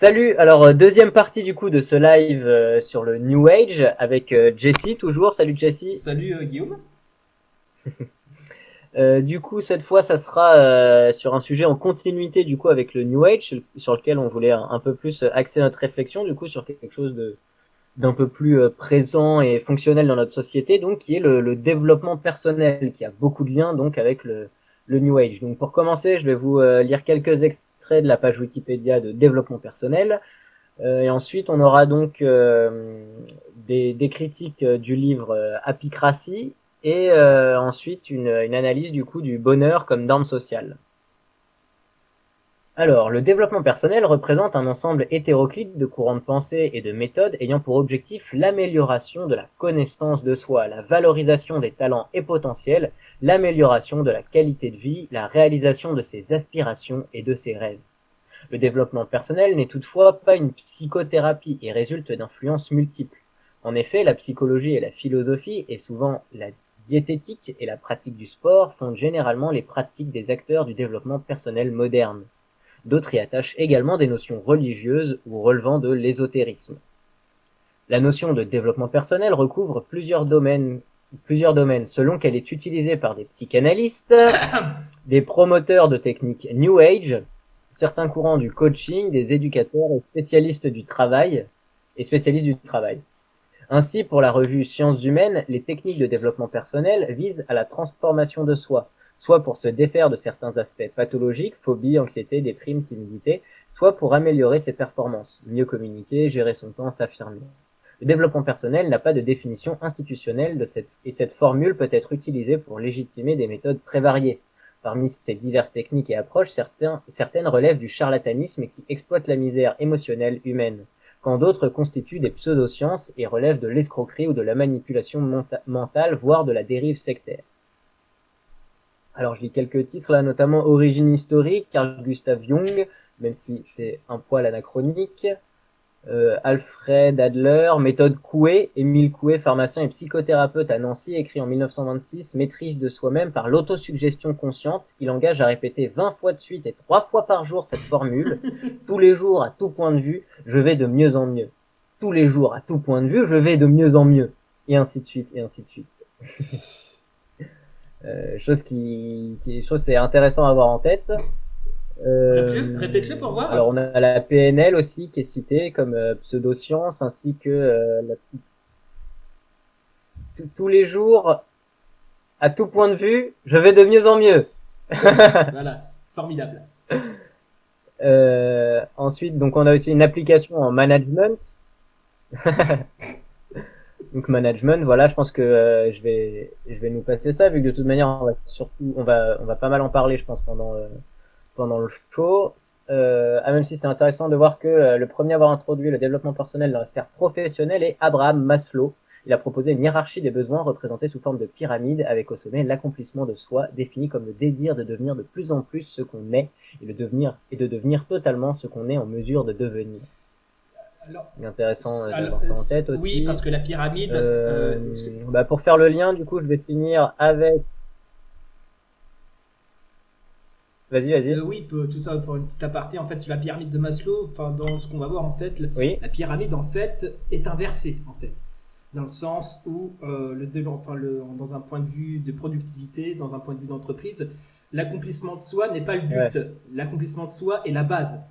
Salut, alors euh, deuxième partie du coup de ce live euh, sur le New Age avec euh, Jessie toujours. Salut Jessie. Salut euh, Guillaume. Du coup cette fois ça sera sur un sujet en continuité du coup avec le New Age sur lequel on voulait un, un peu plus axer notre réflexion du coup sur quelque chose de d'un peu plus présent et fonctionnel dans notre société donc qui est le, le développement personnel qui a beaucoup de liens donc avec le, le New Age. Donc pour commencer je vais vous euh, lire quelques extraits de la page Wikipédia de développement personnel. Euh, et ensuite, on aura donc euh, des, critiques du livre Apicratie et ensuite une, une, analyse du coup du bonheur comme norme sociale. Alors, le développement personnel représente un ensemble hétéroclite de courants de pensée et de méthodes ayant pour objectif l'amélioration de la connaissance de soi, la valorisation des talents et potentiels, l'amélioration de la qualité de vie, la réalisation de ses aspirations et de ses rêves. Le développement personnel n'est toutefois pas une psychothérapie et résulte d'influences multiples. En effet, la psychologie et la philosophie, et souvent la diététique et la pratique du sport fondent généralement les pratiques des acteurs du développement personnel moderne. D'autres y attachent également des notions religieuses ou relevant de l'ésotérisme. La notion de développement personnel recouvre plusieurs domaines, selon qu'elle est utilisée par des psychanalystes, des promoteurs de techniques New Age, certains courants du coaching, des éducateurs spécialistes du travail et spécialistes du travail. Ainsi, pour la revue Sciences humaines, les techniques de développement personnel visent à la transformation de soi, soit pour se défaire de certains aspects pathologiques, phobie, anxiété, déprime, timidité, soit pour améliorer ses performances, mieux communiquer, gérer son temps, s'affirmer. Le développement personnel n'a pas de définition institutionnelle et cette formule peut être utilisée pour légitimer des méthodes très variées. Parmi ces diverses techniques et approches, certaines relèvent du charlatanisme qui exploite la misère émotionnelle humaine quand d'autres constituent des pseudosciences et relèvent de l'escroquerie ou de la manipulation mentale, voire de la dérive sectaire. Alors je lis quelques titres là, notamment Origine historique, Carl Gustav Jung, même si c'est un poil anachronique, euh, Alfred Adler, méthode Coué, Émile Coué, pharmacien et psychothérapeute à Nancy, écrit en 1926, maîtrise de soi-même par l'autosuggestion consciente. Il engage à répéter 20 fois de suite et 3 fois par jour cette formule. Tous les jours, à tout point de vue, je vais de mieux en mieux. Tous les jours, à tout point de vue, je vais de mieux en mieux. Et ainsi de suite, et ainsi de suite. euh, chose qui, qui chose c'est intéressant à avoir en tête. Euh, Répète-le pour voir. Alors on a la PNL aussi qui est citée comme euh, pseudoscience ainsi que euh, la... tous les jours, à tout point de vue, je vais de mieux en mieux. voilà, formidable. Euh, ensuite, donc on a aussi une application en management. donc management, voilà, je pense que euh, je vais je vais nous passer ça vu que de toute manière on va surtout on va on va pas mal en parler, je pense pendant euh, pendant le show. Euh, ah, même si c'est intéressant de voir que euh, le premier à avoir introduit le développement personnel dans la sphère professionnelle est Abraham Maslow. Il a proposé une hiérarchie des besoins représentée sous forme de pyramide avec au sommet l'accomplissement de soi défini comme le désir de devenir de plus en plus ce qu'on est et, de devenir, et de devenir totalement ce qu'on est en mesure de devenir. Alors, intéressant euh, d'avoir ça en tête aussi. Oui, parce que la pyramide. Euh, que... bah pour faire le lien, du coup, je vais finir avec Vas-y, vas-y. Euh, oui, tout ça pour une petite aparté. En fait, sur la pyramide de Maslow, enfin, dans ce qu'on va voir, en fait, oui. la pyramide, en fait, est inversée, en fait. Dans le sens où, euh, le, enfin, le, dans un point de vue de productivité, dans un point de vue d'entreprise, l'accomplissement de soi n'est pas le but. Ouais. L'accomplissement de soi est la base.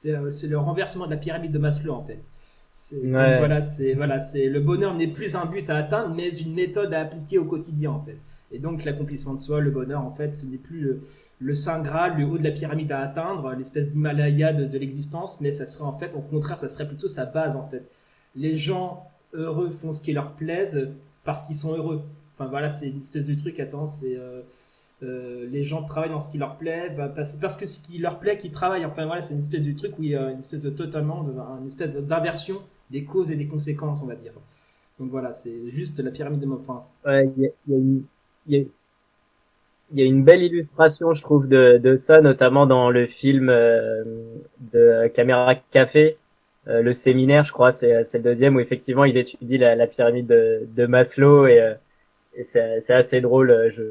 C'est euh, le renversement de la pyramide de Maslow, en fait. Ouais. Donc, voilà, c'est voilà, c'est le bonheur n'est plus un but à atteindre, mais une méthode à appliquer au quotidien, en fait. Et donc l'accomplissement de soi, le bonheur, en fait, ce n'est plus le, le, Saint Graal, le haut de la pyramide à atteindre, l'espèce d'Himalaya de, de l'existence, mais ça serait en fait, au contraire, ça serait plutôt sa base, en fait. Les gens heureux font ce qui leur plaise parce qu'ils sont heureux. Enfin voilà, c'est une espèce de truc, attends, c'est... Euh, euh, les gens travaillent dans ce qui leur plaît, parce, que ce qui leur plaît qu'ils travaillent. Enfin voilà, c'est une espèce de truc où il y a une espèce de totalement, une espèce d'inversion des causes et des conséquences, on va dire. Donc voilà, c'est juste la pyramide de. Ouais, il y a, une belle illustration, je trouve, de, ça, notamment dans le film euh, de Caméra Café, euh, le séminaire, je crois, c'est le deuxième, où effectivement ils étudient la, pyramide de, de Maslow et, c'est assez drôle. Je,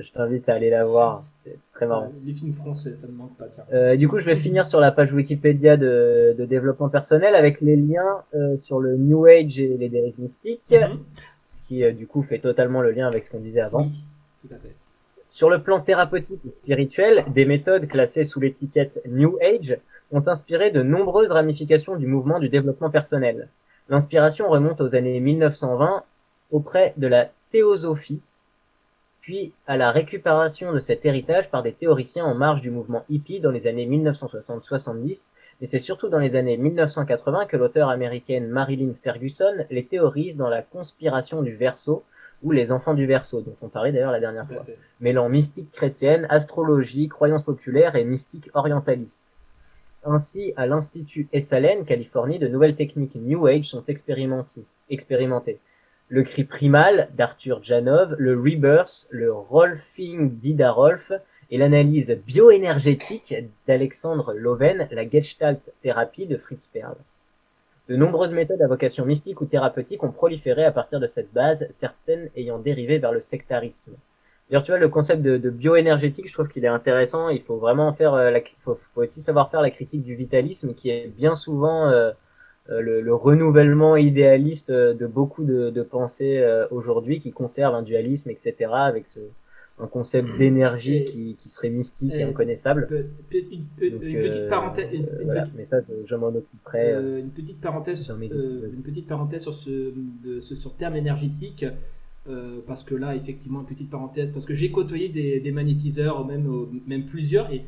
je t'invite à aller la voir. C'est très marrant. les films français, ça ne manque pas. Tiens. Euh, du coup, je vais finir sur la page Wikipédia de, de développement personnel avec les liens euh, sur le New Age et les dérives mystiques, mhm. ce qui euh, du coup fait totalement le lien avec ce qu'on disait avant. Oui, tout à fait. Sur le plan thérapeutique et spirituel, des méthodes classées sous l'étiquette New Age ont inspiré de nombreuses ramifications du mouvement du développement personnel. L'inspiration remonte aux années 1920 auprès de la théosophie, puis à la récupération de cet héritage par des théoriciens en marge du mouvement hippie dans les années 1960-70, mais c'est surtout dans les années 1980 que l'auteure américaine Marilyn Ferguson les théorise dans la conspiration du Verseau, ou les enfants du Verseau, dont on parlait d'ailleurs la dernière fois, mêlant mystique chrétienne, astrologie, croyances populaires et mystique orientaliste. Ainsi, à l'Institut Esalen, Californie, de nouvelles techniques New Age sont expérimentées le cri primal d'Arthur Janov, le rebirth, le rolfing d'Ida Rolf et l'analyse bioénergétique d'Alexandre Loven, la Gestalt thérapie de Fritz Perl. De nombreuses méthodes à vocation mystique ou thérapeutique ont proliféré à partir de cette base, certaines ayant dérivé vers le sectarisme. D'ailleurs, tu vois, le concept de, bioénergétique, je trouve qu'il est intéressant. Il faut vraiment faire, euh, la, faut, aussi savoir faire la critique du vitalisme, qui est bien souvent euh, euh, le, renouvellement idéaliste de beaucoup de, de pensées euh, aujourd'hui qui conservent un dualisme, etc., avec ce, un concept mmh. d'énergie qui, qui, serait mystique et, inconnaissable. une, petite parenthèse. mais ça, je, m'en occuperai. Euh, une petite parenthèse, sur, une petite parenthèse sur ce, de, ce sur terme énergétique. parce que là, effectivement, une petite parenthèse, parce que j'ai côtoyé des, des magnétiseurs, même, même plusieurs, et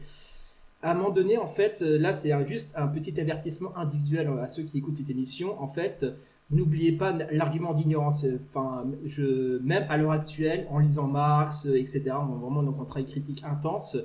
à un moment donné, en fait, euh, là, c'est juste un petit avertissement individuel à ceux qui écoutent cette émission. En fait, n'oubliez pas l'argument d'ignorance. Enfin, je, même à l'heure actuelle, en lisant Marx, etc., on est vraiment dans un travail critique intense,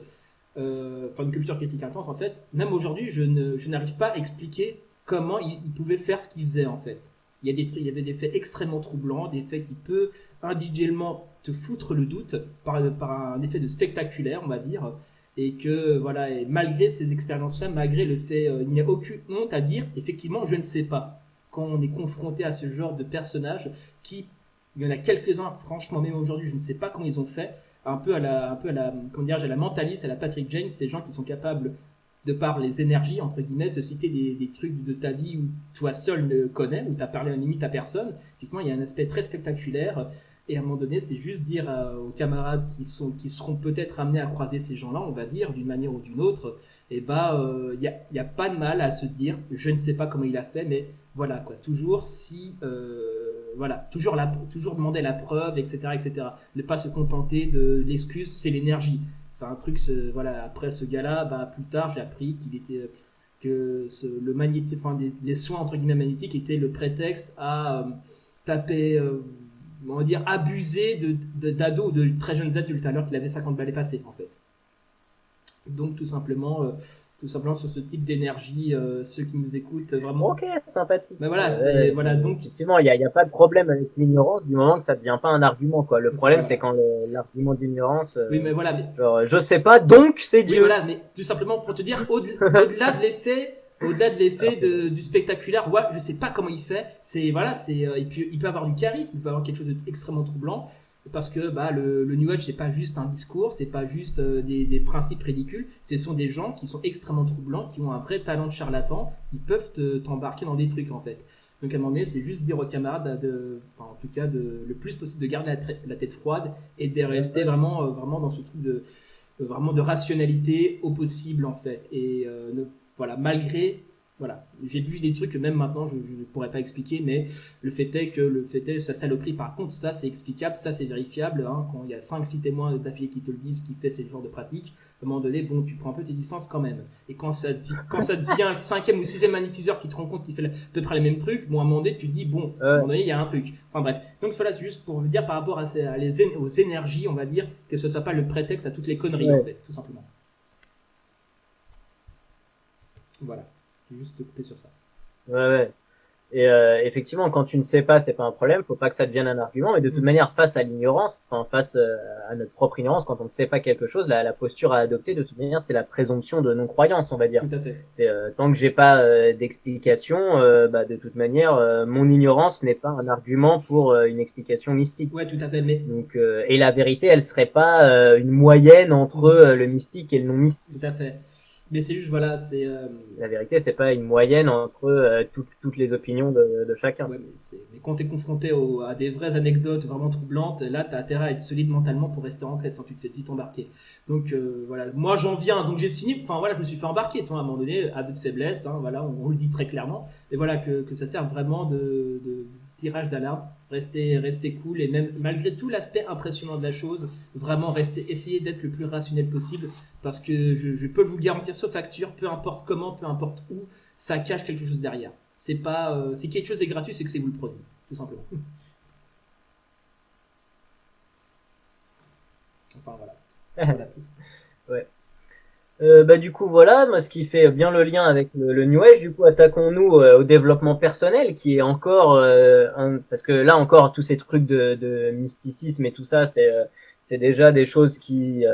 euh, enfin une culture critique intense, en fait. Même aujourd'hui, je, n'arrive pas à expliquer comment il, pouvait faire ce qu'il faisait, en fait. Il y, a des, il y avait des faits extrêmement troublants, des faits qui peuvent individuellement te foutre le doute par, par un effet de spectaculaire, on va dire et que voilà et malgré ces expériences-là, malgré le fait, euh, il n'y a aucune honte à dire effectivement je ne sais pas. Quand on est confronté à ce genre de personnages, qui il y en a quelques-uns, franchement même aujourd'hui je ne sais pas comment ils ont fait, un peu à la, un peu à la, comment dire, à la mentaliste, à la Patrick Jane, ces gens qui sont capables de par les énergies, entre guillemets, de citer des, des, trucs de ta vie où toi seul ne connais, où tu as parlé en limite à personne. Effectivement, il y a un aspect très spectaculaire. Et à un moment donné, c'est juste dire aux camarades qui, sont, qui seront peut-être amenés à croiser ces gens-là, on va dire, d'une manière ou d'une autre, et eh bah, il n'y a, a, pas de mal à se dire, je ne sais pas comment il a fait, mais voilà, quoi. Toujours si, euh, voilà, toujours, la, toujours demander la preuve, etc., etc. Ne pas se contenter de l'excuse, c'est l'énergie. C'est un truc, voilà, après ce gars-là, bah, plus tard, j'ai appris qu'il était, que le magnétique, enfin, les, soins, entre guillemets, magnétiques étaient le prétexte à euh, taper, euh, on va dire, abuser de, d'ados de, de très jeunes adultes alors qu'il avait 50 balais passés, en fait. Donc, tout simplement, euh, tout simplement sur ce type d'énergie, euh, ceux qui nous écoutent, vraiment. Ok, sympathique. Mais voilà, c'est, voilà, donc. Effectivement, il n'y a, y a, pas de problème avec l'ignorance du moment que ça ne devient pas un argument, quoi. Le problème, c'est quand l'argument d'ignorance. oui, mais voilà. Mais... Genre, je sais pas, donc c'est Dieu. Oui, voilà, mais tout simplement pour te dire, au-delà de l'effet au-delà de l'effet du spectaculaire, ouais, je sais pas comment il fait. C'est voilà, c'est euh, il, peut, il peut avoir du charisme, il peut avoir quelque chose d'extrêmement troublant parce que bah, le, le New Age c'est pas juste un discours, c'est pas juste euh, des, des, principes ridicules, ce sont des gens qui sont extrêmement troublants, qui ont un vrai talent de charlatan, qui peuvent t'embarquer dans des trucs en fait. Donc à un moment donné, c'est juste dire aux camarades, de, enfin, en tout cas de, le plus possible de garder la, tête froide et de rester vraiment, euh, vraiment dans ce truc de, vraiment de rationalité au possible en fait. Et ne voilà, malgré voilà, j'ai vu des trucs que même maintenant je ne pourrais pas expliquer, mais le fait est que le fait est, sa saloperie, par contre, ça c'est explicable, ça c'est vérifiable. Hein, quand il y a 5-6 témoins d'affilée qui te le disent, qui fait ce genre de pratique, à un moment donné, bon, tu prends un peu tes distances quand même. Et quand ça, quand ça devient le cinquième ou sixième magnétiseur qui te rend compte qu'il fait à peu près les mêmes trucs, bon, à un moment donné, tu te dis, bon, à un moment donné, il y a un truc. Enfin bref. Donc voilà, c'est juste pour vous dire par rapport à, ces, les, aux énergies, on va dire, que ce soit pas le prétexte à toutes les conneries, en fait, tout simplement. Voilà. Je vais juste te couper sur ça. Ouais, ouais. Et euh, effectivement, quand tu ne sais pas, c'est pas un problème. Faut pas que ça devienne un argument. Mais de toute mm. manière, face à l'ignorance, enfin face euh, à notre propre ignorance, quand on ne sait pas quelque chose, la, la posture à adopter, de toute manière, c'est la présomption de non-croyance, on va dire. Tout à fait. C'est euh, tant que j'ai pas d'explication, bah, de toute manière, mon ignorance n'est pas un argument pour une explication mystique. Ouais, tout à fait. Mais donc, et la vérité, elle serait pas une moyenne entre le mystique et le non mystique. Tout à fait. Mais c'est juste, voilà, c'est. Euh, la vérité, c'est pas une moyenne entre euh, toutes les opinions de, de chacun. Ouais, mais, mais, quand tu es confronté à des vraies anecdotes vraiment troublantes, là, tu as intérêt à être solide mentalement pour rester ancré sans tu te fais vite embarquer. Donc, euh, voilà, moi j'en viens, donc j'ai signé, enfin voilà, je me suis fait embarquer, toi, à un moment donné, aveu de faiblesse, hein, voilà, on, le dit très clairement, et voilà, que, que ça sert vraiment de, de tirage d'alarme rester, rester cool et même malgré tout l'aspect impressionnant de la chose, vraiment rester, essayer d'être le plus rationnel possible parce que je, peux vous garantir, sauf facture, peu importe comment, peu importe où, ça cache quelque chose derrière. C'est pas, euh, si quelque chose est gratuit, c'est que c'est vous le produit, tout simplement. enfin voilà. voilà tout ouais. Euh, bah du coup voilà, moi ce qui fait bien le lien avec le, New Age, du coup attaquons-nous euh, au développement personnel qui est encore euh, un, parce que là encore tous ces trucs de, de mysticisme et tout ça c'est c'est déjà des choses qui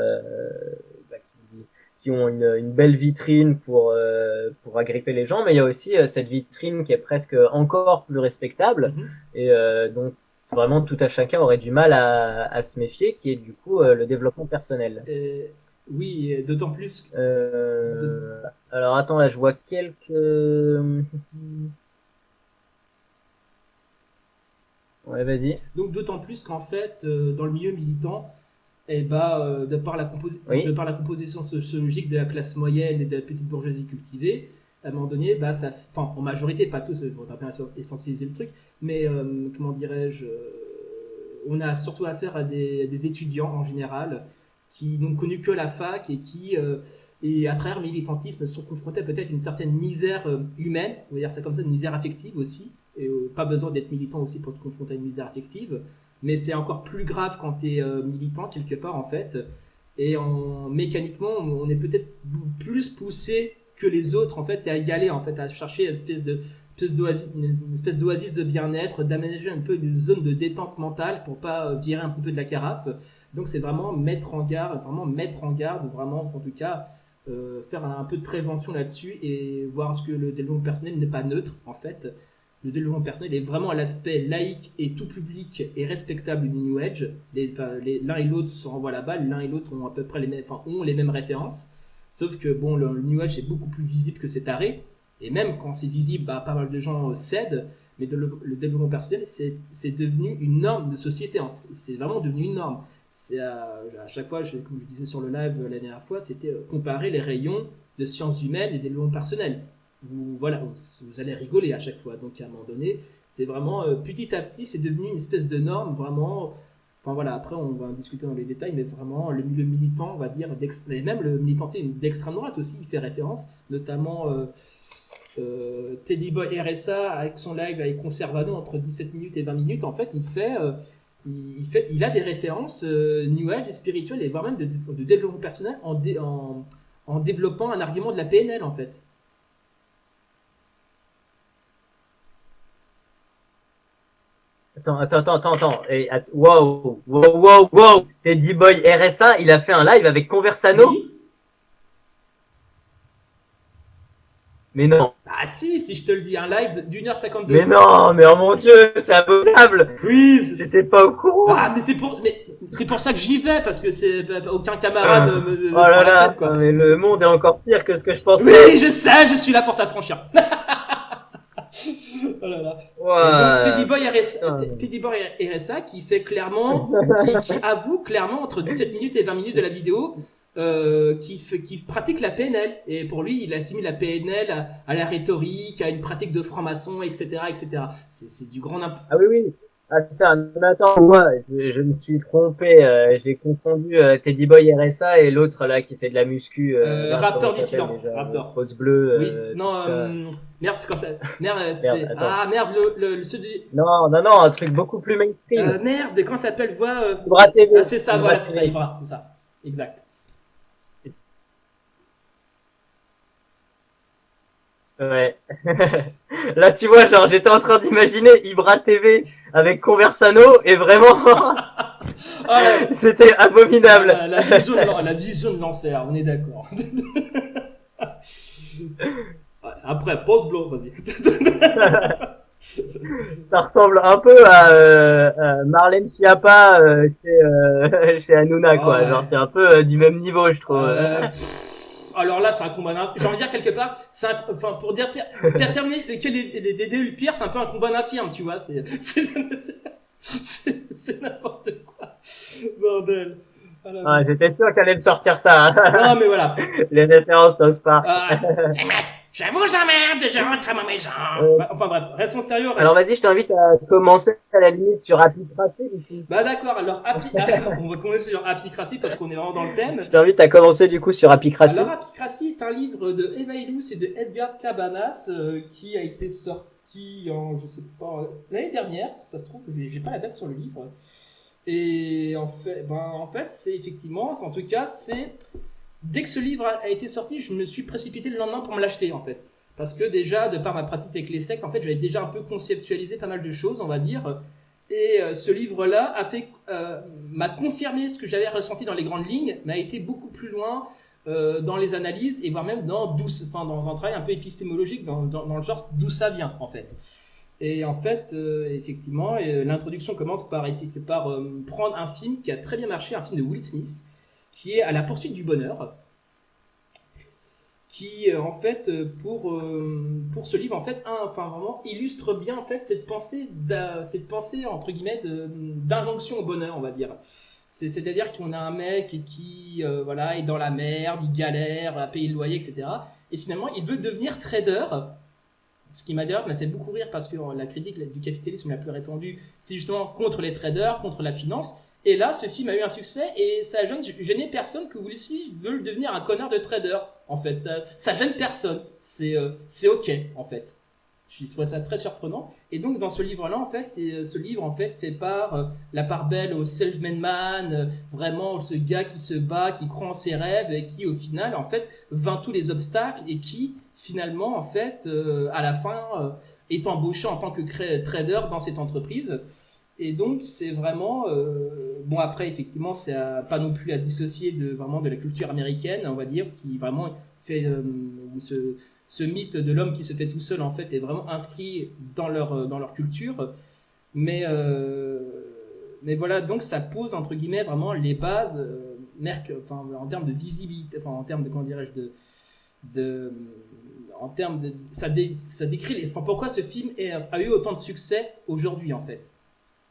bah, qui, qui, ont une, une, belle vitrine pour pour agripper les gens, mais il y a aussi cette vitrine qui est presque encore plus respectable mm-hmm. et donc vraiment tout à chacun aurait du mal à, à se méfier, qui est du coup le développement personnel. Oui, d'autant plus. Euh... Alors attends, là je vois quelques. Ouais, vas-y. Donc d'autant plus qu'en fait, euh, dans le milieu militant, eh ben, euh, de, par la de par la composition sociologique de la classe moyenne et de la petite bourgeoisie cultivée, à un moment donné, bah, ça, enfin, en majorité, pas tous, il faudra bien essentialiser le truc, mais euh, comment dirais-je, on a surtout affaire à des, des, étudiants en général qui n'ont connu que la fac et qui, euh, et à travers le militantisme, sont confrontés à peut-être une certaine misère euh, humaine, on va dire ça comme ça, une misère affective aussi. Et euh, pas besoin d'être militant aussi pour te confronter à une misère affective. Mais c'est encore plus grave quand tu es militant quelque part en fait. Et en, mécaniquement, on est peut-être plus poussé que les autres en fait, et à y aller en fait, à chercher une espèce de une espèce d'oasis de bien-être, d'aménager un peu une zone de détente mentale pour pas virer un petit peu de la carafe. Donc c'est vraiment mettre en garde, vraiment mettre en garde, vraiment en tout cas euh, faire un, peu de prévention là-dessus et voir ce que le développement personnel n'est pas neutre en fait. Le développement personnel est vraiment à l'aspect laïque et tout public et respectable du New Age. L'un et l'autre se renvoient la balle, l'un et l'autre ont à peu près les mêmes, ont les mêmes références. Sauf que bon, le, le New Age est beaucoup plus visible que cet arrêt. Et même quand c'est visible, bah, pas mal de gens cèdent, mais le, développement personnel, c'est devenu une norme de société. C'est vraiment devenu une norme. C'est à, chaque fois, comme je disais sur le live la dernière fois, c'était euh, comparer les rayons de sciences humaines et développement personnel. Vous, allez rigoler à chaque fois. Donc à un moment donné, c'est vraiment euh, petit à petit, c'est devenu une espèce de norme vraiment. Enfin voilà, après on va discuter dans les détails, mais vraiment le milieu militant, on va dire, et même le militant d'extrême droite aussi, il fait référence, notamment. Euh, Teddy Boy RSA avec son live avec Conservano entre 17 minutes et 20 minutes, en fait, il fait, euh, il, fait, il a des références euh, New Age spirituelles et voire même de, développement personnel en, en, en, développant un argument de la PNL, en fait. Attends, attends, attends, attends, Et, wow, wow, wow, wow, Teddy Boy RSA, il a fait un live avec Conversano. Mais non. Ah si, si je te le dis, un live d'une heure cinquante-deux. Mais non, mais oh mon dieu, c'est abominable. Oui. J'étais pas au courant. Ah, mais c'est pour, mais c'est pour ça que j'y vais, parce que c'est aucun camarade ah. me, oh là là, quoi. mais le monde est encore pire que ce que je pensais. Oui, je sais, je suis là pour t'affranchir. oh là là. Ouais. Donc, Teddy Boy, RSA, Teddy Boy RSA qui fait clairement, qui, qui avoue clairement entre 17 minutes et 20 minutes de la vidéo euh, qui, qui pratique la PNL. Et pour lui, il assimile la PNL à, la rhétorique, à une pratique de franc-maçon, etc. etc. C'est du grand Ah oui, oui. Ah, mais attends, moi, je, me suis trompé. Euh, J'ai confondu euh, Teddy Boy RSA et l'autre là qui fait de la muscu. Raptor dissident. Raptor. Rose bleue. Oui. non, merde, c'est quand ça? Merde, ah merde, le, le, Non, non, non, un truc beaucoup plus mainstream. merde, comment ça s'appelle? Voix. Ah, c'est ça, voilà, c'est ça, c'est ça. Exact. Ouais. là, tu vois, genre, j'étais en train d'imaginer Ibra TV avec Conversano et vraiment, ah c'était abominable. La, vision de l'enfer, on est d'accord. Après, pause blow, vas-y. ça ressemble un peu à, euh, Marlène Schiappa euh, chez, euh, chez Hanouna, quoi. Genre, c'est un peu euh, du même niveau, je trouve. Alors là, c'est un combat. J'ai envie de dire quelque part, c'est enfin pour dire terminer lequel est le pire, c'est un peu un combat d'infirme, tu vois. C'est n'importe quoi, bordel. Ah, j'étais sûr qu'elle allait me sortir ça. Hein. Non, mais voilà. Les références au Spark. Ah. je vous emmerde, je rentre à ma maison. Euh, bah, enfin bref, restons sérieux. Alors vas-y, je t'invite à commencer à la limite sur Apicracy. Bah d'accord, alors Api... on va commencer sur Apicracy parce qu'on est vraiment dans le thème. Je t'invite à commencer du coup sur Apicracy. Alors Apicracy est un livre de Eva Illouz et de Edgar Cabanas euh, qui a été sorti en, je sais pas, l'année dernière, ça se trouve, j'ai pas la date sur le livre. Et en fait, ben, en fait c'est effectivement, en tout cas, c'est dès que ce livre a été sorti, je me suis précipité le lendemain pour me l'acheter en fait. Parce que déjà, de par ma pratique avec les sectes, en fait, j'avais déjà un peu conceptualisé pas mal de choses, on va dire. Et euh, ce livre-là a fait, euh, m'a confirmé ce que j'avais ressenti dans les grandes lignes, mais a été beaucoup plus loin euh, dans les analyses et voire même dans, enfin, dans un travail un peu épistémologique, dans, dans, le genre d'où ça vient en fait. Et en fait, effectivement, l'introduction commence par, par prendre un film qui a très bien marché, un film de Will Smith, qui est à la poursuite du bonheur, qui euh, en fait euh, pour euh, pour ce livre en fait enfin vraiment illustre bien en fait cette pensée cette pensée entre guillemets d'injonction au bonheur on va dire. C'est-à-dire qu'on a un mec qui voilà est dans la merde il galère à payer le loyer etc et finalement il veut devenir trader. Ce qui m'a d'ailleurs m'a fait beaucoup rire parce que la critique du capitalisme la plus répandue c'est justement contre les traders contre la finance et là, ce film a eu un succès et ça gêne, gêné personne que Will Smith veut devenir un connard de trader. En fait, ça, ça gêne personne. C'est euh, ok en fait. Je trouve ça très surprenant. Et donc dans ce livre-là, en fait, euh, ce livre en fait fait part euh, la part belle au self-made man, vraiment ce gars qui se bat, qui croit en ses rêves et qui au final en fait vainc tous les obstacles et qui finalement en fait à la fin est embauché en tant que trader dans cette entreprise. Et donc, c'est vraiment. Euh, bon, après, effectivement, c'est pas non plus à dissocier de, vraiment de la culture américaine, on va dire, qui vraiment fait. Euh, ce, ce, mythe de l'homme qui se fait tout seul, en fait, est vraiment inscrit dans leur, dans leur culture. Mais, euh, mais voilà, donc ça pose, entre guillemets, vraiment les bases, enfin, en termes de visibilité, enfin, en termes de, comment dirais-je, de. de en termes de, ça, décrit pourquoi ce film a eu autant de succès aujourd'hui en fait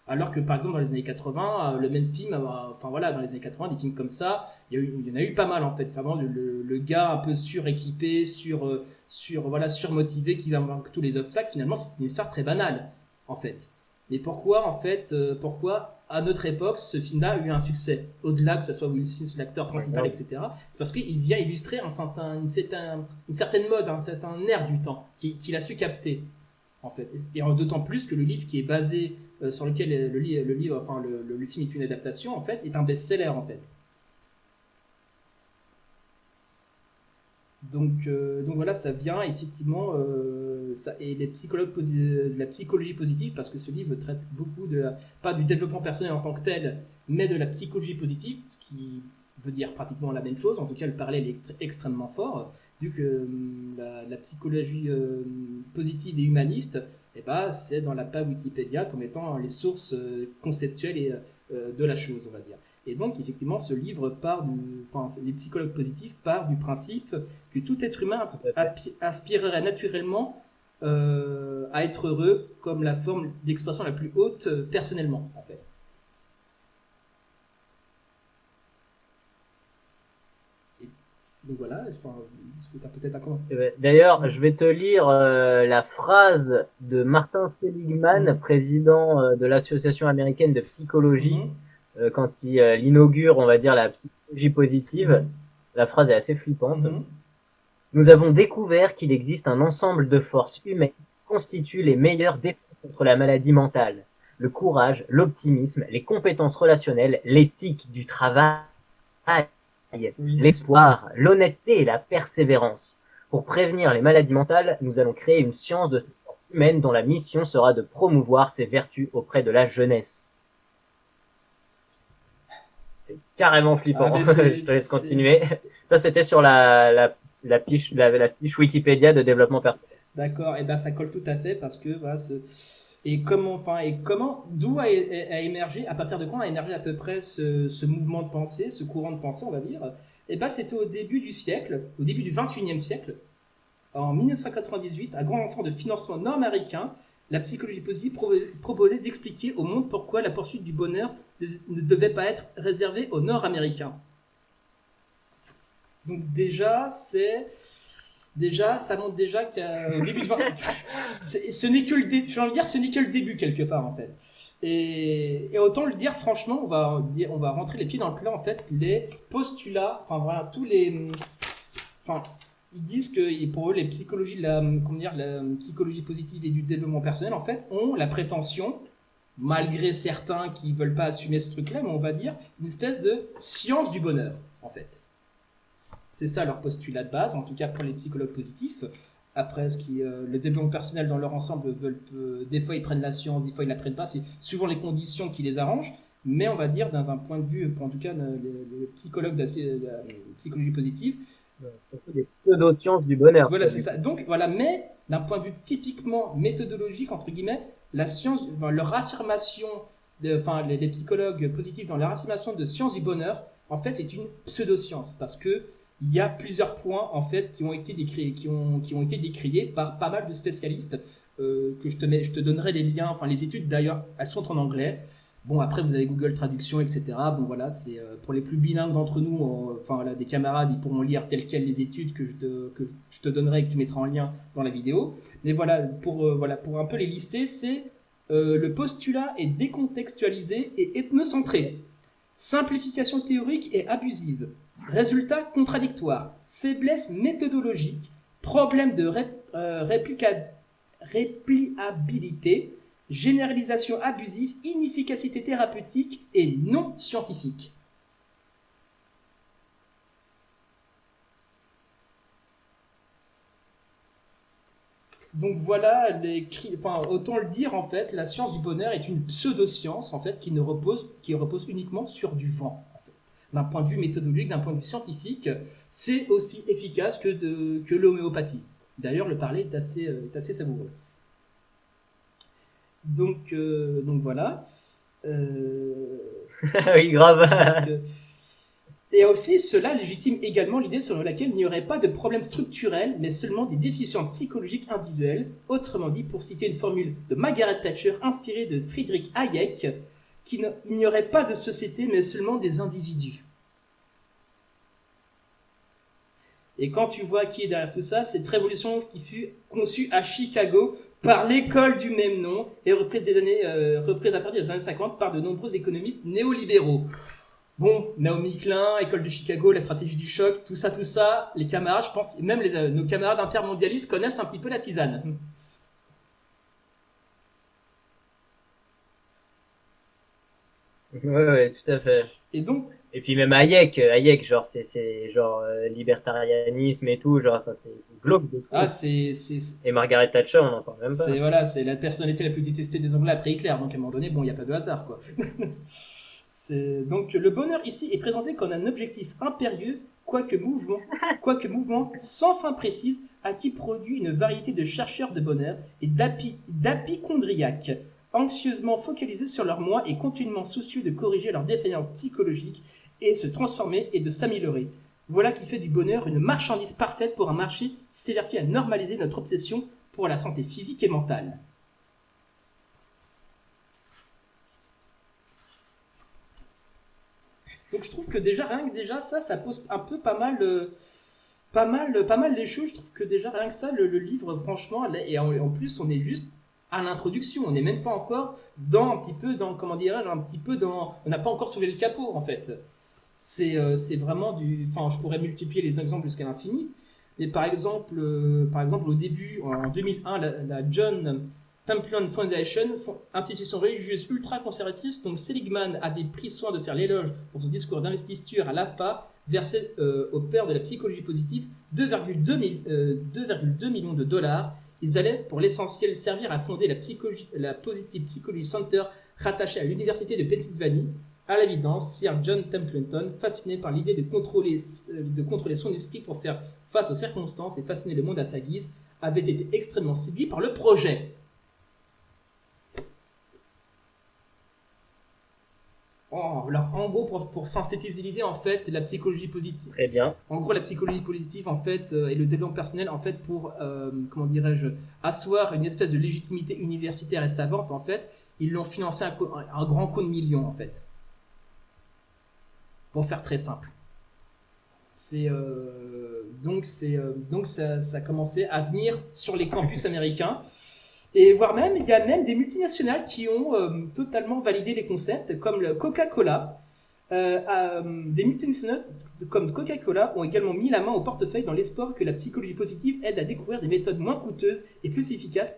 alors que par exemple dans les années 80, euh, le même film, euh, enfin voilà, dans les années 80, des films comme ça, il y, en a eu pas mal en fait. Vraiment le, gars un peu suréquipé, sur, euh, sur voilà, surmotivé, qui va vaincre tous les obstacles. Finalement, c'est une histoire très banale en fait. Mais pourquoi en fait, pourquoi à notre époque ce film-là a eu un succès? Au-delà que ce soit Will Smith l'acteur principal, etc. C'est parce qu'il vient illustrer un certain, une, une, certaine mode, un certain air du temps qu'il a su capter en fait. Et d'autant plus que le livre qui est basé euh, sur lequel le, livre, enfin le, film est une adaptation, en fait, est un best-seller en fait. Donc, euh, donc voilà, ça vient effectivement, euh, et de la psychologie positive, parce que ce livre traite beaucoup de, pas du développement personnel en tant que tel, mais de la psychologie positive, qui veut dire pratiquement la même chose, en tout cas le parallèle est extrêmement fort, vu que hum, la psychologie positive et humaniste eh ben, c'est dans la page Wikipédia comme étant les sources euh, conceptuelles et, euh, de la chose, on va dire. Et donc, effectivement, ce livre part du, enfin, les psychologues positifs partent du principe que tout être humain aspirerait naturellement euh, à être heureux comme la forme d'expression la plus haute personnellement, en fait. donc voilà, enfin, peut-être eh ben, D'ailleurs, je vais te lire euh, la phrase de Martin Seligman, mhm. président euh, de l'Association américaine de psychologie, mhm. euh, quand il inaugure, on va dire, la psychologie positive. Mhm. La phrase est assez flippante. Nous avons découvert qu'il existe un ensemble de forces humaines qui constituent les meilleurs défenses contre la maladie mentale. Le courage, l'optimisme, les compétences relationnelles, l'éthique du travail, l'espoir, l'honnêteté et la persévérance. Pour prévenir les maladies mentales, nous allons créer une science de humaine dont la mission sera de promouvoir ses vertus auprès de la jeunesse. C'est carrément flippant. Ah, Je te laisse continuer. Ça, c'était sur la, la, la, fiche, la, la, fiche Wikipédia de développement personnel. D'accord, et ben ça colle tout à fait parce que voilà, et comment, enfin, et comment, d'où a, émergé, à partir de quand a émergé à peu près ce, mouvement de pensée, ce courant de pensée, on va dire? Et ben c'était au début du siècle, au début du 21e siècle, en 1998, un grand enfant de financement nord-américain, la psychologie positive proposait d'expliquer au monde pourquoi la poursuite du bonheur ne devait pas être réservée aux nord-américains. Donc déjà, c'est déjà, ça montre déjà qu'au début de ce n'est que le début. Je dire, ce n'est que le début quelque part en fait. Et, autant le dire franchement, on va on va rentrer les pieds dans le plat en fait. Les postulats, enfin voilà, tous les, enfin ils disent que pour eux, les psychologies, la, comment dire, la psychologie positive et du développement personnel, en fait, ont la prétention, malgré certains qui veulent pas assumer ce truc-là, mais on va dire une espèce de science du bonheur, en fait. C'est ça leur postulat de base, en tout cas pour les psychologues positifs. Après, ce qui, euh, le développement personnel dans leur ensemble veulent, euh, des fois ils prennent la science, des fois ils la prennent pas. C'est souvent les conditions qui les arrangent. Mais on va dire, dans un point de vue, en tout cas, les, psychologues de la psychologie positive, des pseudo-sciences du bonheur. Voilà, c'est ça. Donc, voilà, mais d'un point de vue typiquement méthodologique, entre guillemets, la science, leur affirmation, de, enfin, les, psychologues positifs dans leur affirmation de science du bonheur, en fait, c'est une pseudo-science parce que il y a plusieurs points en fait qui ont été décriés, qui ont, qui ont été décriés par pas mal de spécialistes euh, que je te je te donnerai les liens, enfin les études d'ailleurs, elles sont en anglais. Bon, après, vous avez Google Traduction, etc. Bon, voilà, c'est euh, pour les plus bilingues d'entre nous, enfin, voilà, des camarades, ils pourront lire telles quelles les études que je, te, que je te donnerai et que tu mettras en lien dans la vidéo. Mais voilà, pour, euh, voilà, pour un peu les lister, c'est le postulat est décontextualisé et ethnocentré. Simplification théorique et abusive. Résultat contradictoire. Faiblesse méthodologique. Problème de répliabilité généralisation abusive, inefficacité thérapeutique et non scientifique. Donc voilà, les, autant le dire en fait, la science du bonheur est une pseudo-science en fait qui repose uniquement sur du vent. D'un point de vue méthodologique, d'un point de vue scientifique, c'est aussi efficace que, de, que l'homéopathie. D'ailleurs, le parler est assez, est assez savoureux. Donc, euh, donc voilà. Euh, oui, grave. Euh, et aussi, cela légitime également l'idée selon laquelle il n'y aurait pas de problème structurel, mais seulement des déficiences psychologiques individuelles. Autrement dit, pour citer une formule de Margaret Thatcher inspirée de Friedrich Hayek, qu'il n'y aurait pas de société, mais seulement des individus. Et quand tu vois qui est derrière tout ça, cette révolution qui fut conçue à Chicago par l'école du même nom et reprise, des années, euh, reprise à partir des années 50 par de nombreux économistes néolibéraux. Bon, Naomi Klein, école de Chicago, la stratégie du choc, tout ça, tout ça, les camarades, je pense, même euh, nos camarades intermondialistes connaissent un petit peu la tisane. Ouais, ouais, tout à fait. Et donc, et puis même Hayek, euh, Hayek, genre c'est c'est genre euh, libertarianisme et tout, genre enfin c'est glauque de fou. Ah c'est c'est et Margaret Thatcher, on n'en parle même pas. C'est voilà, c'est la personnalité la plus détestée des Anglais après Hitler, donc à un moment donné, bon, il n'y a pas de hasard quoi. donc le bonheur ici est présenté comme un objectif impérieux, quoique mouvement, quoique mouvement sans fin précise, à qui produit une variété de chercheurs de bonheur et d'apicondriaques anxieusement focalisés sur leur moi et continuellement soucieux de corriger leurs défaillances psychologiques et se transformer et de s'améliorer. Voilà qui fait du bonheur une marchandise parfaite pour un marché qui s'évertue à normaliser notre obsession pour la santé physique et mentale. Donc je trouve que déjà rien que déjà ça, ça pose un peu pas mal, euh, pas mal, pas mal les choses. Je trouve que déjà rien que ça, le, livre, franchement, et en, plus on est juste à l'introduction. On n'est même pas encore dans un petit peu dans comment dirais-je un petit peu dans on n'a pas encore soulevé le capot en fait. C'est euh, c'est vraiment du enfin je pourrais multiplier les exemples jusqu'à l'infini. Mais par exemple euh, par exemple au début en 2001 la, John Templin Foundation, institution religieuse ultra conservatrice, donc Seligman avait pris soin de faire l'éloge pour son discours d'investiture à l'APA, versé euh, au père de la psychologie positive 2,2 millions de dollars Ils allaient pour l'essentiel servir à fonder la, Positive Psychology Center rattachée à l'Université de Pennsylvanie. À l'évidence, Sir John Templeton, fasciné par l'idée euh, de contrôler son esprit pour faire face aux circonstances et fasciner le monde à sa guise, avait été extrêmement séduit par le projet. Oh, alors, en gros, pour, synthétiser l'idée, en fait, la psychologie positive. Très bien. En gros, la psychologie positive, en fait, euh, et le développement personnel, en fait, pour, euh, comment dirais-je, asseoir une espèce de légitimité universitaire et savante, en fait, ils l'ont financé un, un, grand coup de millions, en fait. Pour faire très simple. C'est euh, donc c'est donc ça, ça a commencé à venir sur les campus américains. Et voire même, il y a même des multinationales qui ont euh, totalement validé les concepts, comme le Coca-Cola. Euh, euh, des multinationales comme Coca-Cola ont également mis la main au portefeuille dans l'espoir que la psychologie positive aide à découvrir des méthodes moins coûteuses et plus efficaces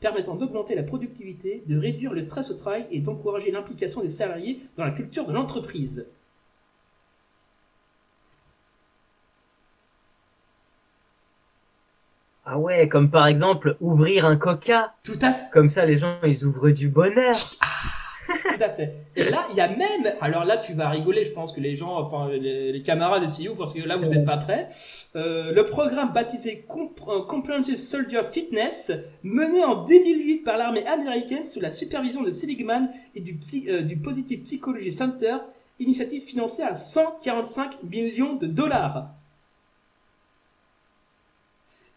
permettant d'augmenter la productivité, de réduire le stress au travail et d'encourager l'implication des salariés dans la culture de l'entreprise. Ouais, comme par exemple ouvrir un coca. Tout à fait. Comme ça, les gens, ils ouvrent du bonheur. Ah, tout à fait. Et là, il y a même, alors là, tu vas rigoler, je pense que les gens, enfin, les, camarades essayent parce que là, vous n'êtes pas prêts. Euh, le programme baptisé euh, Comprehensive Soldier Fitness, mené en 2008 par l'armée américaine sous la supervision de Seligman et du, euh, du Positive Psychology Center, initiative financée à 145 millions de dollars.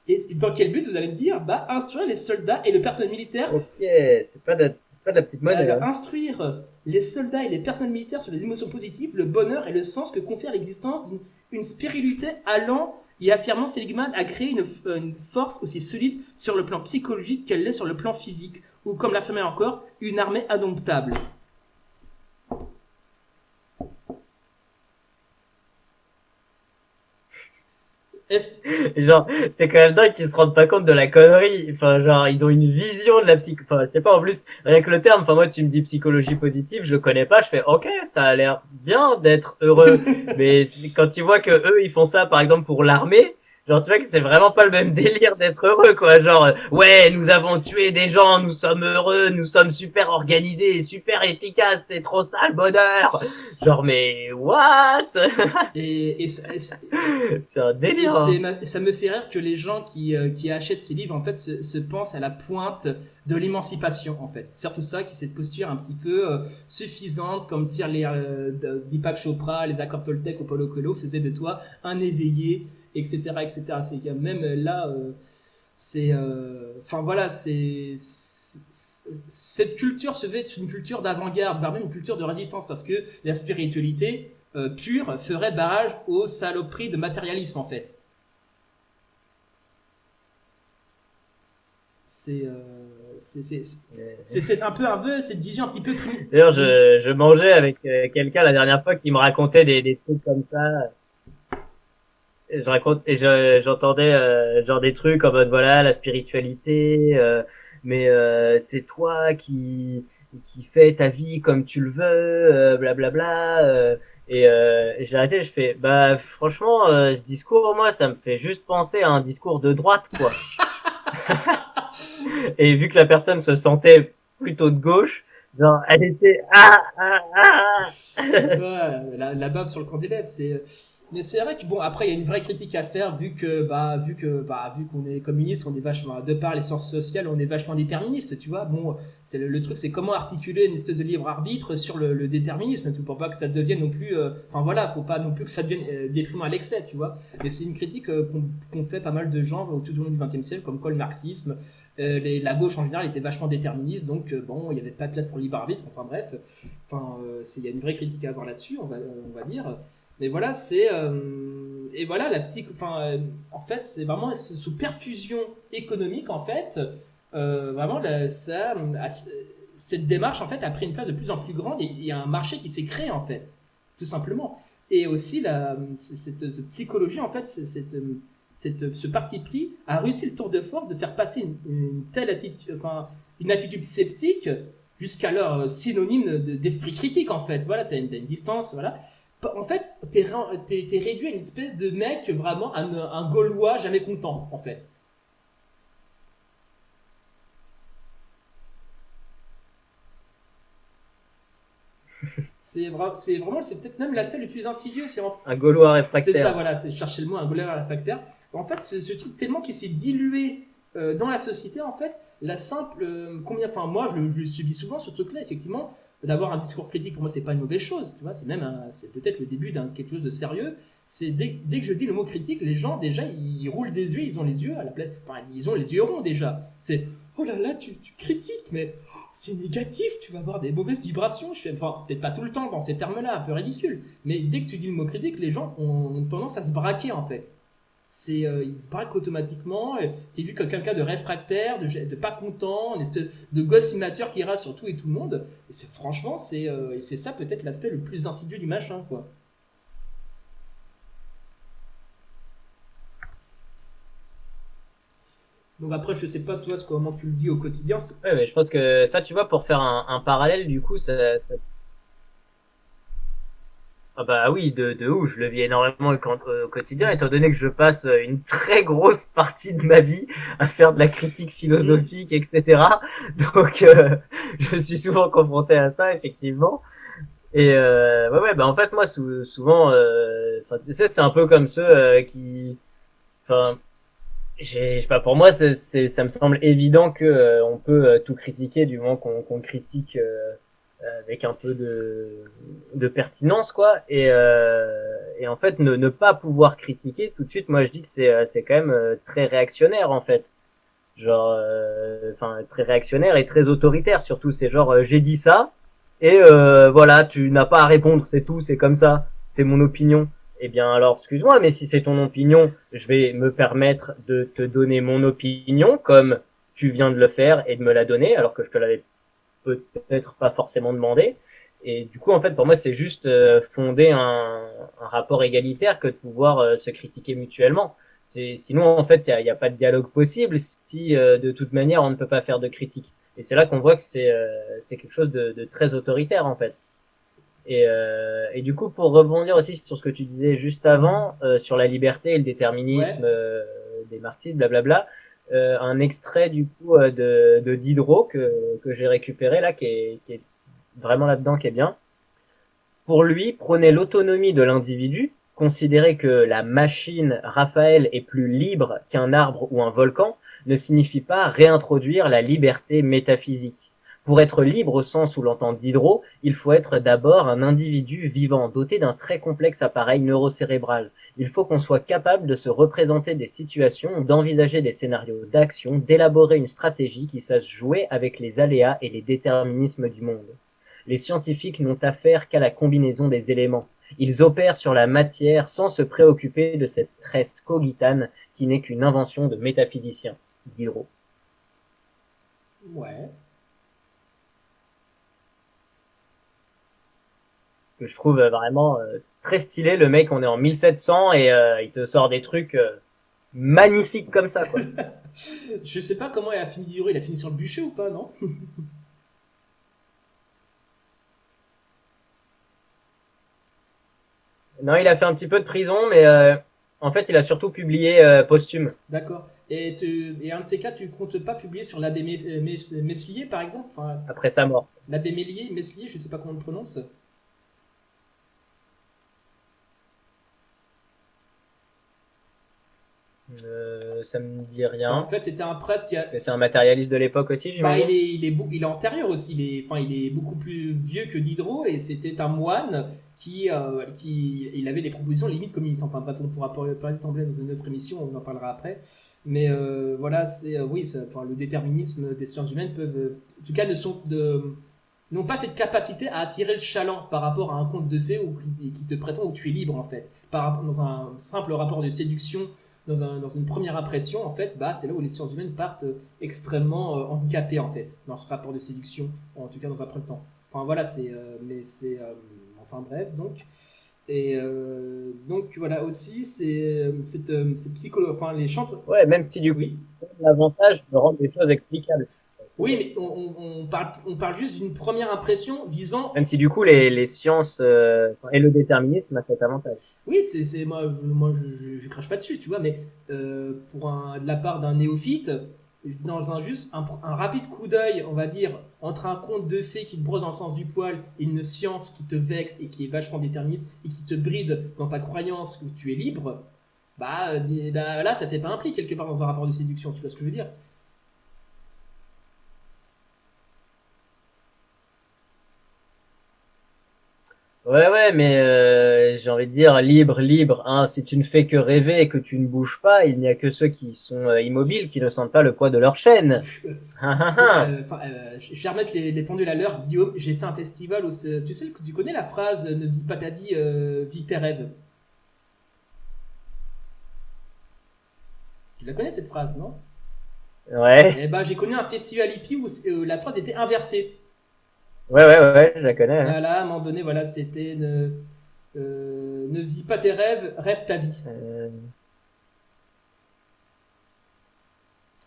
Et dans quel but vous allez me dire? Bah, instruire les soldats et le personnel militaire. Ok, c'est pas, de, pas de la petite monnaie. Bah, Instruire les soldats et les personnels militaires sur les émotions positives, le bonheur et le sens que confère l'existence d'une spiritualité allant et affirmant Seligman à créer une, une, force aussi solide sur le plan psychologique qu'elle l'est sur le plan physique, ou comme l'affirmait encore, une armée indomptable. genre, c'est quand même dingue qu'ils se rendent pas compte de la connerie. Enfin, genre, ils ont une vision de la psych. Enfin, je sais pas, en plus, rien que le terme, enfin, moi, tu me dis psychologie positive, je connais pas, je fais, ok, ça a l'air bien d'être heureux. Mais quand tu vois que eux, ils font ça, par exemple, pour l'armée, Genre, tu vois que c'est vraiment pas le même délire d'être heureux, quoi. Genre, ouais, nous avons tué des gens, nous sommes heureux, nous sommes super organisés, super efficaces, c'est trop ça le bonheur. Genre, mais what? Et, c'est un délire. Hein. Ça me fait rire que les gens qui, euh, qui achètent ces livres, en fait, se, pensent à la pointe de l'émancipation, en fait. Surtout ça, qui cette posture un petit peu euh, suffisante, comme si les euh, Deepak Chopra, les accords Toltec ou Paulo Coelho faisaient de toi un éveillé etc., etc. C'est même là, euh, c'est, euh, enfin voilà, c'est cette culture se veut être une culture d'avant-garde, voire une culture de résistance, parce que la spiritualité euh, pure ferait barrage aux saloperies de matérialisme en fait. C'est c'est un peu un peu cette vision un petit peu D'ailleurs, je, je mangeais avec quelqu'un la dernière fois qui me racontait des, des trucs comme ça je raconte et j'entendais euh, genre des trucs en mode voilà la spiritualité euh, mais euh, c'est toi qui qui fais ta vie comme tu le veux blablabla bla, bla, et, et j'ai arrêté je fais bah franchement ce discours moi ça me fait juste penser à un discours de droite quoi. Et vu que la personne se sentait plutôt de gauche genre elle était ah ah ah. Ouais, la, la bave sur le coin des lèvres c'est mais c'est vrai que bon, après, il y a une vraie critique à faire vu que, bah, vu que, bah, vu qu'on est communiste, on est vachement, de par les sciences sociales, on est vachement déterministe, tu vois. Bon, c'est le, truc, c'est comment articuler une espèce de libre arbitre sur le, déterminisme, tu pour pas que ça devienne non plus, euh, enfin voilà, faut pas non plus que ça devienne euh, déprimant à l'excès, tu vois. Mais c'est une critique euh, qu'on fait pas mal de gens tout au long du XXe siècle, comme quoi le marxisme, les, la gauche en général était vachement déterministe, donc bon, il n'y avait pas de place pour le libre arbitre. Enfin bref, enfin, il y a une vraie critique à avoir là-dessus, on va, on va dire. Mais voilà, c'est euh, et voilà la psy. Enfin, euh, en fait, c'est vraiment sous perfusion économique en fait. Euh, vraiment, cette démarche en fait a pris une place de plus en plus grande et il y a un marché qui s'est créé en fait, tout simplement. Et aussi cette, psychologie en fait, ce parti pris a réussi le tour de force de faire passer une, telle attitude, enfin une attitude sceptique jusqu'alors synonyme d'esprit critique en fait. Voilà, tu as, as, une distance, voilà en fait, t'es es, réduit à une espèce de mec, vraiment, un, Gaulois jamais content, en fait. C'est vraiment, c'est peut-être même l'aspect le plus insidieux. En... Un Gaulois réfractaire. C'est ça, voilà, c'est chercher le mot, un Gaulois réfractaire. En fait, ce, ce truc tellement qui s'est dilué euh, dans la société, en fait, la simple. Euh, combien, enfin, moi, je, subis souvent ce truc-là, effectivement d'avoir un discours critique pour moi c'est pas une mauvaise chose tu vois c'est même c'est peut-être le début d'un quelque chose de sérieux. C'est dès, dès, que je dis le mot critique les gens déjà ils, roulent des yeux ils ont les yeux à la place enfin ils ont les yeux ronds déjà. C'est oh là là tu, tu critiques mais oh, c'est négatif tu vas avoir des mauvaises vibrations. Je enfin peut-être pas tout le temps dans ces termes là un peu ridicule mais dès que tu dis le mot critique les gens ont tendance à se braquer en fait c'est euh, il se braque automatiquement. T'es vu comme quelqu'un de réfractaire, de, pas content, une espèce de gosse immature qui ira sur tout et tout le monde. Et c'est franchement, c'est euh, c'est ça peut-être l'aspect le plus insidieux du machin, quoi. Donc après, je sais pas toi comment tu le vis au quotidien. Ouais, mais je pense que ça, tu vois, pour faire un, parallèle, du coup, ça ah bah oui, de, de ouf, je le vis énormément au, quotidien, étant donné que je passe une très grosse partie de ma vie à faire de la critique philosophique, etc. Donc euh, je suis souvent confronté à ça, effectivement. Et euh, ouais, ouais, bah en fait moi souvent, euh, c'est un peu comme ceux euh, qui, enfin, j'ai, pas, pour moi, c'est, ça me semble évident que euh, on peut tout critiquer du moment qu'on, qu'on critique euh, avec un peu de, de pertinence quoi. Et, euh, et en fait ne, ne pas pouvoir critiquer tout de suite moi je dis que c'est euh, c'est quand même euh, très réactionnaire en fait. Genre enfin très réactionnaire et très autoritaire surtout. C'est genre j'ai dit ça et voilà tu n'as pas à répondre. C'est tout c'est comme ça. C'est mon opinion. Eh bien alors excuse-moi mais si c'est ton opinion je vais me permettre de te donner mon opinion comme tu viens de le faire et de me la donner alors que je te l'avais peut-être pas forcément demandé. Et du coup, en fait, pour moi, c'est juste euh, fonder un, un, rapport égalitaire que de pouvoir euh, se critiquer mutuellement. C'est, sinon, en fait, il n'y a, a, pas de dialogue possible si, euh, de toute manière, on ne peut pas faire de critique. Et c'est là qu'on voit que c'est, c'est quelque chose de, de, très autoritaire, en fait. Et, et, du coup, pour rebondir aussi sur ce que tu disais juste avant, sur la liberté et le déterminisme des marxistes, blablabla, euh, un extrait du coup euh, de, de Diderot que, que j'ai récupéré là, qui est, qui est vraiment là-dedans, qui est bien. Pour lui, prôner l'autonomie de l'individu, considérer que la machine Raphaël est plus libre qu'un arbre ou un volcan, ne signifie pas réintroduire la liberté métaphysique. Pour être libre au sens où l'entend Diderot, il faut être d'abord un individu vivant, doté d'un très complexe appareil neurocérébral. Il faut qu'on soit capable de se représenter des situations, d'envisager des scénarios d'action, d'élaborer une stratégie qui sache jouer avec les aléas et les déterminismes du monde. Les scientifiques n'ont affaire qu'à la combinaison des éléments. Ils opèrent sur la matière sans se préoccuper de cette reste cogitane qui n'est qu'une invention de métaphysiciens. Diderot. Ouais. Que je trouve vraiment euh, très stylé. Le mec, on est en 1700 et euh, il te sort des trucs euh, magnifiques comme ça. Quoi. je sais pas comment il a fini Il a fini sur le bûcher ou pas, non? Non, il a fait un petit peu de prison, mais en fait, il a surtout publié posthume. D'accord. Et, tu, et un de ces cas, tu comptes pas publier sur l'abbé Meslier, par exemple? Après sa mort. L'abbé Meslier, Meslier, je sais pas comment on le prononce. Euh, ça me dit rien. En fait, c'était un prêtre qui a. C'est un matérialiste de l'époque aussi, bah, il, est, il, est, il est antérieur aussi. Il est, enfin, il est beaucoup plus vieux que Diderot et c'était un moine qui, euh, qui. Il avait des propositions limite communistes. Enfin, bref, on pourra parler dans une autre émission, on en parlera après. Mais euh, voilà, c'est. oui, enfin, le déterminisme des sciences humaines peuvent. En tout cas, ne sont. De, n'ont pas cette capacité à attirer le chaland par rapport à un conte de fées ou qui, qui te prétend où tu es libre en fait, par, dans un simple rapport de séduction dans, un, dans, une première impression, en fait, bah, c'est là où les sciences humaines partent euh, extrêmement euh, handicapées, en fait, dans ce rapport de séduction, en tout cas dans un premier temps. Enfin voilà, c'est, euh, mais c'est, enfin bref, donc. Et donc voilà aussi, c'est cette, psychologue, enfin les chantres. Ouais, même si du coup, l'avantage de rendre les choses explicables. Oui, mais on, parle, on parle juste d'une première impression visant. Même si du coup les, les sciences euh, et le déterminisme a cet avantage. Oui, c'est moi, moi je, je, crache pas dessus, tu vois, mais euh, pour un, de la part d'un néophyte, dans un juste un, rapide coup d'œil, on va dire, entre un conte de fées qui te brosse dans le sens du poil et une science qui te vexe et qui est vachement déterministe et qui te bride dans ta croyance que tu es libre, bah, bah là, ça fait pas un pli quelque part dans un rapport de séduction, tu vois ce que je veux dire Ouais, ouais, mais euh, j'ai envie de dire libre, libre. Hein, si tu ne fais que rêver et que tu ne bouges pas, il n'y a que ceux qui sont euh, immobiles qui ne sentent pas le poids de leur chaîne. euh, je vais remettre les, les pendules à l'heure, Guillaume. J'ai fait un festival où tu sais, tu connais la phrase "Ne vis pas ta vie, euh, vis tes rêves". Tu la connais cette phrase, non? Ouais. Eh ben, j'ai connu un festival hippie où la phrase était inversée. Ouais, ouais, ouais, je la connais. Hein. Voilà, à un moment donné, voilà, c'était ne, euh, ne vis pas tes rêves, rêve ta vie. Euh.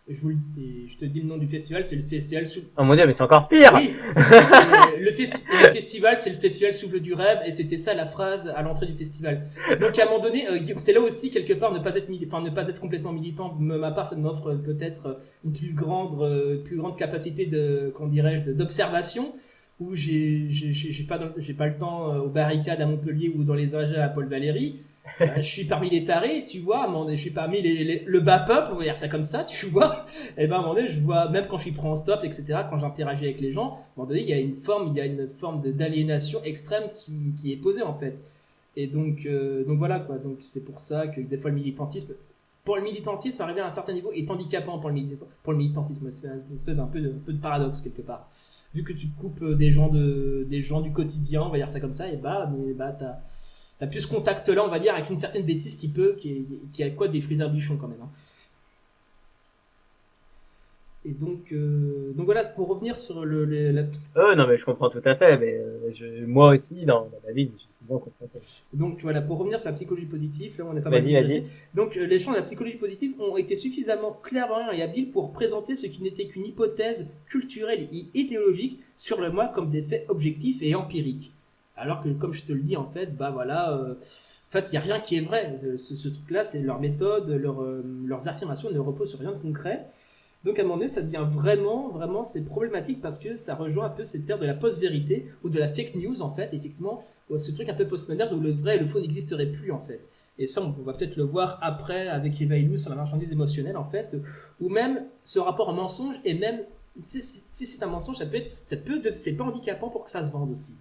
Je vous le dis, je te dis le nom du festival, c'est le festival sous. Oh mon dieu, mais c'est encore pire. Oui. le, le, festival, c'est le festival souffle du rêve, et c'était ça la phrase à l'entrée du festival. Donc à un moment donné, euh, c'est là aussi quelque part ne pas être, enfin ne pas être complètement militant. Ma part, ça m'offre peut-être une plus grande, plus grande capacité de, qu'on d'observation où j'ai pas j'ai pas le temps euh, aux barricades à Montpellier ou dans les âges à Paul Valéry. Euh, je suis parmi les tarés, tu vois, je suis parmi les, le bas peuple, on va dire ça comme ça, tu vois. Et ben à un moment donné, je vois, même quand je suis pris en stop, etc., quand j'interagis avec les gens, à un moment donné, il y a une forme, il y a une forme d'aliénation extrême qui, qui est posée en fait. Et donc, euh, donc voilà quoi. Donc c'est pour ça que des fois le militantisme, pour le militantisme, arriver à un certain niveau est handicapant pour le, pour le militantisme. C'est une espèce d'un peu, un peu de paradoxe quelque part vu que tu coupes euh, des gens, de, des gens du quotidien, on va dire ça comme ça, et bah, mais bah, t'as as plus ce contact-là, on va dire, avec une certaine bêtise qui peut, qui, qui a quoi des friseurs bichons quand même. Hein. Et donc, euh, donc voilà, pour revenir sur le, la... Euh, non, mais je comprends tout à fait. Mais euh, moi aussi, dans, ma vie, Donc voilà, pour revenir sur la psychologie positive, là, on a pas mal vas-y. Donc les champs de la psychologie positive ont été suffisamment clairs et habiles pour présenter ce qui n'était qu'une hypothèse culturelle et idéologique sur le moi comme des faits objectifs et empiriques. Alors que, comme je te le dis, en fait, bah voilà, en fait, il n'y a rien qui est vrai. Ce, ce truc-là, c'est leur méthode, leur, leurs affirmations ne reposent sur rien de concret. Donc à un moment donné, ça devient vraiment, vraiment, c'est problématique parce que ça rejoint un peu cette terre de la post-vérité ou de la fake news en fait, effectivement, ce truc un peu post-moderne où le vrai et le faux n'existeraient plus en fait. Et ça, on va peut-être le voir après avec Eva Illouz sur la marchandise émotionnelle en fait, ou même ce rapport au mensonge et même si, c'est un mensonge, ça peut être, ça peut, c'est pas handicapant pour que ça se vende aussi.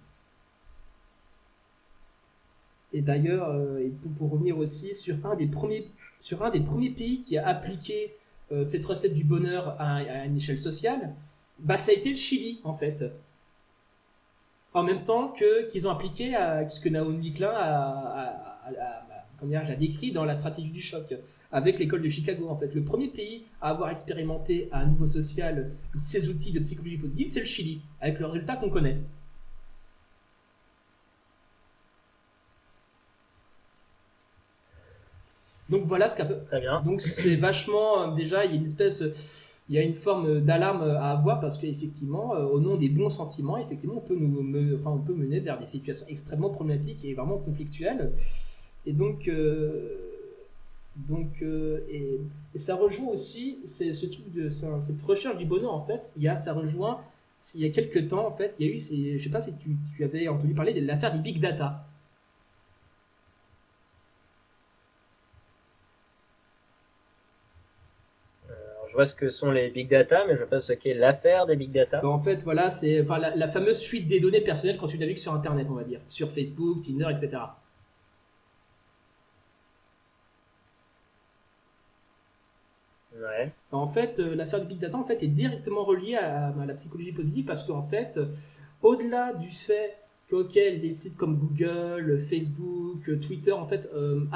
Et d'ailleurs, euh, pour revenir aussi sur un des premiers, sur un des premiers pays qui a appliqué euh, cette recette du bonheur à, une échelle sociale, bah ça a été le Chili en fait. En même temps que qu'ils ont appliqué à ce que Naomi Klein a, a, décrit dans la stratégie du choc avec l'école de Chicago en fait. Le premier pays à avoir expérimenté à un niveau social ces outils de psychologie positive, c'est le Chili, avec le résultat qu'on connaît. Donc voilà ce qu'a Très bien. Donc c'est vachement déjà il y a une espèce il y a une forme d'alarme à avoir parce qu'effectivement, euh, au nom des bons sentiments, effectivement, on peut nous, enfin, on peut mener vers des situations extrêmement problématiques et vraiment conflictuelles. Et donc, euh, donc, et, ça rejoint aussi ce truc de cette recherche du bonheur en fait. Il y a, ça rejoint. Il y a quelques temps en fait, il y a eu, je sais pas si tu, tu avais entendu parler de l'affaire des big data. Vois ce que sont les big data, mais je ne sais pas ce qu'est l'affaire des big data. en fait, voilà, c'est enfin, la, fameuse fuite des données personnelles quand tu navigues sur Internet, on va dire, sur Facebook, Tinder, etc. Ouais. En fait, euh, l'affaire du big data en fait est directement reliée à, la psychologie positive parce qu'en fait, au-delà du fait qu'auquel des sites comme Google, Facebook, Twitter en fait euh,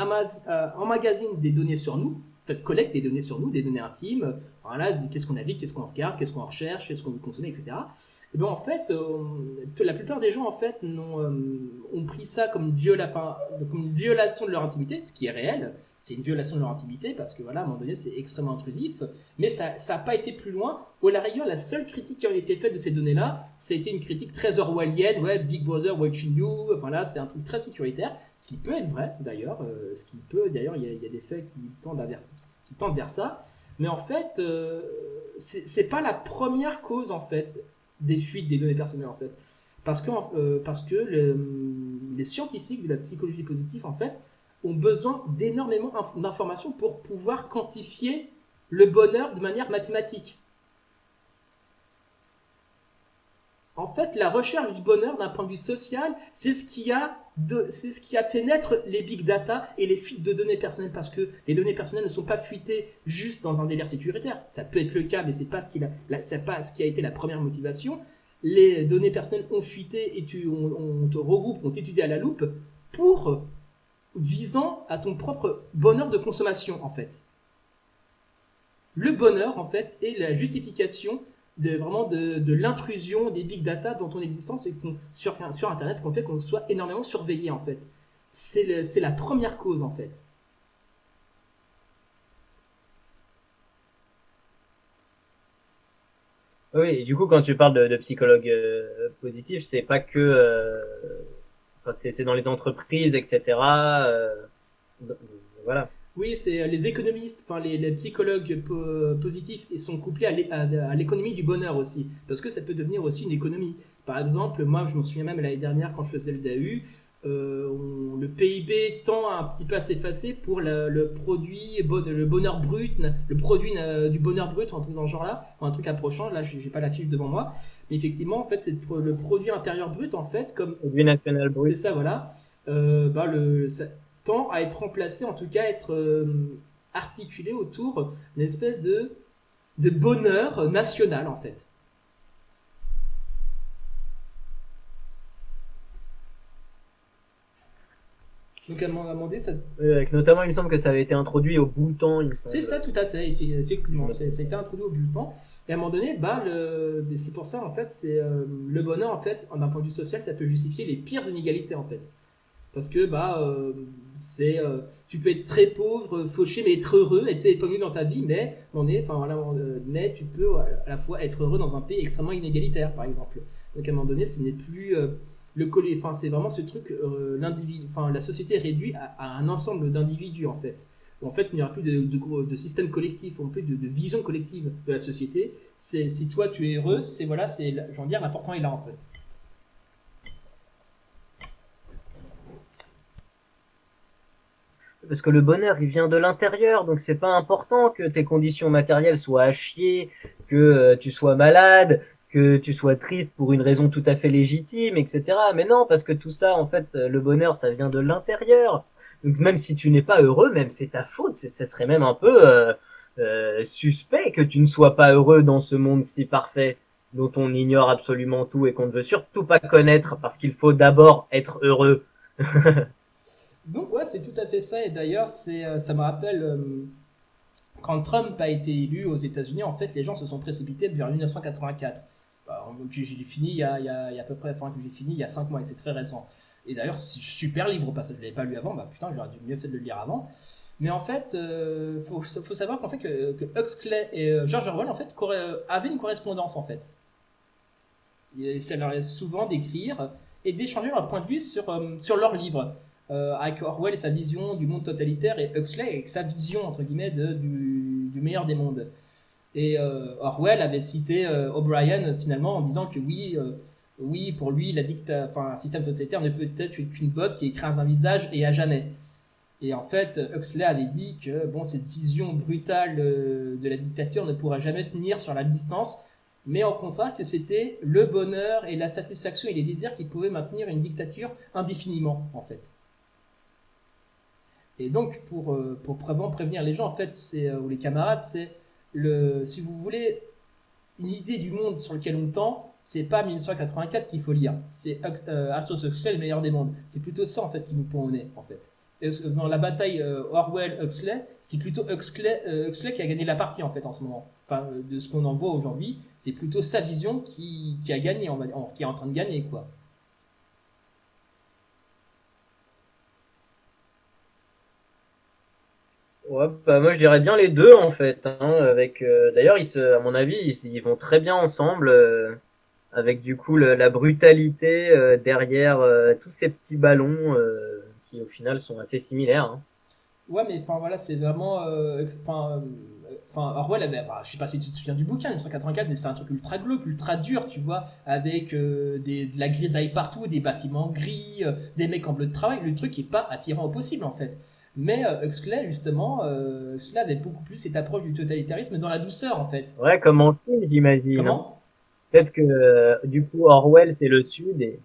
euh emmagasinent des données sur nous, collecte des données sur nous, des données intimes, voilà, qu'est-ce qu'on navigue, qu'est-ce qu'on regarde, qu'est-ce qu'on recherche, qu'est-ce qu'on veut consommer, etc. Et bien en fait, euh, la plupart des gens en fait ont, euh, ont pris ça comme viola, comme une violation de leur intimité, ce qui est réel, c'est une violation de leur intimité parce que voilà, à un moment donné, c'est extrêmement intrusif, mais ça n'a pas été plus loin. Au la rigueur, la seule critique qui a été faite de ces données-là, c'était une critique très orwellienne, ouais, Big Brother watching you, voilà, c'est un truc très sécuritaire, ce qui peut être vrai d'ailleurs, euh, ce qui peut, d'ailleurs, il y, a des faits qui tendent, vers, qui tendent vers ça. Mais en fait, euh, c'est pas la première cause en fait des fuites des données personnelles en fait. Parce que, euh, que les scientifiques de la psychologie positive en fait ont besoin d'énormément d'informations pour pouvoir quantifier le bonheur de manière mathématique. En fait, la recherche du bonheur d'un point de vue social, c'est ce qui a c'est ce qui a fait naître les big data et les fuites de données personnelles parce que les données personnelles ne sont pas fuitées juste dans un délire sécuritaire. Ça peut être le cas, mais c'est pas ce qui a, pas ce qui a été la première motivation. Les données personnelles ont fuité et tu, on, te regroupe, on t'étudie à la loupe pour visant à ton propre bonheur de consommation en fait. Le bonheur en fait est la justification de vraiment de, l'intrusion des big data dans ton existence et sur, sur Internet qu'on fait qu'on soit énormément surveillé en fait. C'est la première cause en fait. Oui, du coup, quand tu parles de, psychologue euh, positif, c'est pas que, euh, c'est dans les entreprises, etc. Euh, voilà. Oui, c'est euh, les économistes, enfin les, psychologues positifs, ils sont couplés à l'économie du bonheur aussi, parce que ça peut devenir aussi une économie. Par exemple, moi, je m'en souviens même l'année dernière quand je faisais le DAU, euh, le PIB tend un petit peu à s'effacer pour le, produit, le bonheur brut, le produit du bonheur brut, un truc dans ce genre-là, ou un truc approchant. Là, j'ai pas la fiche devant moi, mais effectivement, en fait, c'est le produit intérieur brut, en fait, comme produit national brut. C'est ça, voilà. Euh, bah, le, tend à être remplacé, en tout cas être euh, articulé autour d'une espèce de, de bonheur national en fait. Donc à demander ça. avec notamment, il me semble que ça avait été introduit au Bhoutan. C'est ça, tout à fait, effectivement. Ça a été introduit au Bhoutan. Et à un moment donné, bah, c'est pour ça, en fait, c'est euh, le bonheur, en fait, d'un point de vue social, ça peut justifier les pires inégalités, en fait parce que bah euh, c'est euh, tu peux être très pauvre fauché mais être heureux être épanoui dans ta vie mais on est enfin voilà euh, mais tu peux à la fois être heureux dans un pays extrêmement inégalitaire par exemple donc à un moment donné ce n'est plus le collet enfin c'est vraiment ce truc l'individu enfin la société est réduite à, un ensemble d'individus en fait en fait, il n'y aura plus de, système collectif, plus de, de, vision collective de la société. C'est si toi tu es heureux, c'est voilà, c'est, j'en dire, l'important est là en fait. Parce que le bonheur il vient de l'intérieur donc c'est pas important que tes conditions matérielles soient à chier que euh, tu sois malade que tu sois triste pour une raison tout à fait légitime etc mais non parce que tout ça en fait le bonheur ça vient de l'intérieur. Donc même si tu n'es pas heureux même c'est ta faute ça serait même un peu euh, euh, suspect que tu ne sois pas heureux dans ce monde si parfait dont on ignore absolument tout et qu'on ne veut surtout pas connaître parce qu'il faut d'abord être heureux Donc ouais, c'est tout à fait ça. Et d'ailleurs, c'est, euh, ça me rappelle euh, quand Trump a été élu aux États-Unis, en fait, les gens se sont précipités vers 1984. Bah, j'ai fini il y, a, à peu près, enfin que j'ai fini il y a 5 mois et c'est très récent. Et d'ailleurs, super livre au passage, je l'avais pas lu avant, bah putain, j'aurais dû mieux fait de le lire avant. Mais en fait, euh, faut, savoir qu'en fait que, Huxley et George Orwell en fait avaient une correspondance en fait. Et ça leur est souvent d'écrire et d'échanger leur point de vue sur, sur leurs livres. Euh, avec Orwell et sa vision du monde totalitaire et Huxley avec sa vision entre guillemets du, meilleur des mondes. Et euh, Orwell avait cité euh, O'Brien finalement en disant que oui, oui pour lui la dicta, un système totalitaire ne peut être qu'une botte qui écrase un visage et à jamais. Et en fait, Huxley avait dit que bon, cette vision brutale de la dictature ne pourra jamais tenir sur la distance, mais au contraire que c'était le bonheur et la satisfaction et les désirs qui pouvaient maintenir une dictature indéfiniment, en fait. Et donc, pour, euh, pour prévenir les gens, en fait, euh, ou les camarades, c'est le, si vous voulez, une idée du monde sur lequel on tend, c'est pas 1984 qu'il faut lire. C'est euh, Arthur Huxley, le meilleur des mondes. C'est plutôt ça, en fait, qui nous pond au nez, en fait. Dans la bataille Orwell-Huxley, c'est plutôt Huxley, Huxley, qui a gagné la partie, en fait, en ce moment. Enfin, de ce qu'on en voit aujourd'hui, c'est plutôt sa vision qui, qui a gagné, qui est en train de gagner, quoi. Bah moi je dirais bien les deux en fait. Hein, avec euh, d'ailleurs ils se, à mon avis ils, vont très bien ensemble euh, avec du coup la brutalité euh, derrière tous ces petits ballons qui au final sont assez similaires. Hein. Ouais mais enfin voilà c'est vraiment enfin Enfin, Orwell, avait, enfin, je sais pas si tu te souviens du bouquin, 1984, mais c'est un truc ultra glauque, ultra dur, tu vois, avec des, de la grisaille partout, des bâtiments gris, des mecs en bleu de travail. Le truc est pas attirant au possible, en fait. Mais euh, Huxley, justement, euh, cela avait beaucoup plus cette approche du totalitarisme dans la douceur, en fait. Ouais, comme en film, j'imagine. Comment? Peut-être que, du coup, Orwell, c'est le Sud, et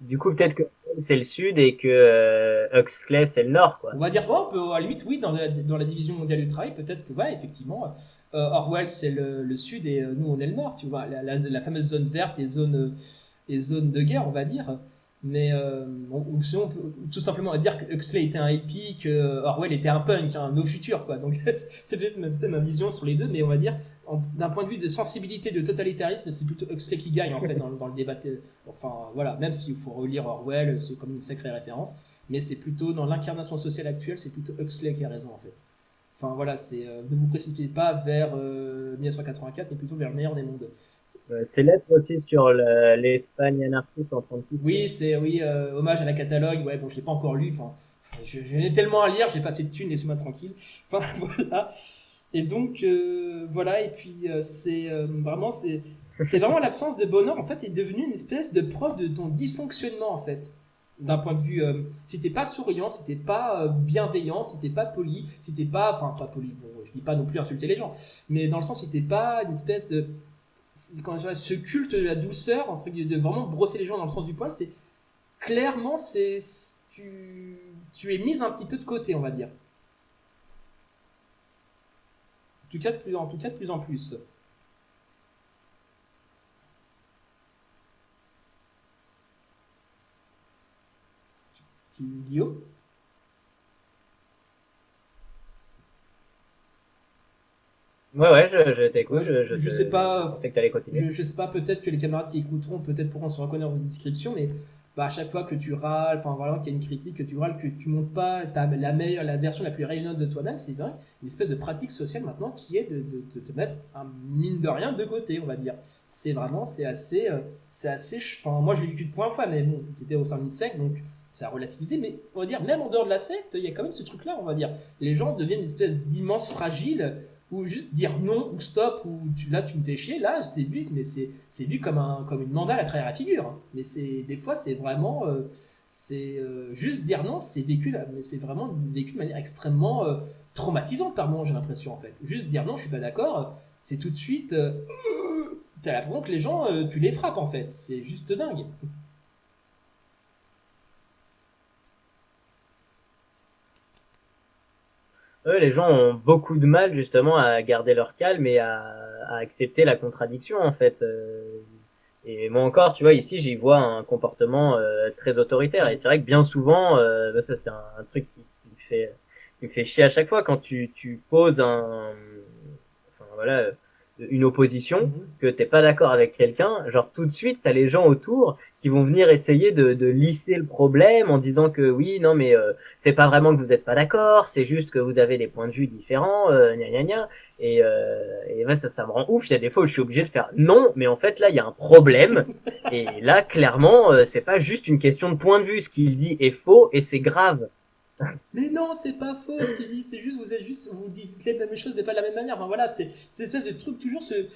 du coup, peut-être que c'est le Sud et que euh, Huxley, c'est le Nord, quoi. On va dire, oh, on peut, à la oui, dans la, dans la division mondiale du travail, peut-être que, ouais, effectivement, euh, Orwell, c'est le, le, Sud et euh, nous, on est le Nord, tu vois. La, la, la fameuse zone verte et zone, et zone de guerre, on va dire. Mais euh, on, on, peut tout simplement dire que Huxley était un hippie, que Orwell était un punk, un no futur, quoi. Donc, c'est peut-être ma, ma vision sur les deux, mais on va dire, d'un point de vue de sensibilité, de totalitarisme, c'est plutôt Huxley qui gagne en fait dans, dans, le débat. Enfin voilà, même s'il faut relire Orwell, c'est comme une sacrée référence, mais c'est plutôt dans l'incarnation sociale actuelle, c'est plutôt Huxley qui a raison en fait. Enfin voilà, c'est euh, ne vous précipitez pas vers euh, 1984, mais plutôt vers le meilleur des mondes. C'est lettre aussi sur l'Espagne anarchiste en 36. Oui, c'est oui, euh, hommage à la Catalogne. Ouais, bon, je l'ai pas encore lu. Enfin, j'ai tellement à lire, j'ai pas assez de thunes, laissez-moi tranquille. Enfin voilà. Et donc euh, voilà, et puis euh, c'est euh, vraiment c'est c'est vraiment l'absence de bonheur en fait est devenue une espèce de preuve de ton dysfonctionnement en fait. D'un point de vue, euh, si t'es pas souriant, si t'es pas euh, bienveillant, si t'es pas poli, si t'es pas, enfin pas poli, bon, je dis pas non plus insulter les gens, mais dans le sens si t'es pas une espèce de, ce culte de la douceur entre de vraiment brosser les gens dans le sens du poil, c'est clairement c'est tu tu es mise un petit peu de côté, on va dire. En tout cas, de plus en, tout cas, de plus, en plus. Guillaume? Ouais, ouais, je, je t'écoute. Je, je, je, sais pas. Je sais que t'allais continuer. Je, sais pas, peut-être que les camarades qui écouteront, peut-être pourront se reconnaître dans la description, mais bah, à chaque fois que tu râles, enfin voilà, qu'il y a une critique, que tu râles, que tu montes pas la meilleure, la version la plus rayonnante de toi-même, c'est vrai, une espèce de pratique sociale maintenant qui est de, de, de, te mettre un mine de rien de côté, on va dire. C'est vraiment, c'est assez, euh, c'est assez, enfin moi je l'ai vécu de point fois, mais bon, c'était au sein d'une secte, donc ça a relativisé, mais on va dire, même en dehors de la secte, il y a quand même ce truc-là, on va dire. Les gens deviennent une espèce d'immense fragile ou juste dire non ou stop ou là tu me fais chier là c'est vu mais c'est c'est vu comme un comme une mandale à travers la figure hein. mais c'est des fois c'est vraiment euh, c'est euh, juste dire non c'est vécu mais c'est vraiment vécu de manière extrêmement euh, traumatisante par moment j'ai l'impression en fait. Juste dire non je suis pas d'accord c'est tout de suite t'as l'impression que les gens tu les frappes en fait. C'est juste dingue eux, les gens ont beaucoup de mal justement à garder leur calme et à, à accepter la contradiction en fait. Euh. Et moi encore, tu vois, ici j'y vois un comportement euh, très autoritaire. Et c'est vrai que bien souvent, euh, bah, ça c'est un, un, truc qui, qui, me fait, qui me fait chier à chaque fois quand tu, tu poses un, enfin voilà, une opposition, -hmm. que t'es pas d'accord avec quelqu'un, genre tout de suite t'as les gens autour qui vont venir essayer de, de lisser le problème en disant que oui, non mais euh, c'est pas vraiment que vous êtes pas d'accord, c'est juste que vous avez des points de vue différents, euh, gna gna gna. Et, euh, et ouais, ça, ça me rend ouf. Il y a des fois où je suis obligé de faire non, mais en fait là il y a un problème. et là clairement euh, c'est pas juste une question de point de vue. Ce qu'il dit est faux et c'est grave. Mais non, c'est pas faux ce qu'il dit, c'est juste, vous êtes juste, vous dites les mêmes choses, mais pas de la même manière. Enfin voilà, c'est cette espèce de truc, toujours ce.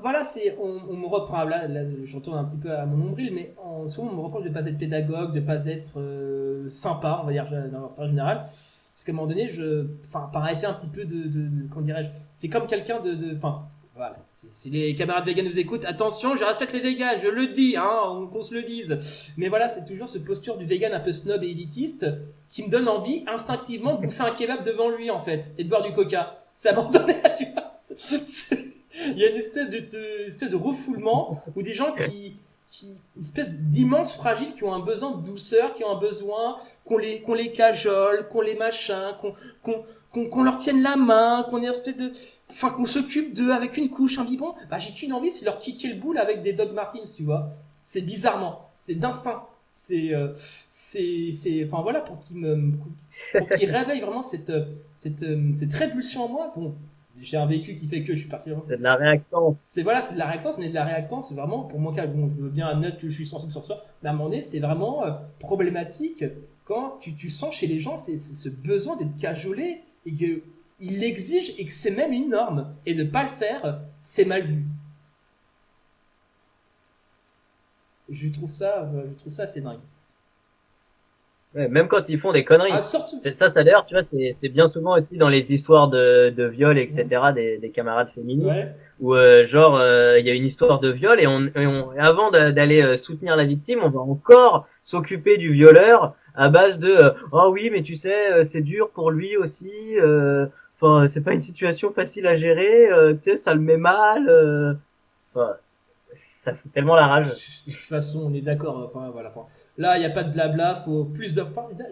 Voilà, c'est, on, me reprend, là, je retourne un petit peu à mon nombril, mais on, souvent on me reproche de pas être pédagogue, de pas être euh, sympa, on va dire, dans l'ordre général. Parce qu'à un moment donné, je, enfin, par effet un petit peu de, de, de dirais-je, c'est comme quelqu'un de, enfin, voilà. Si les camarades véganes nous écoutent, attention, je respecte les véganes, je le dis, hein, qu'on se le dise. Mais voilà, c'est toujours ce posture du vegan un peu snob et élitiste qui me donne envie instinctivement de bouffer un kebab devant lui, en fait, et de boire du coca. Ça m'en donnait, tu vois. Il y a une espèce de, de, espèce de refoulement où des gens qui, qui, une espèce d'immenses fragiles qui ont un besoin de douceur, qui ont un besoin qu'on les, qu'on les cajole, qu'on les machin, qu'on, qu'on, qu'on, qu'on leur tienne la main, qu'on espèce de, enfin, qu'on s'occupe d'eux avec une couche, un biberon. Bah, j'ai qu'une envie, c'est leur kicker le boule avec des Dog Martins, tu vois. C'est bizarrement, c'est d'instinct. C'est, euh, c'est, c'est, enfin voilà, pour qu'ils me, pour qu'ils réveillent vraiment cette, cette, cette répulsion en moi. Bon, j'ai un vécu qui fait que je suis parti. C'est de la réactance. C'est voilà, c'est de la réactance, mais de la réactance, c'est vraiment pour mon cas. Bon, je veux bien admettre que je suis sensible sur ça, mais à un moment donné, c'est vraiment euh, problématique quand tu, tu sens chez les gens c'est ce besoin d'être cajolé et que il l'exige et que c'est même une norme. Et de pas le faire, c'est mal vu. Je trouve ça, je trouve ça assez dingue. Ouais, même quand ils font des conneries. Ah, Ça, ça d'ailleurs, tu vois, c'est bien souvent aussi dans les histoires de, de viol, etc., des, des camarades féministes, ouais. où euh, genre euh, il y a une histoire de viol et, on, on avant d'aller euh, soutenir la victime, on va encore s'occuper du violeur à base de oh oui, mais tu sais, c'est dur pour lui aussi. Enfin, c'est pas une situation facile à gérer. tu sais, ça le met mal. Enfin, ça fout tellement la rage. De toute façon, on est d'accord. Enfin, voilà. là, il n'y a pas de blabla. Faut plus de.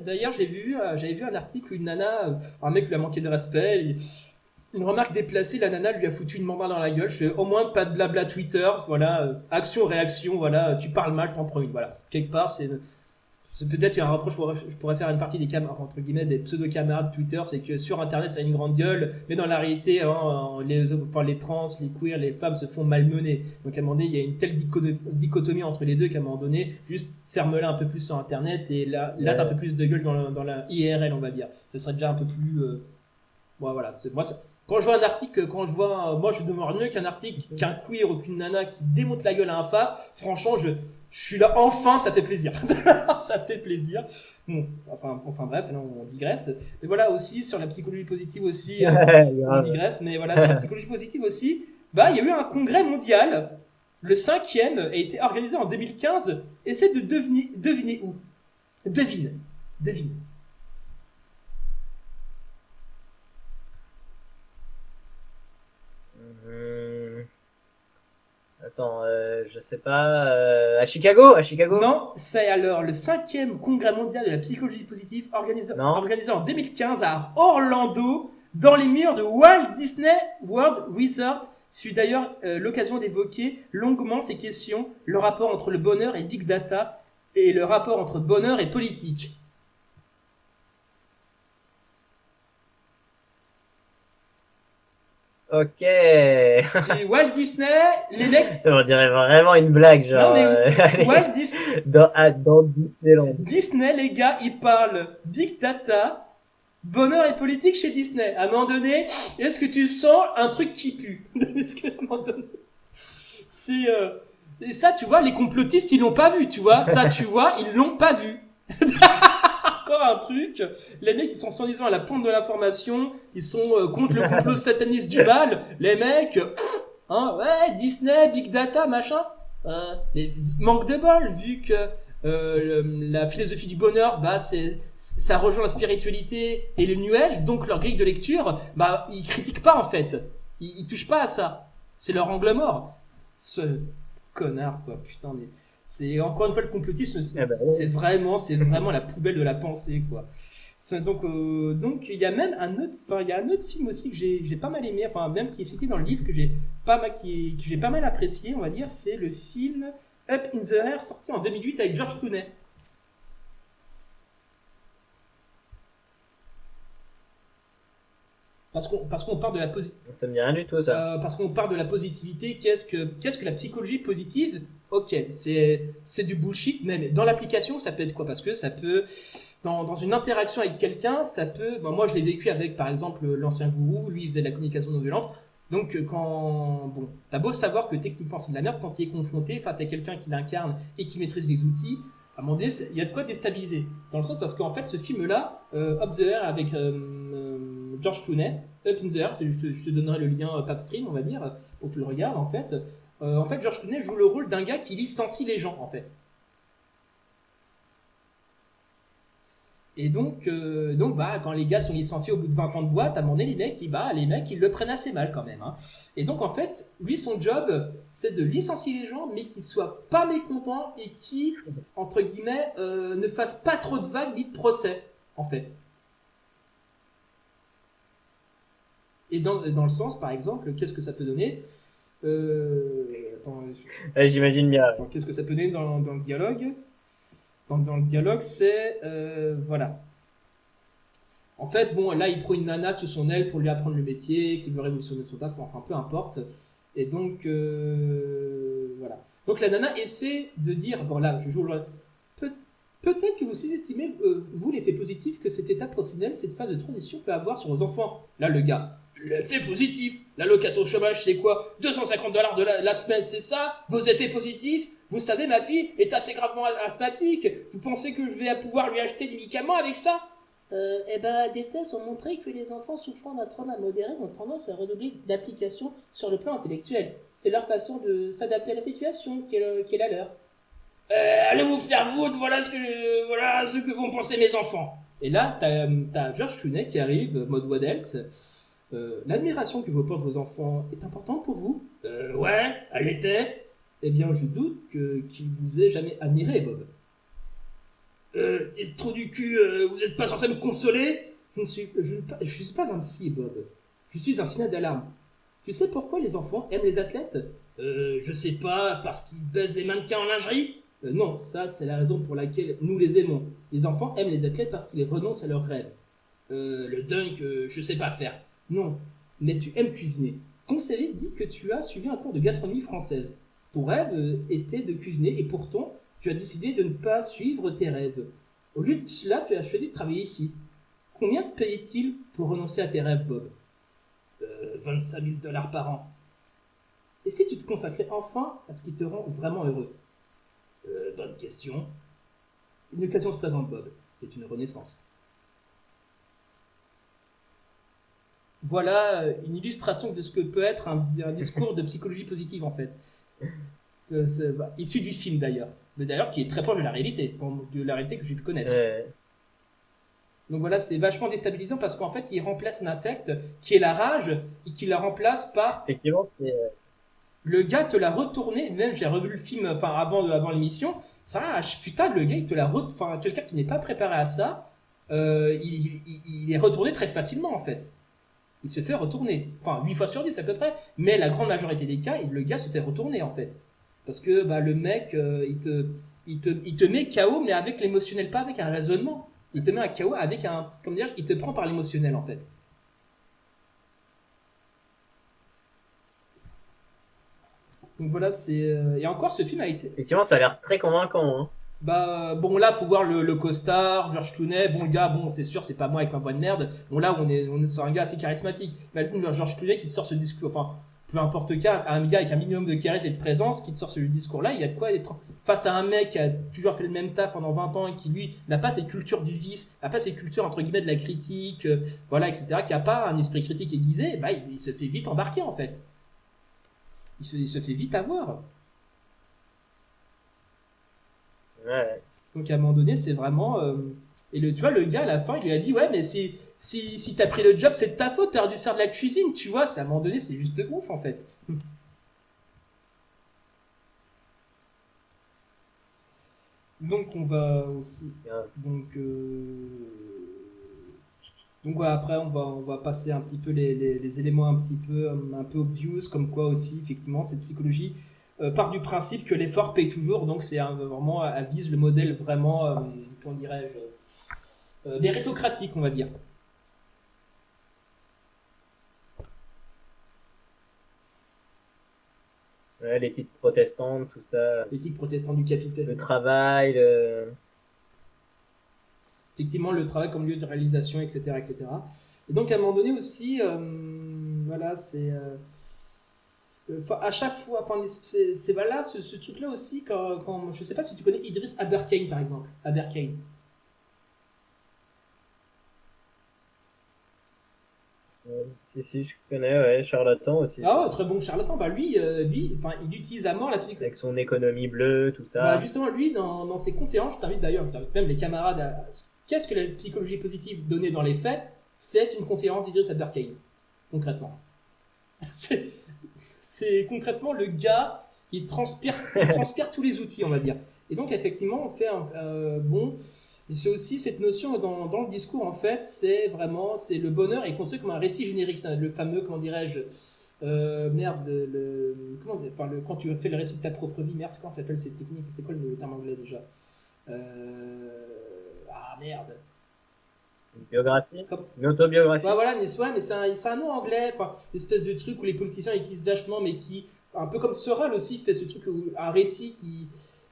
D'ailleurs, j'ai vu, euh, j'avais vu un article où une nana, euh, un mec lui a manqué de respect. Une remarque déplacée, la nana lui a foutu une main dans la gueule. Au moins pas de blabla Twitter. Voilà, euh, action, réaction. Voilà, tu parles mal, t'en prends une. Voilà, quelque part, c'est peut-être un reproche, je pourrais faire une partie des camarades, entre guillemets, des pseudo-camarades Twitter, c'est que sur Internet, ça a une grande gueule, mais dans la réalité, hein, les, les trans, les queers, les femmes se font malmener. Donc à un moment donné, il y a une telle dichotomie entre les deux qu'à un moment donné, juste ferme-la un peu plus sur Internet et là, là t'as un peu plus de gueule dans la, dans la, IRL, on va dire. Ça serait déjà un peu plus... Euh... voilà, moi, quand je vois un article, quand je vois, moi je demande mieux qu'un article, qu'un queer ou qu'une nana qui démonte la gueule à un phare, franchement, je, je suis là, enfin, ça fait plaisir. ça fait plaisir. Bon, enfin, enfin bref, on digresse. Mais voilà aussi, sur la psychologie positive aussi, euh, on digresse, mais voilà, sur la psychologie positive aussi, bah, il y a eu un congrès mondial, le cinquième, a été organisé en 2015, Essaye de deviner, deviner où? Devine, devine. Attends, euh, je sais pas. Euh, à Chicago À Chicago Non, c'est alors le cinquième congrès mondial de la psychologie positive organisé, organisé en 2015 à Orlando, dans les murs de Walt Disney World Resort. Fut d'ailleurs euh, l'occasion d'évoquer longuement ces questions, le rapport entre le bonheur et big data, et le rapport entre bonheur et politique. Ok. Walt Disney, les mecs. On dirait vraiment une blague, genre. Non, mais euh, Walt Disney. dans, dans Disneyland. Disney, les gars, ils parlent big data, bonheur et politique chez Disney. À un moment donné, est-ce que tu sens un truc qui pue Est-ce qu'à un moment donné. C'est. Euh... Et ça, tu vois, les complotistes, ils l'ont pas vu, tu vois. Ça, tu vois, ils l'ont pas vu. Encore un truc. Les mecs, ils sont sans disant à la pointe de l'information. Ils sont euh, contre le complot sataniste du mal. Les mecs, hein, ouais, Disney, Big Data, machin. Euh, mais manque de bol, vu que euh, la philosophie du bonheur, bah, c'est, ça rejoint la spiritualité et le New Age, donc leur grille de lecture, bah, ils critiquent pas en fait. Ils, ils touchent pas à ça. C'est leur angle mort. Ce connard, quoi, putain, mais. C'est encore une fois le complotisme, c'est eh ben vraiment, c'est vraiment la poubelle de la pensée, quoi. Donc, euh, donc il y a même un autre, enfin il y a un autre film aussi que j'ai pas mal aimé, enfin même qui est cité dans le livre que j'ai pas mal, qui, que j'ai pas mal apprécié, on va dire, c'est le film Up in the Air sorti en 2008 avec George Clooney. Parce qu'on parce qu'on parle de la positivité. Ça me dit rien du tout ça. Euh, parce qu'on de la positivité. Qu'est-ce que qu'est-ce que la psychologie positive Ok, c'est du bullshit. Mais dans l'application, ça peut être quoi? Parce que ça peut dans, dans une interaction avec quelqu'un, ça peut. moi, je l'ai vécu avec par exemple l'ancien gourou. Lui, il faisait de la communication non violente. Donc quand bon, t'as beau savoir que techniquement c'est de la merde quand tu es confronté face à quelqu'un qui l'incarne et qui maîtrise les outils, à un moment donné, il y a de quoi déstabiliser. Dans le sens parce qu'en fait, ce film-là, euh, Up the Air avec euh, euh, George Clooney, Up in the Air, je te, donnerai le lien Papstream, on va dire, pour que tu le regardes, en fait. En fait, George Clooney joue le rôle d'un gars qui licencie les gens, en fait. Et donc, euh, donc bah, quand les gars sont licenciés au bout de 20 ans de boîte, à un moment donné, les mecs, ils, bah, les mecs, ils le prennent assez mal quand même. Hein. Et donc, en fait, lui, son job, c'est de licencier les gens, mais qu'ils soient pas mécontents et qui, entre guillemets, euh, ne fassent pas trop de vagues ni de procès, en fait. Et dans le sens, par exemple, qu'est-ce que ça peut donner? Euh, J'imagine bien. Qu'est-ce que ça peut donner dans, dans le dialogue? Dans, dans le dialogue, c'est euh, voilà. En fait, bon, là, il prend une nana sous son aile pour lui apprendre le métier, qu'il veut révolutionner son taf, enfin, peu importe. Et donc, euh, voilà. Donc, la nana essaie de dire, bon, là, je joue le... Peut-être que vous sous-estimez, euh, vous, l'effet positif que cette étape professionnelle, cette phase de transition peut avoir sur vos enfants. Là, le gars, l'effet positif, l'allocation chômage, c'est quoi? 250 dollars de la, semaine, c'est ça? Vos effets positifs? Vous savez, ma fille est assez gravement asthmatique. Vous pensez que je vais pouvoir lui acheter des médicaments avec ça? Euh, eh ben, des tests ont montré que les enfants souffrant d'un trauma modéré ont tendance à redoubler d'application sur le plan intellectuel. C'est leur façon de s'adapter à la situation qui est, qui est la leur. Euh, allez vous faire foutre, voilà ce que, voilà ce que vont penser mes enfants. Et là, t'as, as Georges Clooney qui arrive, mode Waddles. Euh, l'admiration que vous portez vos enfants est importante pour vous? Euh, Ouais, elle était. Eh bien, je doute que, qu'il vous ait jamais admiré, Bob. Euh, trop du cul, euh, vous n'êtes pas censé me consoler? Je ne, suis, je, suis pas un psy, Bob. Je suis un signal d'alarme. Tu sais pourquoi les enfants aiment les athlètes? Euh, je sais pas, parce qu'ils baisent les mannequins en lingerie? Euh, non, ça c'est la raison pour laquelle nous les aimons. Les enfants aiment les athlètes parce qu'ils renoncent à leurs rêves. Euh, le dunk, euh, je sais pas faire. Non, mais tu aimes cuisiner. Ton CV dit que tu as suivi un cours de gastronomie française. Ton rêve était de cuisiner et pourtant tu as décidé de ne pas suivre tes rêves. Au lieu de cela, tu as choisi de travailler ici. Combien te payait-il pour renoncer à tes rêves, Bob? 25 000 dollars par an. Et si tu te consacrais enfin à ce qui te rend vraiment heureux? Euh, bonne question. Une occasion se présente, Bob. C'est une renaissance. Voilà euh, une illustration de ce que peut être un, discours de psychologie positive, en fait. Bah, issu du film, d'ailleurs. Mais d'ailleurs, qui est très proche de la réalité, de la réalité que j'ai pu connaître. Donc voilà, c'est vachement déstabilisant parce qu'en fait, il remplace un affect qui est la rage et qui la remplace par. Effectivement, c'est euh, le gars te l'a retourné, même j'ai revu le film enfin, avant, avant l'émission, ça, putain, le gars, il te l'a retourné, enfin, quelqu'un qui n'est pas préparé à ça, euh, il, est retourné très facilement, en fait. Il se fait retourner. Enfin, 8 fois sur 10 à peu près, mais la grande majorité des cas, le gars se fait retourner, en fait. Parce que bah, le mec, euh, il, te, il, te, il te met KO, mais avec l'émotionnel, pas avec un raisonnement. Il te met un KO avec un. Comment dire Il te prend par l'émotionnel, en fait. Donc voilà, c'est. Euh, et encore, ce film a été. Effectivement, ça a l'air très convaincant. Hein. Bah bon là faut voir le, le costard, George Clooney, bon le gars bon c'est sûr c'est pas moi avec ma voix de merde, bon là on est on est sur un gars assez charismatique, mais George Clooney qui te sort ce discours, enfin peu importe cas, un gars avec un minimum de charisme et de présence qui te sort ce discours là, il y a de quoi être face à un mec qui a toujours fait le même taf pendant 20 ans et qui lui n'a pas cette culture du vice, n'a pas cette culture entre guillemets de la critique, euh, voilà etc, qui a pas un esprit critique aiguisé, bah il se fait vite embarquer en fait. Il se, fait vite avoir. Ouais. Donc à un moment donné, c'est vraiment. Euh, et le, tu vois, le gars à la fin, il lui a dit Ouais, mais si, si, si t'as pris le job, c'est de ta faute, t'aurais dû faire de la cuisine, tu vois. À un moment donné, c'est juste ouf en fait. Donc on va aussi. Donc. Euh, donc après, on va, on va passer un petit peu les, les, éléments un petit peu, un peu obvious, comme quoi aussi, effectivement, cette psychologie part du principe que l'effort paye toujours. Donc c'est vraiment, elle vise le modèle vraiment, euh, comment dirais-je, euh, méritocratique, on va dire. l'éthique protestante, tout ça. L'éthique protestante du capitaine. Le travail, le effectivement le travail comme lieu de réalisation, etc. etc. Et donc à un moment donné aussi, euh, voilà, c'est... Euh, euh, à chaque fois, c'est voilà, ce, ce truc-là aussi, quand, quand, je sais pas si tu connais Idris Aberkane par exemple, Aberkane. si, si, je connais, ouais, charlatan aussi. Ah ouais, très bon charlatan. Bah lui, lui enfin, il utilise à mort la psychologie. Avec son économie bleue, tout ça. Bah justement, lui, dans, dans ses conférences, je t'invite d'ailleurs, je t'invite même les camarades à Qu'est-ce que la psychologie positive donnée dans les faits C'est une conférence d'Idriss Aberkane, concrètement. C'est concrètement le gars, il transpire, il transpire tous les outils, on va dire. Et donc, effectivement, on fait un. Euh, bon. C'est aussi cette notion dans, dans, le discours, en fait, c'est vraiment, c'est le bonheur est construit comme un récit générique, c'est le fameux, comment dirais-je, euh, merde, le, comment, enfin, le, quand tu fais le récit de ta propre vie, merde, comment s'appelle cette technique C'est quoi le terme anglais déjà? Euh, ah merde. Biographie autobiographie bah, voilà, mais c'est un, un, nom anglais, enfin, espèce de truc où les politiciens utilisent vachement, mais qui, un peu comme Soral aussi, fait ce truc, où, un récit qui,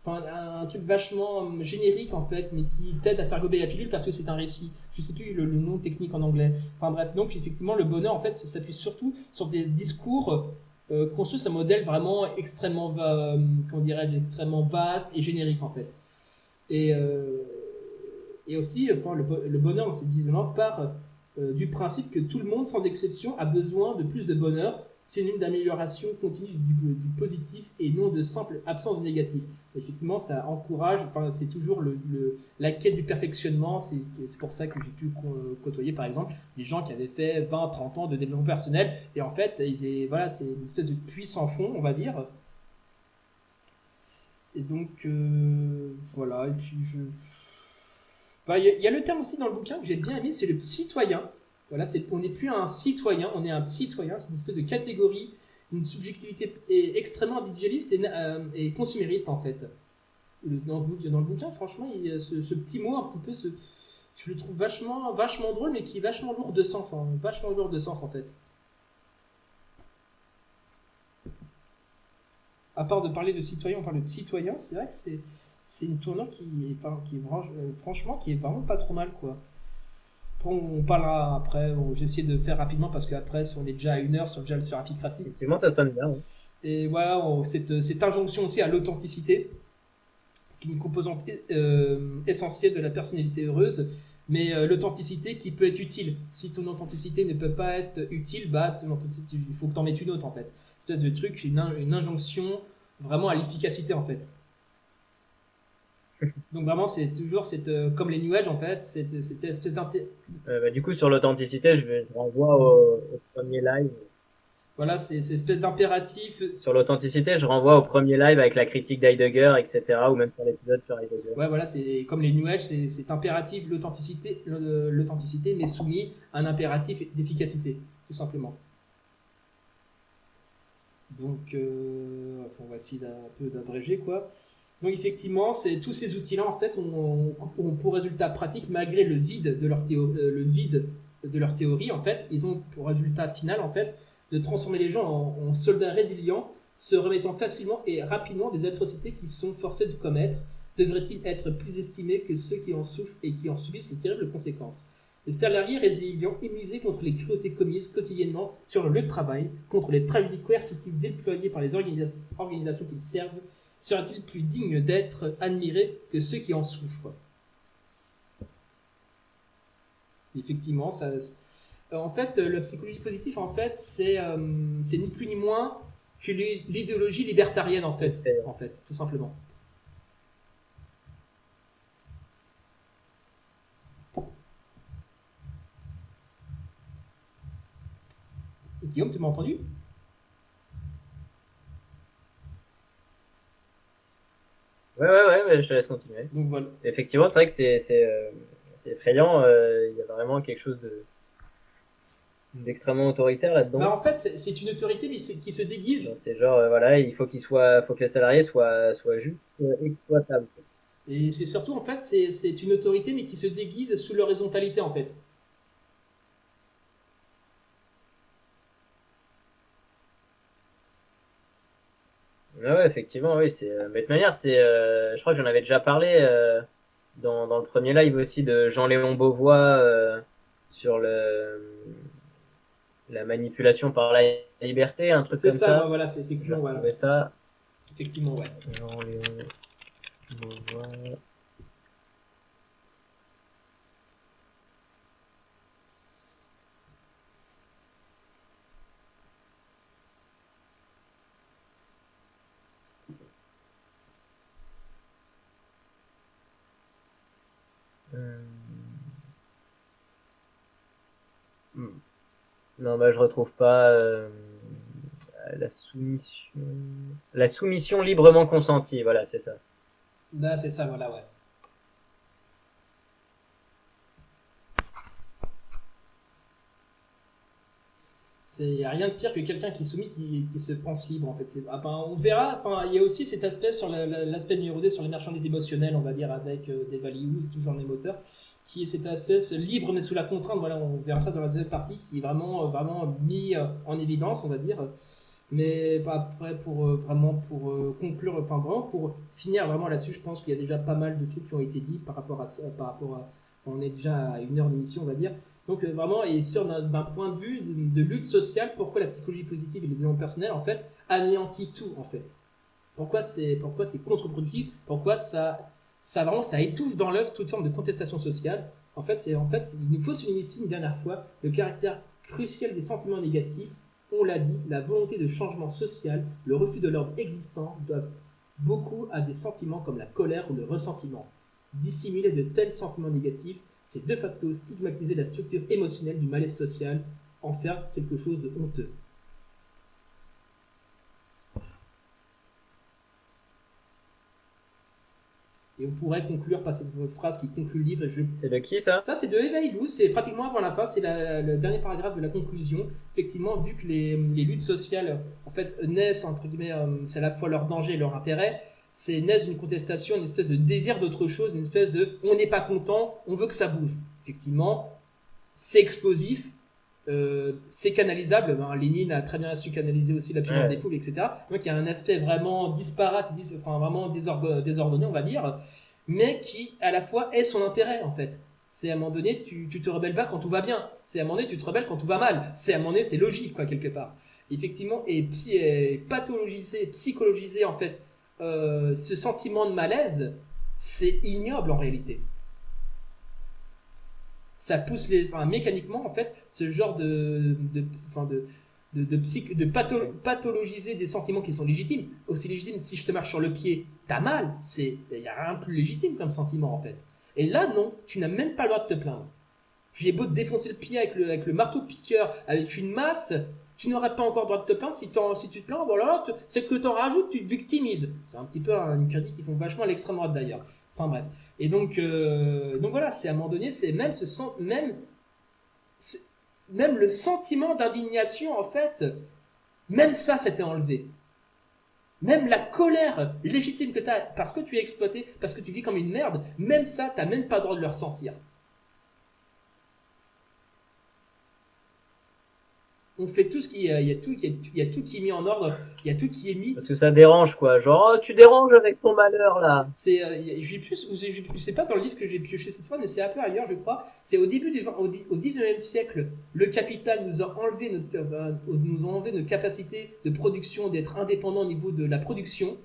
un, truc vachement euh, générique en fait, mais qui t'aide à faire gober la pilule parce que c'est un récit. Je sais plus le, nom technique en anglais. Enfin bref, donc effectivement, le bonheur en fait, s'appuie surtout sur des discours euh, construits sur un modèle vraiment extrêmement, euh, comment dirais extrêmement vaste et générique en fait. Et, euh, et aussi, le, bonheur, c'est visiblement part du principe que tout le monde, sans exception, a besoin de plus de bonheur c'est une d'amélioration continue du, positif et non de simple absence de négatif. Effectivement, ça encourage, c'est toujours la quête du perfectionnement. C'est pour ça que j'ai pu côtoyer, par exemple, des gens qui avaient fait 20, 30 ans de développement personnel. Et en fait, voilà, c'est une espèce de puits sans fond, on va dire. Et donc, euh, voilà. Et puis, je. Il y, a le terme aussi dans le bouquin que j'ai bien aimé, c'est le citoyen. Voilà, on n'est plus un citoyen, on est un citoyen, c'est une espèce de catégorie, une subjectivité extrêmement individualiste et, euh, et consumériste en fait. Dans le, bouquin, franchement, il y a ce, petit mot un petit peu, je le trouve vachement, vachement drôle, mais qui est vachement lourd de sens, en, vachement lourd de sens en fait. À part de parler de citoyen, on parle de citoyen, c'est vrai que c'est, c'est une tournure qui est, qui est euh, franchement, qui est vraiment pas trop mal quoi on parlera après. J'essaie de faire rapidement parce qu'après, si on est déjà à une heure sur déjà sur Apicratie. Effectivement, ça sonne bien. Et voilà, cette, cette, injonction aussi à l'authenticité, qui est une composante euh, essentielle de la personnalité heureuse, mais euh, l'authenticité qui peut être utile. Si ton authenticité ne peut pas être utile, bah, il faut que tu en mettes une autre en fait. Espèce de truc, une, une injonction vraiment à l'efficacité en fait. Donc vraiment, c'est toujours cette, euh, comme les New Age en fait, cette, cette espèce d'inté... Euh, bah, du coup, sur l'authenticité, je, vais, renvoie au, premier live. Voilà, c'est cette espèce d'impératif. Sur l'authenticité, je renvoie au premier live avec la critique d'Heidegger, etc., ou même sur l'épisode sur Heidegger. Ouais, voilà, c'est comme les New Age, c'est impératif, l'authenticité, l'authenticité, mais soumis à un impératif d'efficacité, tout simplement. Donc, euh, enfin, essayer un peu d'abréger, quoi. Donc effectivement, tous ces outils-là en fait ont, pour résultat pratique, malgré le vide de leur théorie, euh, le vide de leur théorie en fait, ils ont pour résultat final en fait de transformer les gens en, soldats résilients, se remettant facilement et rapidement des atrocités qu'ils sont forcés de commettre. Devraient-ils être plus estimés que ceux qui en souffrent et qui en subissent les terribles conséquences? Les salariés résilients immunisés contre les cruautés commises quotidiennement sur le lieu de travail, contre les tragédies coercitives déployées par les organisations qu'ils servent, sera-t-il plus digne d'être admiré que ceux qui en souffrent? Effectivement, ça, en fait, la psychologie positive, en fait, c'est euh, ni plus ni moins que l'idéologie libertarienne, en fait, en fait, tout simplement. Guillaume, tu m'as entendu? Ouais, ouais, ouais, je te laisse continuer. Donc voilà. Effectivement, c'est vrai que c'est c'est euh, effrayant. Euh, il y a vraiment quelque chose de d'extrêmement autoritaire là-dedans. Bah en fait, c'est une autorité mais qui se déguise. C'est genre euh, voilà, il faut qu'il soit, faut que les salariés soient soient juste exploitables. Et c'est surtout en fait, c'est une autorité mais qui se déguise sous l'horizontalité en fait. Ah ouais, effectivement, oui, c'est. Euh, mais de toute manière, c'est. Euh, je crois que j'en avais déjà parlé euh, dans, dans le premier live aussi de Jean-Léon Beauvois sur le la manipulation par la liberté, un truc comme ça. C'est ça, voilà, c'est effectivement, voilà. ça. Effectivement, ouais. Jean-Léon Beauvois. Non, bah, je retrouve pas euh, la soumission. La soumission librement consentie, voilà, c'est ça. Bah, c'est ça, voilà, ouais. Il n'y a rien de pire que quelqu'un qui est soumis qui, se pense libre en fait. Ah ben, on verra, il y a aussi cet aspect sur l'aspect numéro 2 sur les marchandises émotionnelles, on va dire, avec euh, des values, toujours les moteurs qui est cette espèce libre mais sous la contrainte. Voilà, on verra ça dans la deuxième partie, qui est vraiment, vraiment mis euh, en évidence, on va dire. Mais après, pour euh, vraiment pour euh, conclure, enfin vraiment pour finir vraiment là-dessus, je pense qu'il y a déjà pas mal de trucs qui ont été dit par rapport à par rapport à, on est déjà à une heure d'émission, on va dire. Donc vraiment, et sur d'un point de vue de, lutte sociale, pourquoi la psychologie positive et le développement personnel en fait anéantit tout en fait? Pourquoi c'est pourquoi c'est contre-productif? Pourquoi ça ça vraiment ça étouffe dans l'œuvre toute forme de contestation sociale? En fait, en fait il nous faut souligner ici une dernière fois le caractère crucial des sentiments négatifs on l'a dit, la volonté de changement social, le refus de l'ordre existant doivent beaucoup à des sentiments comme la colère ou le ressentiment. Dissimuler de tels sentiments négatifs, c'est de facto stigmatiser la structure émotionnelle du malaise social, en faire quelque chose de honteux. Et on pourrait conclure par cette phrase qui conclut le livre. C'est de qui ça? Ça, c'est de Eva Illouz, c'est pratiquement avant la fin, c'est le dernier paragraphe de la conclusion. Effectivement, vu que les, luttes sociales, en fait, naissent, entre guillemets, euh, c'est à la fois leur danger et leur intérêt, c'est naissent d'une contestation, une espèce de désir d'autre chose, une espèce de on n'est pas content, on veut que ça bouge. Effectivement, c'est explosif, euh, c'est canalisable. Ben, Lénine a très bien su canaliser aussi la puissance des foules, etc. Donc il y a un aspect vraiment disparate, enfin vraiment désordonné, on va dire, mais qui à la fois est son intérêt en fait. C'est à un moment donné, tu, tu te rebelles pas quand tout va bien. C'est à un moment donné, tu te rebelles quand tout va mal. C'est à un moment donné, c'est logique quoi quelque part. Effectivement, et, psy, et pathologiser, psychologiser en fait euh, ce sentiment de malaise, c'est ignoble en réalité ça pousse les, enfin, mécaniquement en fait, ce genre de, de, enfin, de, de, de, de pathologiser des sentiments qui sont légitimes. Aussi légitimes, si je te marche sur le pied, t'as mal. Il y a rien de plus légitime comme sentiment en fait. Et là, non, tu n'as même pas le droit de te plaindre. J'ai beau te défoncer le pied avec le, avec le marteau piqueur, avec une masse, tu n'aurais pas encore le droit de te plaindre si, tu te plains, voilà, c'est que t'en rajoutes, tu te victimises. C'est un petit peu une critique qui font vachement à l'extrême droite d'ailleurs. Enfin bref. Et donc, euh, donc voilà, c'est à un moment donné, c'est même ce même, même le sentiment d'indignation en fait, même ça s'était enlevé. Même la colère légitime que tu as parce que tu es exploité, parce que tu vis comme une merde, même ça, tu n'as même pas le droit de le ressentir. On fait tout ce qui il y a tout il y a tout qui est mis en ordre il y a tout qui est mis. Parce que ça dérange quoi. Genre oh, tu déranges avec ton malheur là. C'est euh, j'ai plus je sais pas dans le livre que j'ai pioché cette fois mais c'est un peu ailleurs je crois. C'est au début du au, au 19e siècle le capital nous a enlevé notre euh, nous a enlevé notre capacité de production d'être indépendant au niveau de la production.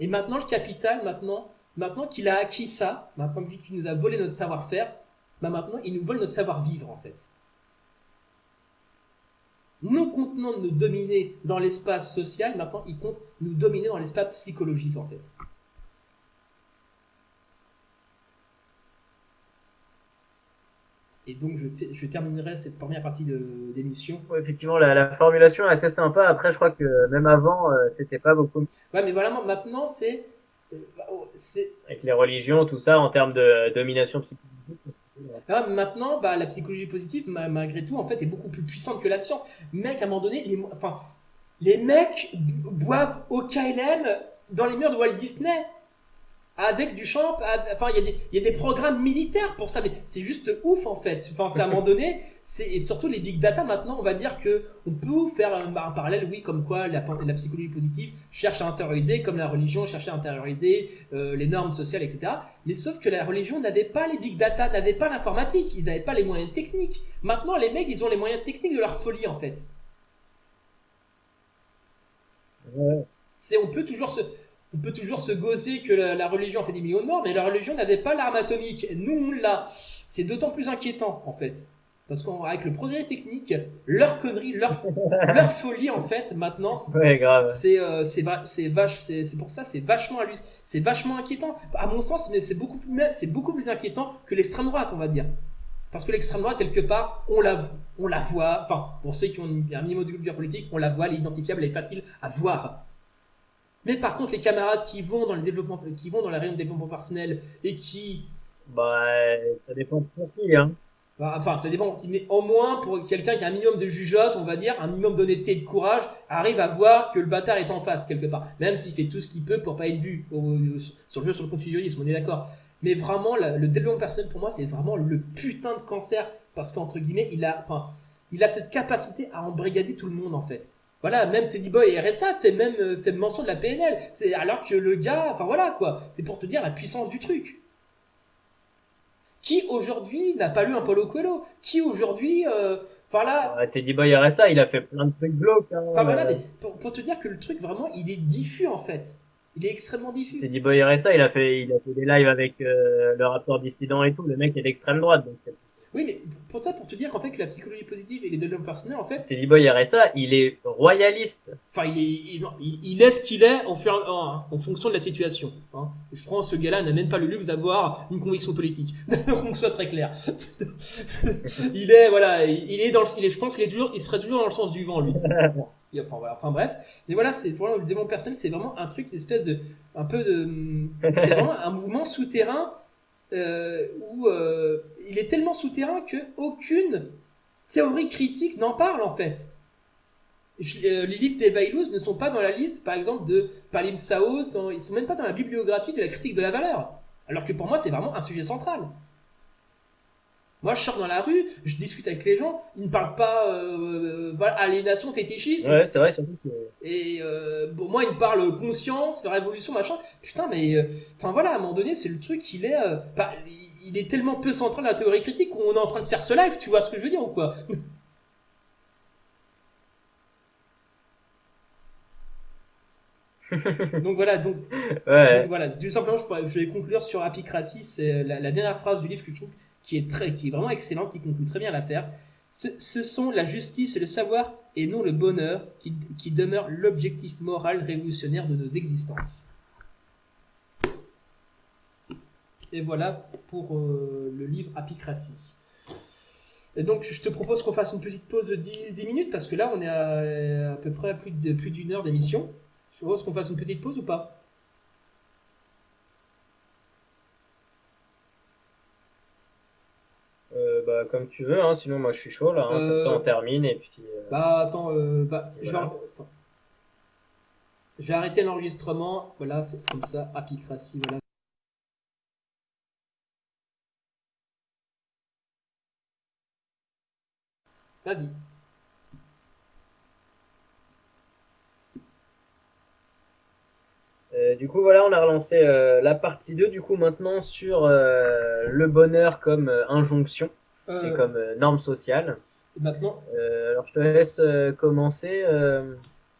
Et maintenant le capital maintenant maintenant qu'il a acquis ça maintenant qu'il nous a volé notre savoir-faire bah maintenant il nous vole notre savoir-vivre en fait non contenant de nous dominer dans l'espace social, maintenant il compte nous dominer dans l'espace psychologique en fait. Et donc je, fais, je terminerai cette première partie d'émission. effectivement, la, formulation est assez sympa. Après, je crois que même avant, euh, c'était pas beaucoup. Ouais, mais voilà, maintenant c'est, euh, oh, c'est. Avec les religions, tout ça, en termes de domination psychologique maintenant, bah, la psychologie positive, malgré tout, en fait, est beaucoup plus puissante que la science. Mec, à un moment donné, enfin, les mecs boivent au KLM dans les murs de Walt Disney avec du champ, enfin il y, a des, y a des programmes militaires pour ça, mais c'est juste ouf en fait. Enfin, à un moment donné, c'est et surtout les big data maintenant, on va dire que on peut faire un, parallèle, oui, comme quoi la, la, psychologie positive cherche à intérioriser, comme la religion cherchait à intérioriser euh, les normes sociales, etc. Mais sauf que la religion n'avait pas les big data, n'avait pas l'informatique, ils n'avaient pas les moyens techniques. Maintenant, les mecs, ils ont les moyens techniques de leur folie en fait. C'est, on peut toujours se, on peut toujours se gosser que la, religion a fait des millions de morts, mais la religion n'avait pas l'arme atomique. Nous, on l'a. C'est d'autant plus inquiétant, en fait. Parce qu'avec le progrès technique, leur connerie, leur, leur folie, en fait, maintenant, c'est euh, c'est pour ça, c'est vachement c'est vachement inquiétant. À mon sens, mais c'est beaucoup beaucoup plus inquiétant que l'extrême droite, on va dire. Parce que l'extrême droite, quelque part, on la, on la voit, enfin, pour ceux qui ont un minimum de culture politique, on la voit, elle est identifiable, elle est facile à voir. Mais par contre, les camarades qui vont dans le développement, qui vont dans la réunion de développement personnel et qui. Bah, ça dépend pour qui, hein. Bah, enfin, ça dépend. Mais au moins, pour quelqu'un qui a un minimum de jugeote, on va dire, un minimum d'honnêteté et de courage, arrive à voir que le bâtard est en face, quelque part. Même s'il fait tout ce qu'il peut pour pas être vu sur le jeu sur le confusionnisme, on est d'accord. Mais vraiment, le développement personnel, pour moi, c'est vraiment le putain de cancer. Parce qu'entre guillemets, il a, enfin, il a cette capacité à embrigader tout le monde, en fait. Voilà, même Teddy Boy et RSA fait même fait mention de la PNL. C'est alors que le gars, enfin voilà quoi, c'est pour te dire la puissance du truc. Qui aujourd'hui n'a pas lu un Paulo Coelho? Qui aujourd'hui, enfin là, Teddy Boy RSA, il a fait plein de trucs glauques. Hein, enfin voilà, mais pour, pour, te dire que le truc vraiment, il est diffus en fait. Il est extrêmement diffus. Teddy Boy RSA, il a fait, il a fait des lives avec euh, le rapport dissident et tout. Le mec est d'extrême droite, donc oui, mais pour ça, pour te dire qu'en fait, que la psychologie positive et les développements personnels, en fait. Teddy Boy RSA, il est royaliste. Enfin, il est, il, il est ce qu'il est en, en, en, fonction de la situation. Hein. Je pense ce gars-là n'a même pas le luxe d'avoir une conviction politique. qu'on soit très clair. il est, voilà, il est dans le, il est, je pense qu'il est toujours, il serait toujours dans le sens du vent, lui. Enfin, voilà, enfin bref. Mais voilà, c'est pour le développement personnel, c'est vraiment un truc, une espèce de, un peu de, c'est vraiment un mouvement souterrain euh, où euh, il est tellement souterrain que aucune théorie critique n'en parle en fait. Euh, les livres d'Eva ne sont pas dans la liste, par exemple, de Palim Saos, ils sont même pas dans la bibliographie de la critique de la valeur. Alors que pour moi, c'est vraiment un sujet central. Moi, je sors dans la rue, je discute avec les gens, ils ne parlent pas euh, voilà, aliénation, fétichisme. Ouais, c'est vrai, surtout que... Et euh, bon, moi, ils me parlent conscience, révolution, machin. Putain, mais euh, enfin voilà, à un moment donné, c'est le truc, il est, euh, il est tellement peu central dans la théorie critique qu'on est en train de faire ce live, tu vois ce que je veux dire ou quoi? Donc voilà, donc, ouais. voilà, tout simplement, je, je vais conclure sur Apicratie, c'est la, la, dernière phrase du livre que je trouve qui est, très, qui est vraiment excellent, qui conclut très bien l'affaire. Ce, sont la justice et le savoir, et non le bonheur, qui, qui demeure l'objectif moral révolutionnaire de nos existences. Et voilà pour euh, le livre Apicratie. Et donc, je te propose qu'on fasse une petite pause de 10, 10 minutes, parce que là, on est à, à peu près à plus d'une heure d'émission. Je propose qu'on fasse une petite pause ou pas? Comme tu veux, hein, sinon moi je suis chaud là, hein, comme ça on euh, termine et puis. Euh, bah attends, euh, bah, vais arrêter l'enregistrement, voilà, c'est comme ça, apicratie, voilà. Vas-y. du coup, voilà, on a relancé la partie 2, du coup, maintenant sur le bonheur comme injonction et euh, comme euh, norme sociale. Maintenant euh, Alors, je te laisse commencer.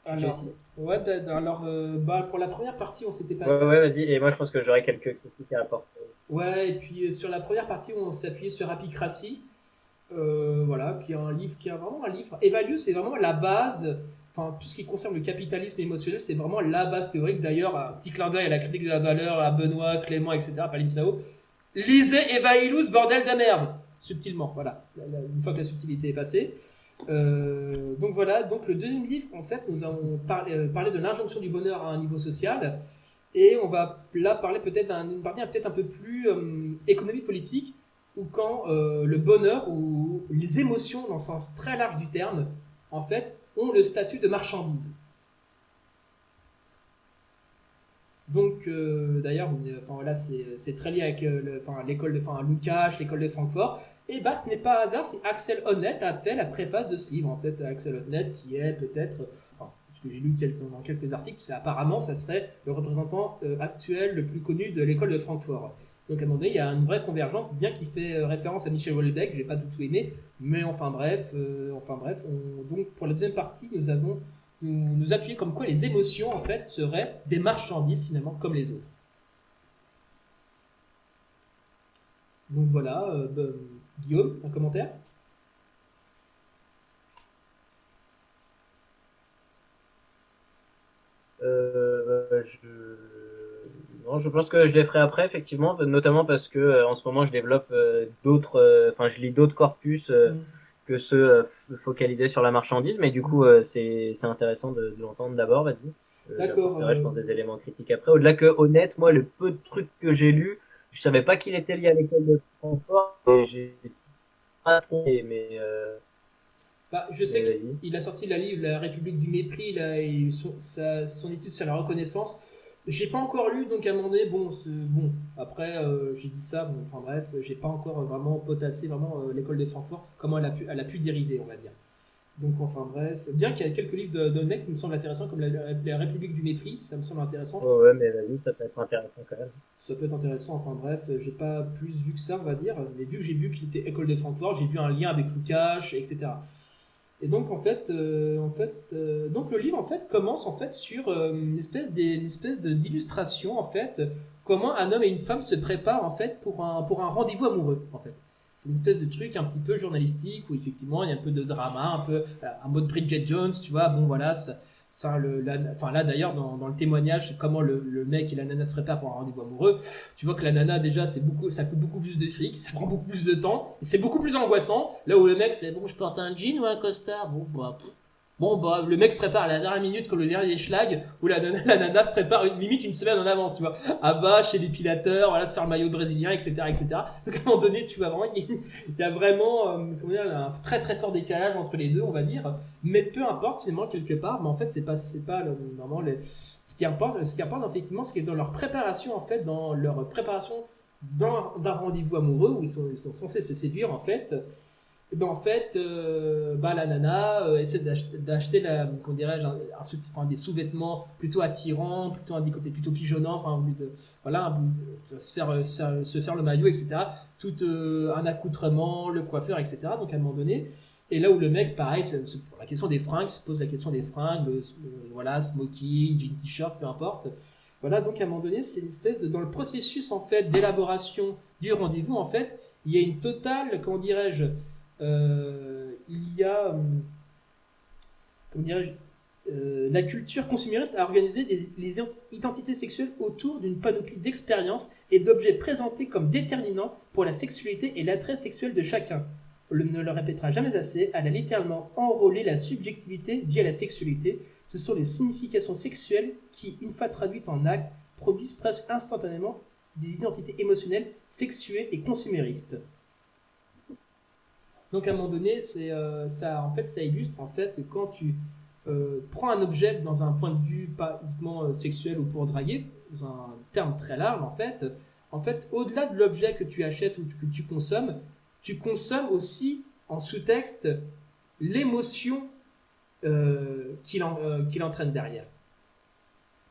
alors, ouais, alors bah, pour la première partie, on s'était pas. Ouais, ouais vas-y. Et moi, je pense que j'aurais quelques critiques à apporter. Ouais, et puis sur la première partie, on s'appuyait sur Apicratie. Euh, voilà, qui est un livre qui est vraiment un livre. Evalue, c'est vraiment la base. Enfin, tout ce qui concerne le capitalisme émotionnel, c'est vraiment la base théorique. D'ailleurs, un petit clin d'œil à la critique de la valeur, à Benoît, Clément, etc., Palim Sao. Lisez Eva bordel de merde subtilement, voilà, une fois que la subtilité est passée. Euh, donc voilà, donc le deuxième livre, en fait, nous avons parlé, euh, parlé de l'injonction du bonheur à un niveau social, et on va là parler peut-être d'une partie peut-être un peu plus euh, économique politique, où quand le bonheur ou les émotions, dans le sens très large du terme, en fait, ont le statut de marchandise. Donc, euh, d'ailleurs, enfin, c'est très lié avec euh, l'école de enfin, l'école de Francfort. Et bah, ce n'est pas hasard, c'est Axel Honneth a fait la préface de ce livre. En fait, Axel Honneth, qui est peut-être, enfin, ce que j'ai lu dans quelques articles, c'est apparemment, ça serait le représentant euh, actuel le plus connu de l'école de Francfort. Donc, à un moment donné, il y a une vraie convergence, bien qu'il fait référence à Michel Houellebecq, j'ai pas tout aimé, mais enfin bref, enfin bref, donc pour la deuxième partie, nous avons nous, nous appuyer comme quoi les émotions, en fait, seraient des marchandises, finalement, comme les autres. Donc voilà, euh, ben, Guillaume, un commentaire? Euh, je... Non, je pense que je les ferai après, effectivement, notamment parce que euh, en ce moment je développe euh, d'autres, euh, enfin je lis d'autres corpus. Mm que ceux euh, focalisés sur la marchandise, mais du coup, euh, c'est intéressant de, de l'entendre d'abord, vas-y. Euh, D'accord. je pense des éléments critiques après. Au-delà que, honnête, moi, le peu de trucs que j'ai lus, je savais pas qu'il était lié à l'école de Francfort, et j'ai mais bah, je sais qu'il a sorti la livre La République du mépris, là, et son, sa, son étude sur la reconnaissance. J'ai pas encore lu, donc à un moment donné, bon, bon. Après, euh, j'ai dit ça, bon, enfin bref, j'ai pas encore vraiment potassé vraiment euh, l'école de Francfort, comment elle a pu, elle a pu dériver, on va dire. Donc, enfin bref, bien qu'il y ait quelques livres de, mecs qui me semblent intéressants, comme la, République du mépris, ça me semble intéressant. ouais, mais vas-y, ça peut être intéressant quand même. Ça peut être intéressant, enfin bref, j'ai pas plus vu que ça, on va dire, mais vu que j'ai vu qu'il était école de Francfort, j'ai vu un lien avec Lukács, etc. Et donc en fait, euh, en fait, euh, donc le livre en fait commence en fait sur euh, une espèce espèce d'illustration en fait comment un homme et une femme se préparent en fait pour un pour un rendez-vous amoureux en fait c'est une espèce de truc un petit peu journalistique où effectivement il y a un peu de drama, un peu euh, un mode Bridget Jones, tu vois. Bon voilà, ça, ça le, enfin là d'ailleurs dans, dans, le témoignage, comment le, le, mec et la nana se préparent pour un rendez-vous amoureux, tu vois que la nana déjà c'est beaucoup, ça coûte beaucoup plus de fric, ça prend beaucoup plus de temps, c'est beaucoup plus angoissant. Là où le mec c'est bon, je porte un jean ou un costard, bon bah Bon, bah, le mec se prépare à la dernière minute comme le dernier schlag, où la nana, se prépare une, limite une semaine en avance, tu vois. À va chez l'épilateur, voilà, se faire le maillot brésilien, etc., etc. Donc, à un moment donné, tu vois vraiment qu'il y a vraiment, euh, comment dire, un très très fort décalage entre les deux, on va dire. Mais peu importe, finalement, quelque part, mais en fait, c'est pas, c'est pas, le, vraiment, ce qui importe, ce qui importe, effectivement, ce qui est dans leur préparation, en fait, dans leur préparation d'un rendez-vous amoureux, où ils sont, censés se séduire, en fait, ben en fait, euh, bah, la nana euh, essaie d'acheter la, un, des sous-vêtements plutôt attirants, plutôt un des plutôt pigeonnants, enfin, de, voilà, se faire, se faire le maillot, etc. Tout euh, un accoutrement, le coiffeur, etc. Donc à un moment donné, et là où le mec, pareil, pour la question des fringues, se pose la question des fringues, voilà, smoking, jean, t-shirt, peu importe. Voilà, donc à un moment donné, c'est une espèce de, dans le processus en fait d'élaboration du rendez-vous, en fait, il y a une totale, comment dirais-je, euh, il y a, euh, comment euh, la culture consumériste a organisé les identités sexuelles autour d'une panoplie d'expériences et d'objets présentés comme déterminants pour la sexualité et l'attrait sexuel de chacun. On ne le répétera jamais assez, elle a littéralement enrôlé la subjectivité via la sexualité. Ce sont les significations sexuelles qui, une fois traduites en actes, produisent presque instantanément des identités émotionnelles, sexuées et consuméristes. Donc à un moment donné, euh, ça, en fait, ça illustre en fait quand tu euh, prends un objet dans un point de vue pas uniquement euh, sexuel ou pour draguer, dans un terme très large en fait, en fait, au-delà de l'objet que tu achètes ou que tu consommes, tu consommes aussi en sous-texte l'émotion qu'il entraîne derrière.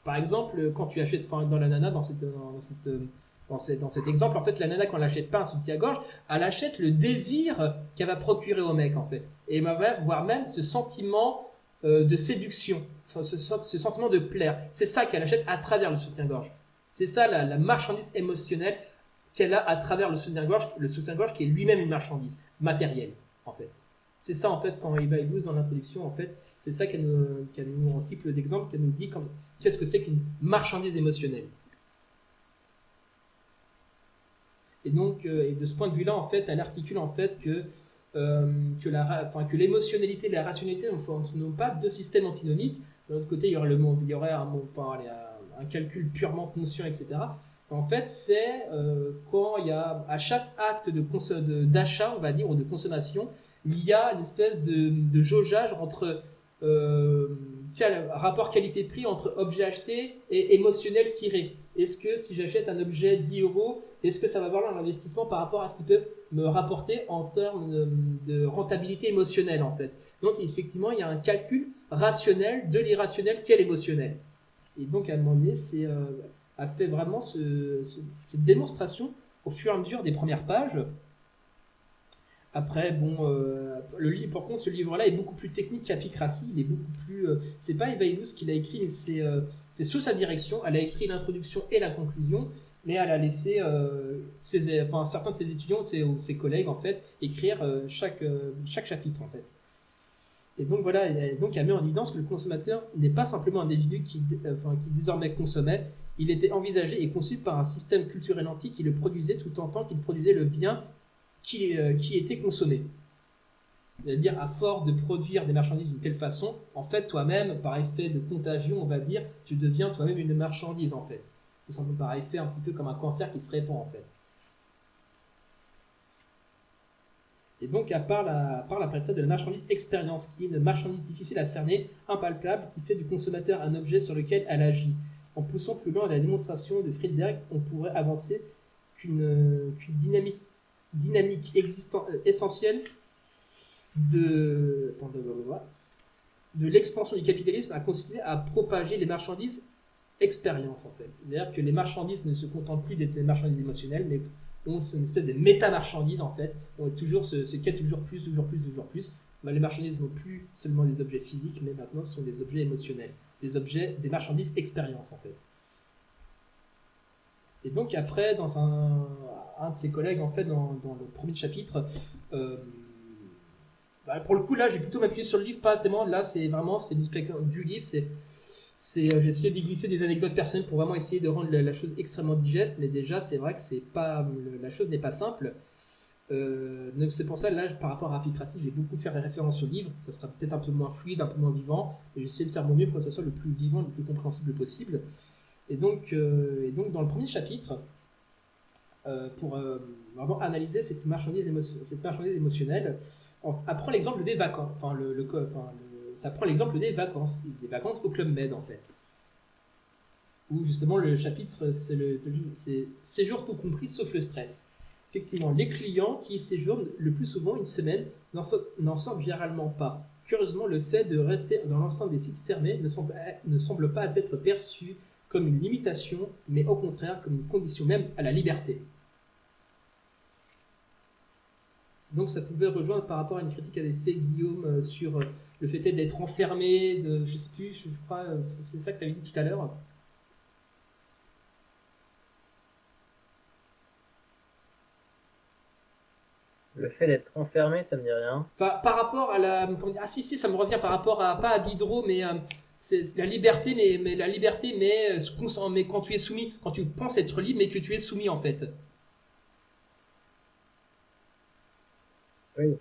Par exemple, quand tu achètes dans la nana, dans cette, dans cette dans, cet exemple, en fait, la nana, quand elle achète pas un soutien-gorge, elle achète le désir qu'elle va procurer au mec, en fait. Et voire même ce sentiment euh, de séduction, ce, sentiment de plaire. C'est ça qu'elle achète à travers le soutien-gorge. C'est ça la, marchandise émotionnelle qu'elle a à travers le soutien-gorge, le soutien-gorge qui est lui-même une marchandise matérielle, en fait. C'est ça, en fait, quand Eva Illouz, dans l'introduction, en fait, c'est ça qu'elle nous, qu en titre d'exemple, qu'elle nous dit qu'est-ce que c'est qu'une marchandise émotionnelle. Et donc, euh, de ce point de vue-là, en fait, elle articule en fait que euh, que l'émotionnalité et la rationalité ne sont pas deux systèmes antinomiques. De l'autre côté, il y aurait le il y aurait un, calcul purement conscient, etc. En fait, c'est euh, quand il y a à chaque acte d'achat, on va dire, ou de consommation, il y a une espèce de, de jaugeage entre euh, rapport qualité-prix entre objet acheté et émotionnel tiré. Est-ce que si j'achète un objet 10 euros, est-ce que ça va valoir l'investissement par rapport à ce qu'il peut me rapporter en termes de, rentabilité émotionnelle en fait? Donc effectivement, il y a un calcul rationnel de l'irrationnel qui est l'émotionnel. Et donc à un moment donné, c'est euh, a fait vraiment cette démonstration au fur et à mesure des premières pages. Après, bon, euh, le livre, par contre, ce livre-là est beaucoup plus technique qu'Apicratie. Il est beaucoup plus. Euh, c'est pas Eva Illouz qui l'a écrit, mais c'est sous sa direction. Elle a écrit l'introduction et la conclusion mais elle a laissé euh, ses, enfin, certains de ses étudiants ses, ses collègues en fait écrire euh, chaque, euh, chaque chapitre en fait. Et donc voilà, et donc elle met en évidence que le consommateur n'est pas simplement un individu qui, enfin, qui désormais consommait, il était envisagé et conçu par un système culturel antique qui le produisait tout en tant qu'il produisait le bien qui, qui était consommé. C'est-à-dire, à force de produire des marchandises d'une telle façon, en fait, toi-même, par effet de contagion, on va dire, tu deviens toi-même une marchandise, en fait. Ça me paraît fait un petit peu comme un cancer qui se répand en fait. Et donc, à part la, part la de la marchandise expérience, qui est une marchandise difficile à cerner, impalpable, qui fait du consommateur un objet sur lequel elle agit. En poussant plus loin la démonstration de Friedberg, on pourrait avancer qu'une dynamique, dynamique existant, euh, essentielle de, de l'expansion du capitalisme a consisté à propager les marchandises expérience en fait. C'est-à-dire que les marchandises ne se contentent plus d'être des marchandises émotionnelles, mais ont une espèce de méta-marchandises en fait. On est toujours ce, ce toujours plus, toujours plus, toujours plus. Bah, les marchandises n'ont plus seulement des objets physiques, mais maintenant ce sont des objets émotionnels, des objets, des marchandises expérience en fait. Et donc après, dans un, un de ses collègues en fait, dans, le premier chapitre, euh, bah, pour le coup là, j'ai plutôt m'appuyer sur le livre, pas tellement. Là, c'est vraiment c'est du livre, c'est c'est euh, j'ai essayé d'y glisser des anecdotes personnelles pour vraiment essayer de rendre la, chose extrêmement digeste. Mais déjà c'est vrai que c'est pas la chose n'est pas simple. Euh, c'est pour ça là par rapport à Rapicratie j'ai beaucoup fait référence au livre. Ça sera peut-être un peu moins fluide un peu moins vivant. Mais j'essaie de faire mon mieux pour que ça soit le plus vivant le plus compréhensible possible. Et donc et donc dans le premier chapitre pour vraiment analyser cette marchandise, émotionnelle, l'exemple des vacances, ça prend l'exemple des vacances, des vacances au Club Med en fait. Où justement le chapitre, c'est séjour tout compris sauf le stress. Effectivement, les clients qui séjournent le plus souvent une semaine n'en sortent généralement pas. Curieusement, le fait de rester dans l'enceinte des sites fermés ne semble pas être perçu comme une limitation, mais au contraire comme une condition même à la liberté. Donc ça pouvait rejoindre par rapport à une critique qu'avait fait Guillaume euh, sur euh, le fait d'être enfermé, de, je sais plus, je crois, euh, c'est ça que tu avais dit tout à l'heure. Le fait d'être enfermé, ça me dit rien. Par rapport à la. ah si, si, ça me revient par rapport à. Pas à Diderot, mais. c'est la liberté, mais, mais la liberté, mais, mais quand tu es soumis, quand tu penses être libre, mais que tu es soumis en fait. Oui.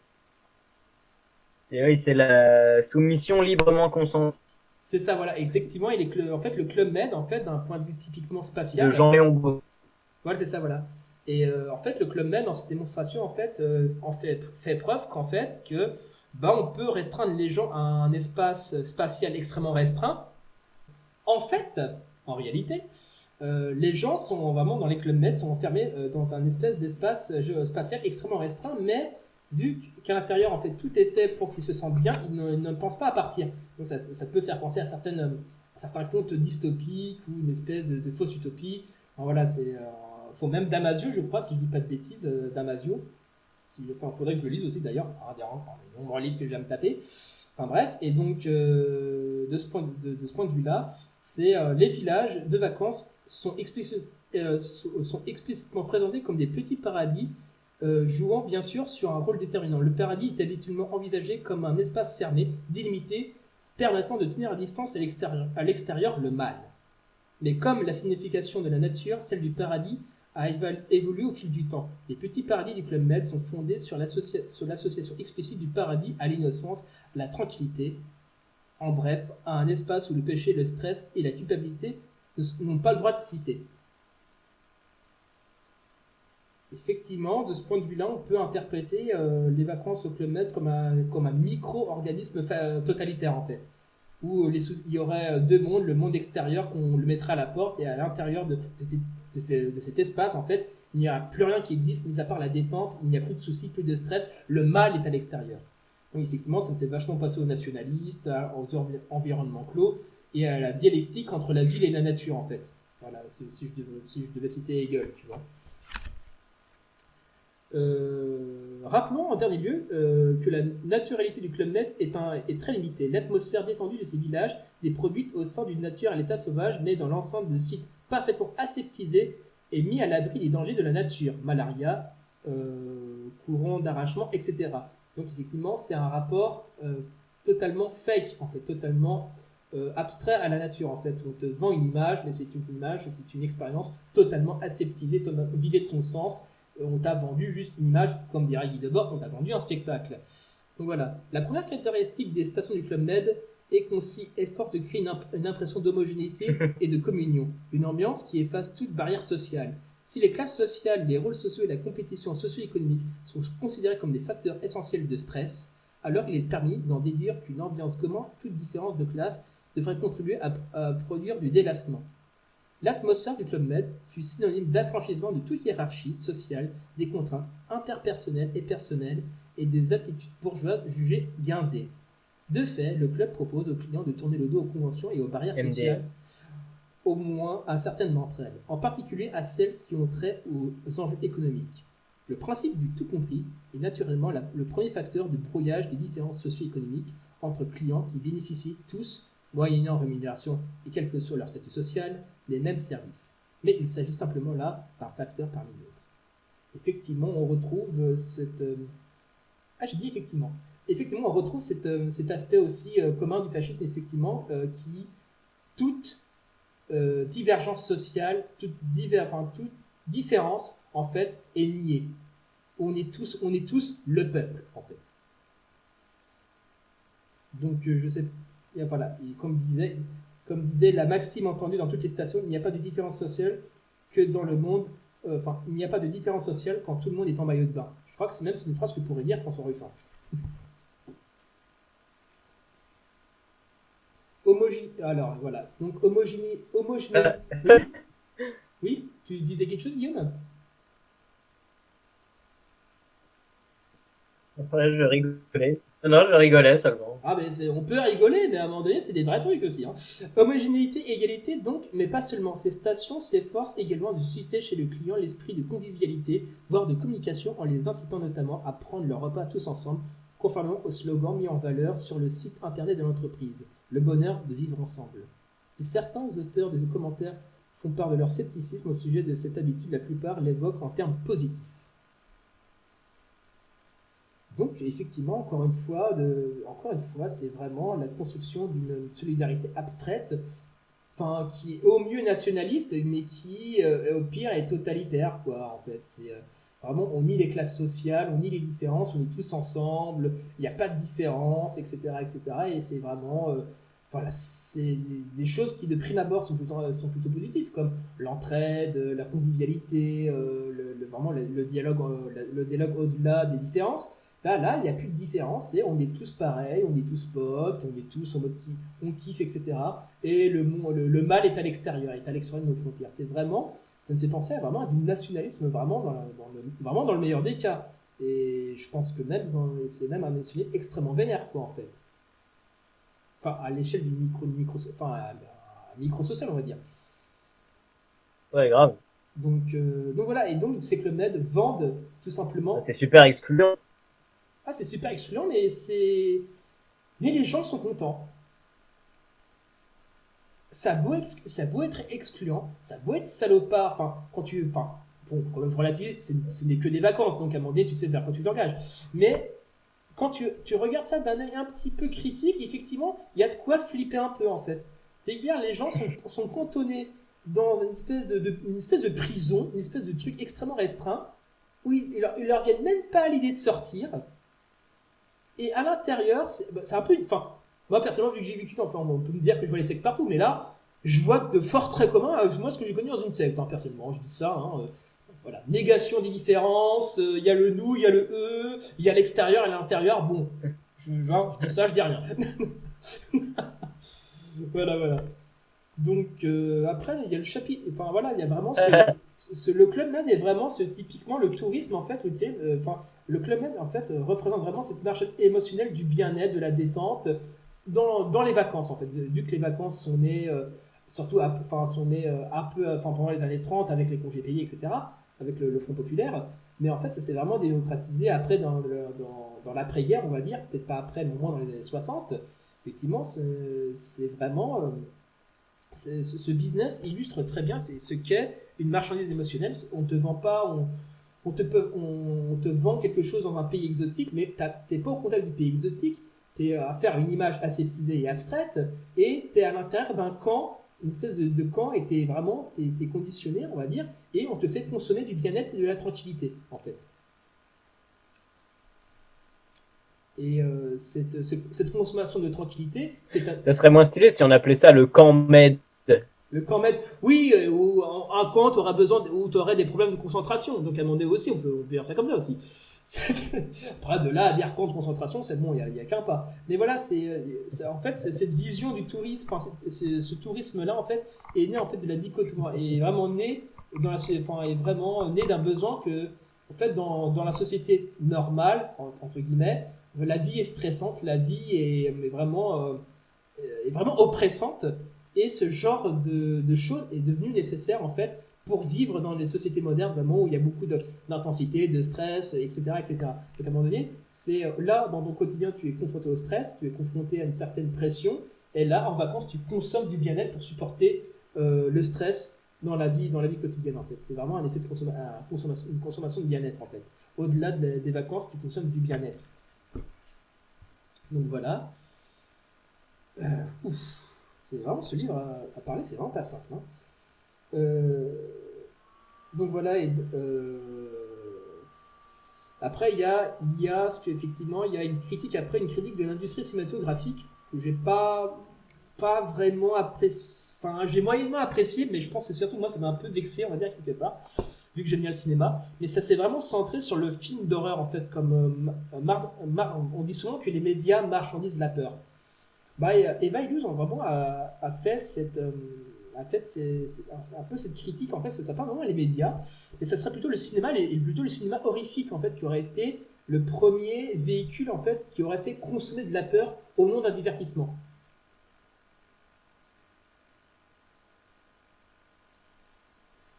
C'est oui, c'est la soumission librement consentie. C'est ça, voilà, effectivement. Il est en fait le club Med, en fait, d'un point de vue typiquement spatial. De Jean-Léon Voilà, c'est ça, voilà. Et euh, en fait, le club Med, dans cette démonstration, en fait, euh, en fait, fait preuve qu'en fait, que bah, on peut restreindre les gens à un espace spatial extrêmement restreint. En fait, en réalité, euh, les gens sont vraiment dans les clubs Med sont enfermés dans un espèce d'espace spatial extrêmement restreint, mais vu qu'à l'intérieur, en fait, tout est fait pour qu'ils se sentent bien, ils ne, pensent pas à partir. Donc ça, peut faire penser à, certaines, certains contes dystopiques ou une espèce de, fausse utopie. voilà, c'est. Euh, faut même Damasio, je crois, si je dis pas de bêtises, euh, Damasio. Si, enfin, faudrait que je le lise aussi d'ailleurs, un des nombreux livres que j'aime taper. Enfin bref, et donc euh, de, ce point de, ce point de vue-là, c'est les villages de vacances sont, sont explicitement présentés comme des petits paradis euh, jouant bien sûr sur un rôle déterminant. Le paradis est habituellement envisagé comme un espace fermé, délimité, permettant de tenir à distance à l'extérieur le mal. Mais comme la signification de la nature, celle du paradis, a évolué au fil du temps. Les petits paradis du Club Med sont fondés sur l'association explicite du paradis à l'innocence, la tranquillité, en bref, à un espace où le péché, le stress et la culpabilité n'ont pas le droit de citer. Effectivement, de ce point de vue-là, on peut interpréter euh, les vacances au Club Med comme un, comme un micro-organisme totalitaire, en fait. Où les il y aurait euh, deux mondes, le monde extérieur qu'on le mettrait à la porte, et à l'intérieur de, cet espace, en fait, il n'y a plus rien qui existe, mis à part la détente, il n'y a plus de soucis, plus de stress, le mal est à l'extérieur. Donc effectivement, ça me fait vachement passer aux nationalistes, aux environnements clos, et à la dialectique entre la ville et la nature, en fait. Voilà, je devais, si je devais citer Hegel, tu vois. Euh, rappelons en dernier lieu euh, que la naturalité du Club est, est très limitée. L'atmosphère détendue de ces villages n'est produite au sein d'une nature à l'état sauvage, mais dans l'enceinte de sites parfaitement aseptisés et mis à l'abri des dangers de la nature, malaria, euh, courant d'arrachement, etc. Donc effectivement, c'est un rapport totalement fake, en fait, totalement abstrait à la nature. En fait, on te vend une image, mais c'est une image, c'est une expérience totalement aseptisée, vidée de son sens on t'a vendu juste une image, comme dirait Guy Debord, on t'a vendu un spectacle. Donc voilà. La première caractéristique des stations du Club Med est qu'on s'y efforce de créer une, impression d'homogénéité et de communion, une ambiance qui efface toute barrière sociale. Si les classes sociales, les rôles sociaux et la compétition socio-économique sont considérés comme des facteurs essentiels de stress, alors il est permis d'en déduire qu'une ambiance commun, toute différence de classe, devrait contribuer à produire du délassement. L'atmosphère du Club Med fut synonyme d'affranchissement de toute hiérarchie sociale, des contraintes interpersonnelles et personnelles, et des attitudes bourgeoises jugées guindées. De fait, le club propose aux clients de tourner le dos aux conventions et aux barrières sociales, au moins à certaines d'entre elles, en particulier à celles qui ont trait aux enjeux économiques. Le principe du tout compris est naturellement le premier facteur de brouillage des différences socio-économiques entre clients qui bénéficient tous, moyennant rémunération et quel que soit leur statut social, les mêmes services. Mais il s'agit simplement là d'un facteur parmi d'autres. Effectivement, on retrouve euh, cette... Euh, ah, j'ai dit effectivement. Effectivement, on retrouve euh, cet aspect aussi commun du fascisme, effectivement, qui toute divergence sociale, toute, toute différence, en fait, est liée. On est tous, on est tous le peuple, en fait. Donc, je sais, voilà, comme disait, comme disait la maxime entendue dans toutes les stations, il n'y a pas de différence sociale que dans le monde. Euh, enfin, il n'y a pas de différence sociale quand tout le monde est en maillot de bain. Je crois que c'est même une phrase que pourrait dire François Ruffin. Homogéné. Alors voilà. Donc homogéné. Homogéné. Oui, tu disais quelque chose, Guillaume? Je rigolais. Non, je rigolais seulement. Ah, mais on peut rigoler, mais à un moment donné, c'est des vrais trucs aussi. Hein. Homogénéité, égalité, donc, mais pas seulement. Ces stations s'efforcent également de susciter chez le client l'esprit de convivialité, voire de communication, en les incitant notamment à prendre leur repas tous ensemble, conformément au slogan mis en valeur sur le site internet de l'entreprise le bonheur de vivre ensemble. Si certains auteurs de commentaires font part de leur scepticisme au sujet de cette habitude, la plupart l'évoquent en termes positifs. Donc effectivement, encore une fois, encore une fois, c'est vraiment la construction d'une solidarité abstraite, enfin qui est au mieux nationaliste, mais qui euh, au pire est totalitaire, quoi. En fait, c'est euh, vraiment on nie les classes sociales, on nie les différences, on est tous ensemble, il n'y a pas de différence, etc., etc. Et c'est vraiment euh, c'est des, choses qui de prime abord sont plutôt, sont plutôt positives, comme l'entraide, la convivialité, le, vraiment le, dialogue, le dialogue au-delà des différences. Là, là, il n'y a plus de différence. on est tous pareils, on est tous potes, on est tous en mode qui, on kiffe, etc. Et le, le, mal est à l'extérieur, est à l'extérieur de nos frontières. C'est vraiment, ça me fait penser à vraiment à du nationalisme vraiment dans, le, vraiment dans le meilleur des cas. Et je pense que même, c'est même un nationalisme extrêmement vénère, quoi, en fait. Enfin, à l'échelle du micro, micro, enfin, micro social, on va dire. Ouais, grave. Donc, euh, donc voilà, et donc c'est que le Med vende tout simplement. C'est super excluant. Ah, c'est super excluant, mais c'est. Mais les gens sont contents. Ça a beau, ça être excluant, ça a beau être salopard, enfin, quand tu. Enfin, bon, quand même ce n'est que des vacances, donc à un moment donné, tu sais vers quoi tu t'engages. Mais quand tu, tu regardes ça d'un œil un petit peu critique, effectivement, il y a de quoi flipper un peu en fait. C'est-à-dire, les gens sont, sont cantonnés dans une espèce de, une espèce de prison, une espèce de truc extrêmement restreint, où ils, leur, ils leur viennent même pas à l'idée de sortir. Et à l'intérieur, c'est bah, un peu une. Enfin, moi personnellement, vu que j'ai vécu, enfin, on peut me dire que je vois les sectes partout, mais là, je vois de forts traits communs à moi ce que j'ai connu dans une secte, hein, personnellement. Je dis ça. Hein, euh, voilà, négation des différences, euh, il y a le nous, il y a le eux, il y a l'extérieur et l'intérieur. Bon, je, dis ça, je dis rien. voilà, voilà. Donc euh, après, il y a le chapitre. Enfin voilà, il y a vraiment le club med est vraiment ce typiquement le tourisme en fait où tu enfin le Club Med, en fait, euh, représente vraiment cette marche émotionnelle du bien-être, de la détente, dans, dans, les vacances, en fait. Vu que les vacances sont nées, euh, surtout, enfin, sont nées euh, un peu, enfin, pendant les années 30, avec les congés payés, etc., avec le, Front Populaire. Mais en fait, ça s'est vraiment démocratisé après dans, dans, dans l'après-guerre, on va dire, peut-être pas après, mais au moins dans les années 60. Effectivement, c'est vraiment. ce business illustre très bien ce qu'est une marchandise émotionnelle. On ne te vend pas, on, on te, vend quelque chose dans un pays exotique, mais tu n'es pas au contact du pays exotique, tu es à faire une image aseptisée et abstraite, et tu es à l'intérieur d'un camp, une espèce de, camp, et tu es vraiment es, conditionné, on va dire, et on te fait consommer du bien-être et de la tranquillité, en fait. Et euh, cette, consommation de tranquillité, c'est... Ça serait moins stylé si on appelait ça le camp med. Le camp med, oui, euh, ou un camp, tu besoin, où tu aurais des problèmes de concentration. Donc à donné aussi, on peut, on peut dire ça comme ça aussi. Après, de là à dire camp de concentration, c'est bon, il n'y a, qu'un pas. Mais voilà, c'est en fait cette vision du tourisme, enfin, ce tourisme-là, en fait, est né en fait de la dichotomie, est vraiment né dans la, enfin, est vraiment né d'un besoin que en fait, dans, dans la société normale, entre guillemets, la vie est stressante, la vie est, vraiment, euh, est vraiment oppressante, et ce genre de, de choses est devenu nécessaire en fait pour vivre dans les sociétés modernes vraiment où il y a beaucoup d'intensité, de, stress, etc., etc. Donc à un moment donné, c'est euh, là dans ton quotidien, tu es confronté au stress, tu es confronté à une certaine pression, et là en vacances, tu consommes du bien-être pour supporter euh, le stress dans la vie, dans la vie quotidienne en fait. C'est vraiment un effet de consommation, une consommation de bien-être en fait. Au-delà des vacances, tu consommes du bien-être. Donc voilà. Euh, c'est vraiment ce livre à, parler, c'est vraiment pas simple. Hein. Euh, donc voilà. Euh, après, il y a, y a ce il y a une critique après, une critique de l'industrie cinématographique que j'ai pas pas vraiment apprécié. Enfin, j'ai moyennement apprécié, mais je pense que surtout moi, ça m'a un peu vexé, on va dire quelque part, vu que j'aime bien le cinéma. Mais ça s'est vraiment centré sur le film d'horreur, en fait, comme euh, on dit souvent que les médias marchandisent la peur. Bah, Eva Illouz, vraiment a, a, fait cette en fait, un peu cette critique, en fait, ça, parle vraiment les médias, et ça serait plutôt le cinéma, et plutôt le cinéma horrifique, en fait, qui aurait été le premier véhicule, en fait, qui aurait fait consommer de la peur au nom d'un divertissement.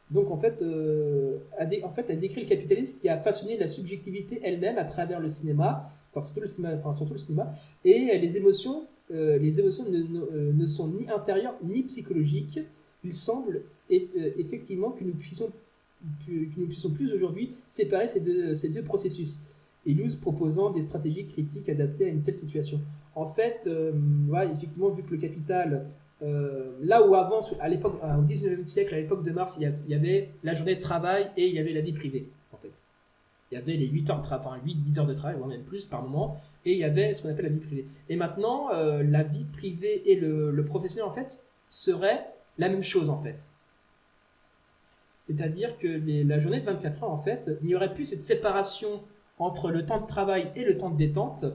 Donc en fait, euh, en fait, elle décrit le capitalisme qui a façonné la subjectivité elle-même à travers le cinéma, enfin surtout le cinéma, enfin, surtout le cinéma et les émotions euh, les émotions euh, ne, sont ni intérieures ni psychologiques. Il semble euh, effectivement que nous puissions, puissions plus aujourd'hui séparer ces deux, ces deux processus. Et proposant des stratégies critiques adaptées à une telle situation. En fait, effectivement, vu que le capital, là où avant, à l'époque, au 19e siècle, à l'époque de Mars, il y avait la journée de travail et il y avait la vie privée il y avait les 8 heures de travail, 8-10 heures de travail, voire même plus par moment, et il y avait ce qu'on appelle la vie privée. Et maintenant, euh, la vie privée et le, professionnel, en fait, seraient la même chose, en fait. C'est-à-dire que la journée de 24 heures, en fait, il n'y aurait plus cette séparation entre le temps de travail et le temps de détente,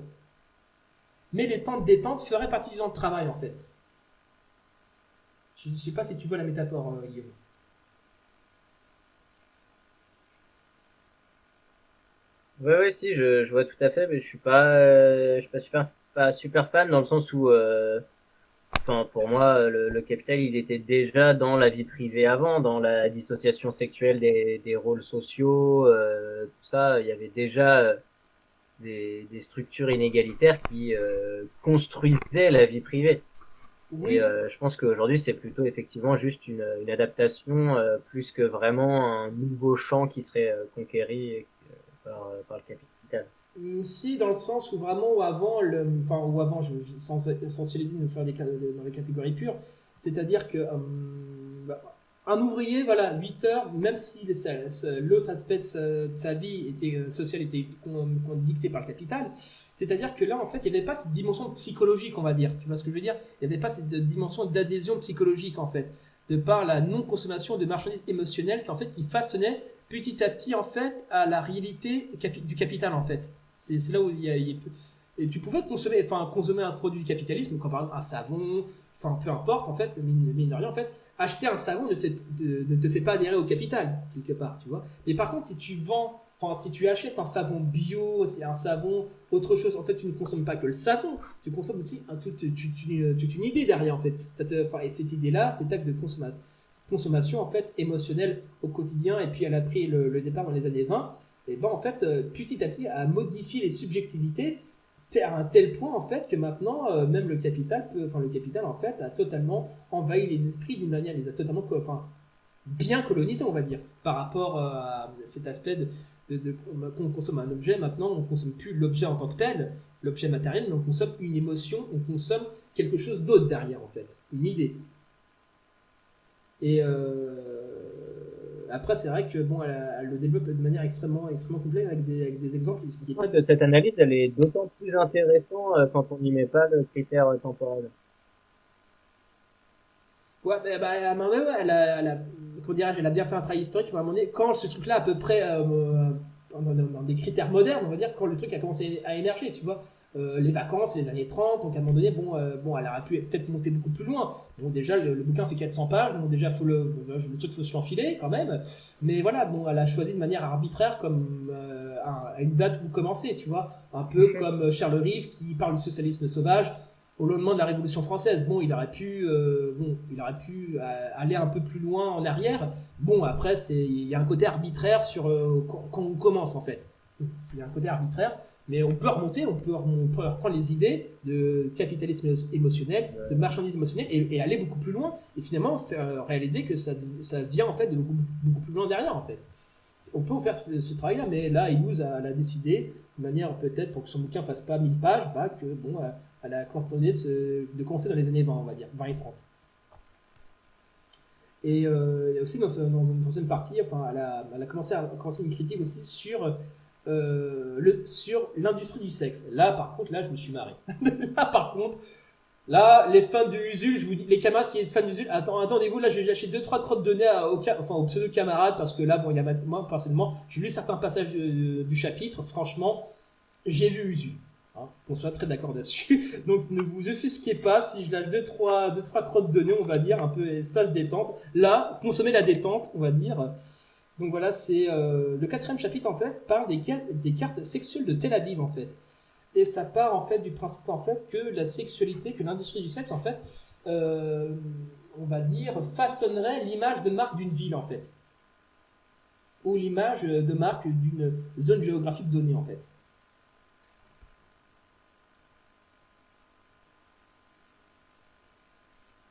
mais le temps de détente ferait partie du temps de travail, en fait. Je ne sais pas si tu vois la métaphore, euh, Guillaume. Oui, oui, si, je, je vois tout à fait, mais je suis pas, euh, je suis pas super, pas super fan dans le sens où, euh, enfin, pour moi, le, le, capital, il était déjà dans la vie privée avant, dans la dissociation sexuelle des, des rôles sociaux, euh, tout ça. Il y avait déjà euh, des, des structures inégalitaires qui construisaient la vie privée. Oui. Et je pense qu'aujourd'hui, c'est plutôt effectivement juste une, une adaptation plus que vraiment un nouveau champ qui serait conquéri euh, par, le capital. Si, dans le sens où vraiment, avant, le, enfin, ou avant, je, je, sans essentialiser, nous faire des, dans les catégories pures, c'est-à-dire que euh, bah, un ouvrier, voilà, 8 heures, même si l'autre aspect de sa, vie était, euh, sociale était dicté par le capital, c'est-à-dire que là, en fait, il n'y avait pas cette dimension psychologique, on va dire. Tu vois ce que je veux dire? Il n'y avait pas cette dimension d'adhésion psychologique, en fait, de par la non-consommation de marchandises émotionnelles qui, en fait, qui façonnait petit à petit en fait à la réalité du capital en fait. C'est là où il y a, et tu pouvais consommer, enfin consommer un produit du capitalisme comme par exemple un savon, enfin peu importe en fait, mine, de rien en fait, acheter un savon ne, ne te fait pas adhérer au capital quelque part, tu vois. Mais par contre si tu vends Enfin, si tu achètes un savon bio, c'est un savon, autre chose, en fait, tu ne consommes pas que le savon, tu consommes aussi un, toute, une idée derrière, en fait. enfin, et cette idée-là, cet acte de consommation, consommation en fait émotionnelle au quotidien et puis elle a pris le, départ dans les années 20 et ben en fait euh, petit à petit a modifié les subjectivités à un tel point en fait que maintenant euh, même le capital peut enfin le capital en fait a totalement envahi les esprits d'une manière les a totalement enfin bien colonisés on va dire par rapport euh, à cet aspect de, de, qu'on consomme un objet. Maintenant on consomme plus l'objet en tant que tel. L'objet matériel mais on consomme une émotion on consomme quelque chose d'autre derrière en fait une idée et euh, après, c'est vrai que bon, elle, le développe de manière extrêmement, extrêmement complète avec des, avec des exemples. Qui... cette analyse, elle est d'autant plus intéressante euh, quand on n'y met pas le critère temporel. Ouais, bah, bah, à un moment donné, elle a, elle a, comment elle a bien fait un travail historique. À un moment donné, quand ce truc-là, à peu près, euh, dans, des critères modernes, on va dire, quand le truc a commencé à émerger, tu vois. Euh, les vacances, les années 30. Donc à un moment donné, bon, euh, bon elle aurait pu peut-être monter beaucoup plus loin. Bon, déjà, le, bouquin fait 400 pages, donc déjà, faut le, le truc faut se l'enfiler quand même. Mais voilà, bon, elle a choisi de manière arbitraire comme euh, une date où commencer, tu vois. Un peu mhm. comme Charles Rive qui parle du socialisme sauvage au lendemain de la Révolution française. Bon, il aurait pu, bon, il aurait pu aller un peu plus loin en arrière. Bon, après, c'est, il y a un côté arbitraire sur quand, quand, on commence en fait. C'est un côté arbitraire. Mais on peut remonter, on peut, reprendre les idées de capitalisme émotionnel, de marchandise émotionnelle et, aller beaucoup plus loin et finalement faire, euh, réaliser que ça, ça vient en fait de beaucoup, beaucoup, plus loin derrière en fait. On peut faire ce, travail-là, mais là, Illouz a, a, décidé, de manière peut-être pour que son bouquin fasse pas 1000 pages, bah, que bon, elle a coordonné de, commencer dans les années 20, on va dire, 20 et 30. Et euh, aussi dans, dans, une troisième partie, enfin, elle a, elle a commencé à commencer une critique aussi sur euh, sur l'industrie du sexe. Là, par contre, là, je me suis marré. là, par contre, là, les fans de Usul, je vous dis, les camarades qui sont fans d'Usul, attendez-vous, là, je vais lâcher deux trois crottes de nez au, enfin, aux pseudo camarades parce que là, bon, il y a moi personnellement, j'ai lu certains passages euh, du chapitre. Franchement, j'ai vu Usul. Hein, qu'on soit très d'accord là-dessus. Donc ne vous offusquez pas si je lâche deux trois, deux, trois crottes de nez, on va dire, un peu espace détente. Là, consommez la détente, on va dire. Donc voilà, c'est euh, le quatrième chapitre en fait parle des, cartes sexuelles de Tel Aviv en fait. Et ça part en fait du principe en fait que la sexualité, que l'industrie du sexe en fait, euh, on va dire, façonnerait l'image de marque d'une ville en fait. Ou l'image de marque d'une zone géographique donnée en fait.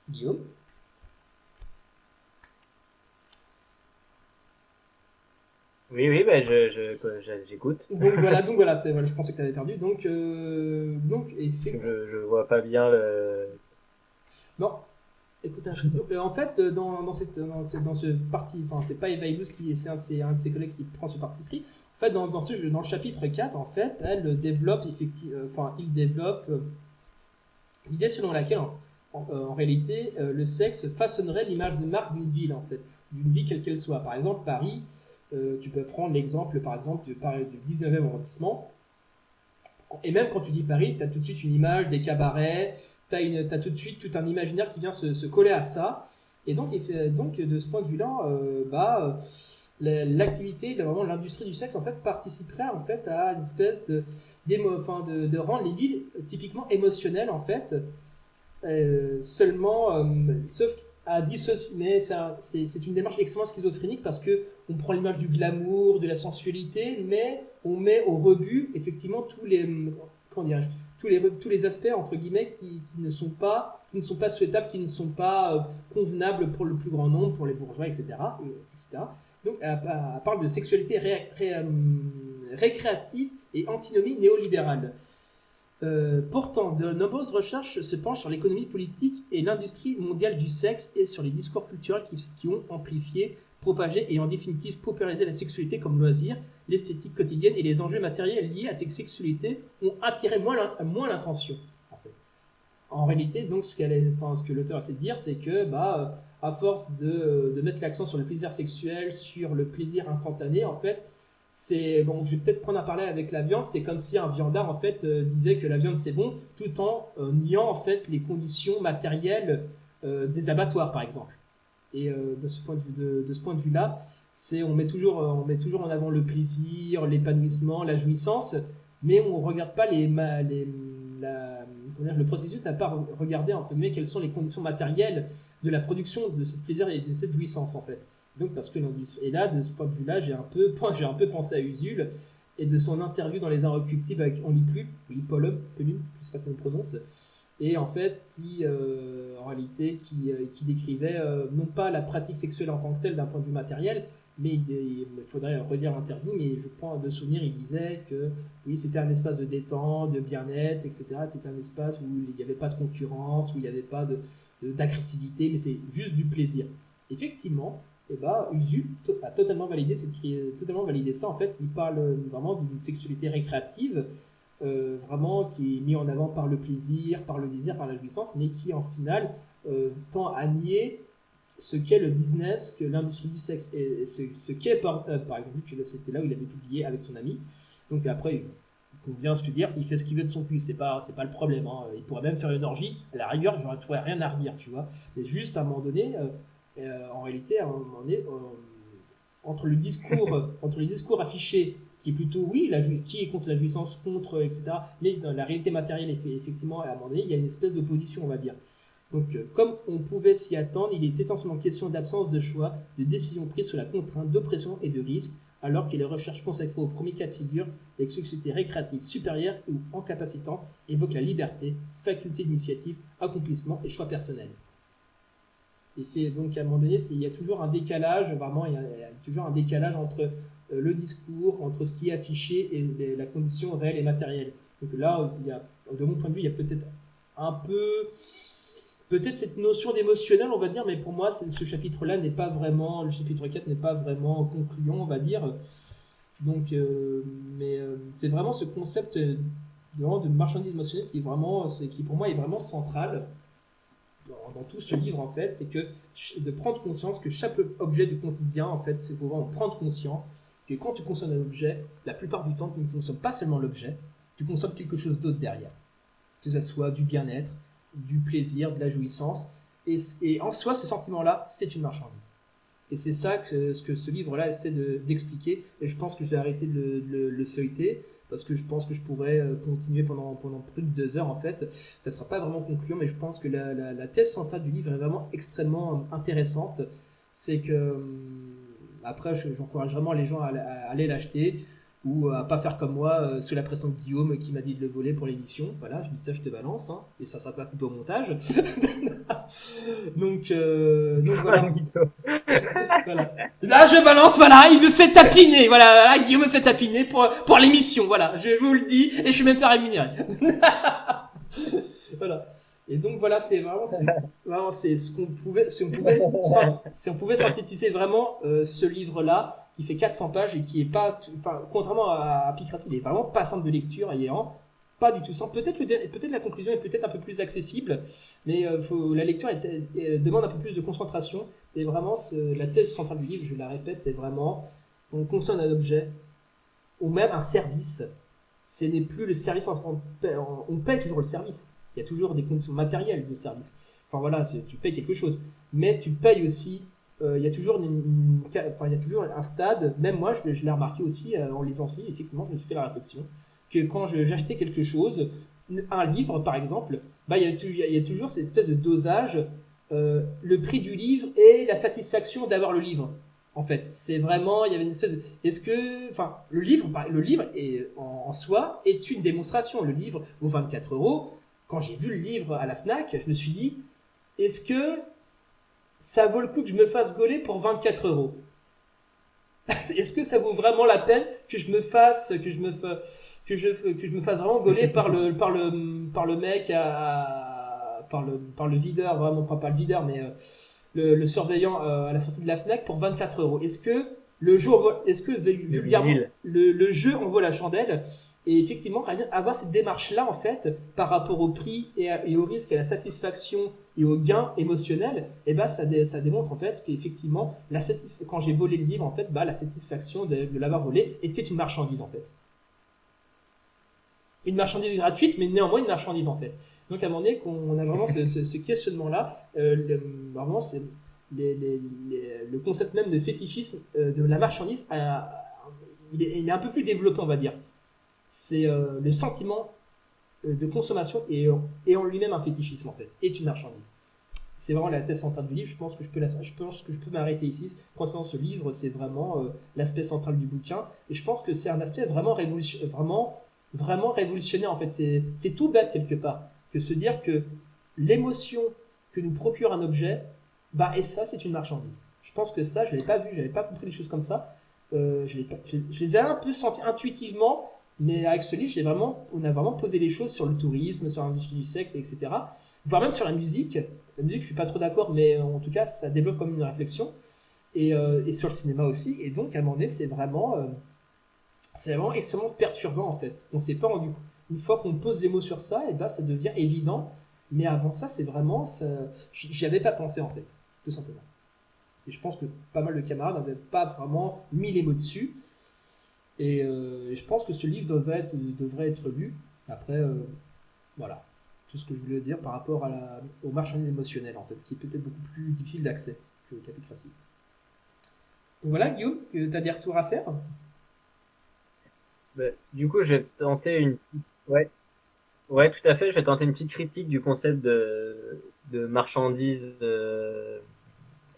Guillaume? Oui, oui, bah, je, j'écoute. Donc voilà, donc voilà, c'est, voilà, je pensais que tu avais perdu. Donc, euh, donc effectivement. Je, je vois pas bien le. Non. Écoute, euh, en fait, dans, dans, cette, dans, dans ce parti, enfin, c'est pas Eva qui c'est un, c'est un de ses collègues qui prend ce parti pris. En fait, dans, dans, ce, dans le chapitre 4, en fait, elle développe, effectivement, euh, enfin, il développe l'idée selon laquelle, en, en, réalité, le sexe façonnerait l'image de marque d'une ville, en fait, d'une ville quelle qu'elle soit. Par exemple, Paris euh, tu peux prendre l'exemple, par exemple, du, du 19e arrondissement. Et même quand tu dis Paris, tu as tout de suite une image des cabarets, tu as, tout de suite tout un imaginaire qui vient se, coller à ça. Et donc, donc de ce point de vue-là, euh, bah, l'activité, vraiment l'industrie du sexe, en fait, participerait en fait à une espèce de, enfin, de, rendre les villes typiquement émotionnelles, en fait. Euh, seulement, sauf à dissocier, mais c'est une démarche extrêmement schizophrénique parce que on prend l'image du glamour, de la sensualité, mais on met au rebut effectivement tous les comment tous les les aspects entre guillemets qui, ne sont pas qui ne sont pas souhaitables, qui ne sont pas euh, convenables pour le plus grand nombre, pour les bourgeois, etc. etc. Donc elle, parle de sexualité euh, récréative et antinomie néolibérale. Euh, pourtant, de nombreuses recherches se penchent sur l'économie politique et l'industrie mondiale du sexe et sur les discours culturels qui, ont amplifié, propagé et en définitive paupérisé la sexualité comme loisir, l'esthétique quotidienne et les enjeux matériels liés à cette sexualité ont attiré moins l'intention. En, réalité, donc, ce, que l'auteur essaie de dire, c'est que, bah, à force de mettre l'accent sur le plaisir sexuel, sur le plaisir instantané, en fait, c'est bon, je vais peut-être prendre à parler avec la viande. C'est comme si un viandard en fait euh, disait que la viande c'est bon, tout en euh, niant en fait les conditions matérielles euh, des abattoirs, par exemple. Et de ce point de vue, de, ce point de vue là, c'est on met toujours on met toujours en avant le plaisir, l'épanouissement, la jouissance, mais on regarde pas les, les la, le processus n'a pas regardé entre guillemets quelles sont les conditions matérielles de la production de ce plaisir et de cette jouissance en fait. Donc parce que et là de ce point de vue-là, j'ai un peu un peu pensé à Usul et de son interview dans les Inrecuptibles avec on lit plus, oui Paul Pelum, je sais pas comment on prononce. Et en fait, qui, euh, en réalité, qui, euh, qui décrivait euh, non pas la pratique sexuelle en tant que telle d'un point de vue matériel, mais il, faudrait redire l'interview, mais je prends de souvenir, il disait que oui, c'était un espace de détente, de bien-être, etc. C'était un espace où il n'y avait pas de concurrence, où il n'y avait pas d'agressivité, mais c'est juste du plaisir. Effectivement, et bah Usul a totalement validé, totalement validé ça. En fait, il parle vraiment d'une sexualité récréative, euh, vraiment qui est mise en avant par le plaisir, par le désir, par la jouissance, mais qui en final euh, tend à nier ce qu'est le business, que l'industrie du sexe, et ce, qu'est par, euh, exemple, que c'était là où il avait publié avec son ami. Donc après, il qu'on vient se dire, il fait ce qu'il veut de son cul, c'est pas, c'est pas le problème. Hein. Il pourrait même faire une orgie, à la rigueur, j'aurais rien à redire, tu vois. Mais juste à un moment donné, en réalité, un moment donné, entre le discours, entre les discours affichés qui est plutôt, oui, la, qui est contre la jouissance, contre, etc. Mais dans la réalité matérielle, effectivement, à un moment donné, il y a une espèce d'opposition, on va dire. Donc, euh, comme on pouvait s'y attendre, il est essentiellement question d'absence de choix, de décision prise sous la contrainte, d'oppression et de risque, alors que les recherches consacrées au premier cas de figure, les sociétés récréatives supérieures ou incapacitantes évoquent la liberté, faculté d'initiative, accomplissement et choix personnel. Et fait, donc à un moment donné, il y a toujours un décalage, vraiment, il y a, toujours un décalage entre euh, le discours, entre ce qui est affiché et la condition réelle et matérielle. Donc là, il y a, de mon point de vue, il y a peut-être un peu peut-être cette notion d'émotionnel, on va dire, mais pour moi, ce chapitre-là n'est pas vraiment, le chapitre 4 n'est pas vraiment concluant, on va dire. Donc, euh, mais euh, c'est vraiment ce concept de, de marchandise émotionnelle qui est vraiment, qui pour moi est vraiment central dans, tout ce livre en fait, c'est que de prendre conscience que chaque objet du quotidien en fait, c'est vraiment prendre conscience que quand tu consommes un objet, la plupart du temps, tu ne consommes pas seulement l'objet, tu consommes quelque chose d'autre derrière. Que ce soit du bien-être, du plaisir, de la jouissance. Et, en soi, ce sentiment-là, c'est une marchandise. Et c'est ça que ce que ce livre-là essaie d'expliquer. et je pense que je vais arrêter de le, feuilleter parce que je pense que je pourrais euh, continuer pendant, pendant plus de deux heures en fait. Ça ne sera pas vraiment concluant, mais je pense que la, thèse centrale du livre est vraiment extrêmement intéressante. C'est que, hum, après, j'encourage vraiment les gens à aller l'acheter ou à pas faire comme moi euh, sous la pression de Guillaume qui m'a dit de le voler pour l'émission. Voilà, je dis ça, je te balance, hein, et ça sera pas coupé au montage. donc, euh, donc voilà. Là, je balance, voilà, il me fait tapiner, voilà, là, Guillaume me fait tapiner pour pour l'émission, voilà, je vous le dis, et je suis même pas rémunéré. voilà. Et donc voilà, c'est vraiment, vraiment c'est ce qu'on pouvait, si on pouvait, si on pouvait synthétiser vraiment euh, ce livre-là, qui fait 400 pages et qui est pas, enfin, contrairement à, Picracy, il est vraiment pas simple de lecture et pas du tout simple. Peut-être peut-être la conclusion est peut-être un peu plus accessible, mais euh, faut, la lecture demande un peu plus de concentration. Et vraiment, la thèse centrale du livre, je la répète, c'est vraiment on consomme un objet ou même un service. Ce n'est plus le service en, on paye toujours le service. Il y a toujours des conditions matérielles de service. Enfin voilà, tu payes quelque chose, mais tu payes aussi il y a toujours une, enfin, il y a toujours un stade, même moi je, l'ai remarqué aussi euh, en lisant ce livre, effectivement je me suis fait la réflexion, que quand j'achetais quelque chose, un livre par exemple, bah, il, y a, toujours cette espèce de dosage, euh, le prix du livre et la satisfaction d'avoir le livre. En fait, c'est vraiment, il y avait une espèce de, est-ce que, enfin, le livre, le livre en, en, soi est une démonstration. Le livre vaut 24 euros. Quand j'ai vu le livre à la Fnac, je me suis dit, est-ce que ça vaut le coup que je me fasse gauler pour 24 euros. Est-ce que ça vaut vraiment la peine que je me fasse, que je me, que je, que je me fasse vraiment gauler par le, par le, par le mec à, par le, par le videur, vraiment pas, pas le videur, mais euh, le, le, surveillant euh, à la sortie de la Fnac pour 24 euros. Est-ce que le jeu, est-ce que vulgairement, le, le jeu en vaut la chandelle? Et effectivement, avoir cette démarche-là, en fait, par rapport au prix et, au risque, à la satisfaction et au gain émotionnel, et eh ben, ça, démontre, en fait, qu'effectivement, quand j'ai volé le livre, en fait, bah, la satisfaction de, l'avoir volé était une marchandise, en fait. Une marchandise gratuite, mais néanmoins une marchandise, en fait. Donc, à un moment donné, qu'on a vraiment ce, questionnement-là, euh, vraiment, le concept même de fétichisme euh, de la marchandise, il, est, un peu plus développé, on va dire c'est euh, le sentiment de consommation et, en lui-même un fétichisme en fait, est une marchandise. C'est vraiment la thèse centrale du livre. Je pense que je peux, je je peux m'arrêter ici. Concernant ce livre, c'est vraiment euh, l'aspect central du bouquin. Et je pense que c'est un aspect vraiment, révolution, vraiment, vraiment révolutionnaire en fait. C'est tout bête quelque part que se dire que l'émotion que nous procure un objet, bah et ça c'est une marchandise. Je pense que ça, je l'avais pas vu, j'avais pas compris les choses comme ça. je, je, les ai un peu sentis intuitivement, mais avec ce livre, on a vraiment posé les choses sur le tourisme, sur l'industrie du sexe, etc. Voire même sur la musique. La musique, je suis pas trop d'accord, mais en tout cas, ça développe comme une réflexion. Et, euh, et sur le cinéma aussi. Et donc, à un moment donné, c'est vraiment, euh, vraiment extrêmement perturbant, en fait. On s'est pas rendu compte. Une fois qu'on pose les mots sur ça, et ben, ça devient évident. Mais avant ça, c'est vraiment, j'y avais pas pensé, en fait. Tout simplement. Et je pense que pas mal de camarades n'avaient pas vraiment mis les mots dessus. Et je pense que ce livre devrait être, devrait être lu. Après, voilà, tout ce que je voulais dire par rapport à la, au marchandise émotionnel, en fait, qui est peut-être beaucoup plus difficile d'accès que Capicratie. Donc voilà, Guillaume, tu as des retours à faire? Bah, Du coup, je vais tenter une. Ouais. Tout à fait. Je vais tenter une petite critique du concept de, de marchandise euh,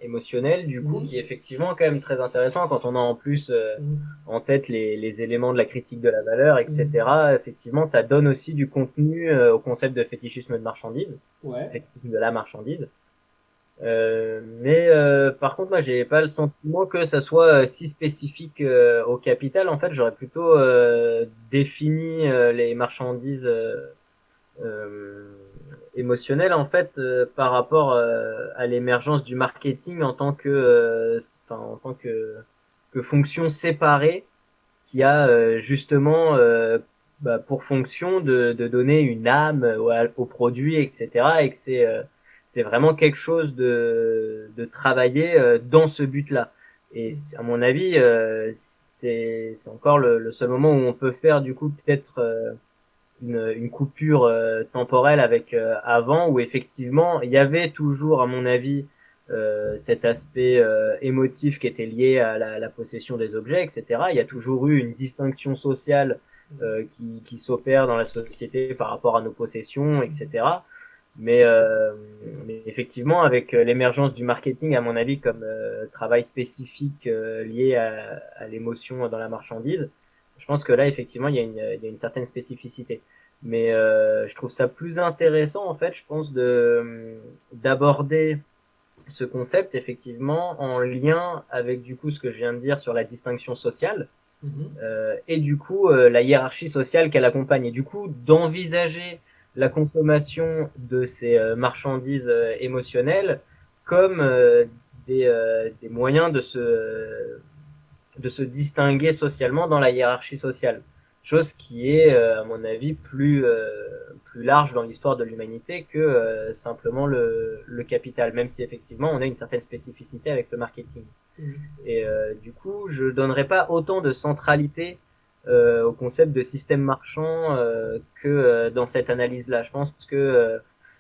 émotionnelle, du coup, qui est effectivement quand même très intéressant quand on a en plus euh, en tête les, les, éléments de la critique de la valeur, etc. Effectivement, ça donne aussi du contenu euh, au concept de fétichisme de marchandise, ouais. de la marchandise. Euh, mais par contre, moi, j'ai pas le sentiment que ça soit si spécifique au capital. En fait, j'aurais plutôt défini les marchandises émotionnel en fait euh, par rapport euh, à l'émergence du marketing en tant que euh, enfin, en tant que que fonction séparée qui a justement bah, pour fonction de, de donner une âme au, au produit etc et que c'est c'est vraiment quelque chose de de travailler dans ce but là et à mon avis c'est c'est encore le, le, seul moment où on peut faire du coup peut-être une, une coupure euh, temporelle avec euh, avant où effectivement il y avait toujours à mon avis euh, cet aspect émotif qui était lié à la, la, possession des objets, etc. Il y a toujours eu une distinction sociale qui, qui s'opère dans la société par rapport à nos possessions, etc. Mais, euh, mais effectivement, avec l'émergence du marketing, à mon avis, comme travail spécifique lié à, à l'émotion dans la marchandise, je pense que là, effectivement, il y a une, il y a une certaine spécificité. Mais euh, je trouve ça plus intéressant, en fait, je pense, de d'aborder ce concept, effectivement, en lien avec, du coup, ce que je viens de dire sur la distinction sociale. Mm-hmm. euh, et du coup euh, la hiérarchie sociale qu'elle accompagne et du coup d'envisager la consommation de ces euh, marchandises euh, émotionnelles comme des, des moyens de se de se distinguer socialement dans la hiérarchie sociale. Chose qui est, euh, à mon avis, plus, euh, plus large dans l'histoire de l'humanité que euh, simplement le, le, capital, même si effectivement on a une certaine spécificité avec le marketing. Mmh. Et du coup, je donnerais pas autant de centralité au concept de système marchand que dans cette analyse-là. Je pense que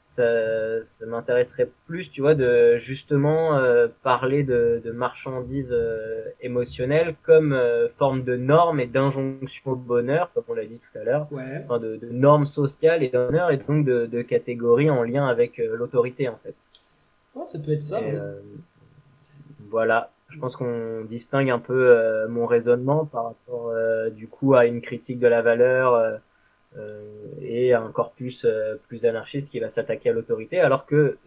ça, ça m'intéresserait plus, tu vois, de justement euh, parler de, de marchandises euh, émotionnelles comme euh, forme de normes et d'injonction au bonheur, comme on l'a dit tout à l'heure, ouais. enfin, de, de, normes sociales et d'honneur et donc de, de catégories en lien avec l'autorité en fait. Ouais, ça peut être ça. voilà, je pense qu'on distingue un peu mon raisonnement par rapport du coup à une critique de la valeur euh, et un corpus euh, plus anarchiste qui va s'attaquer à l'autorité, alors que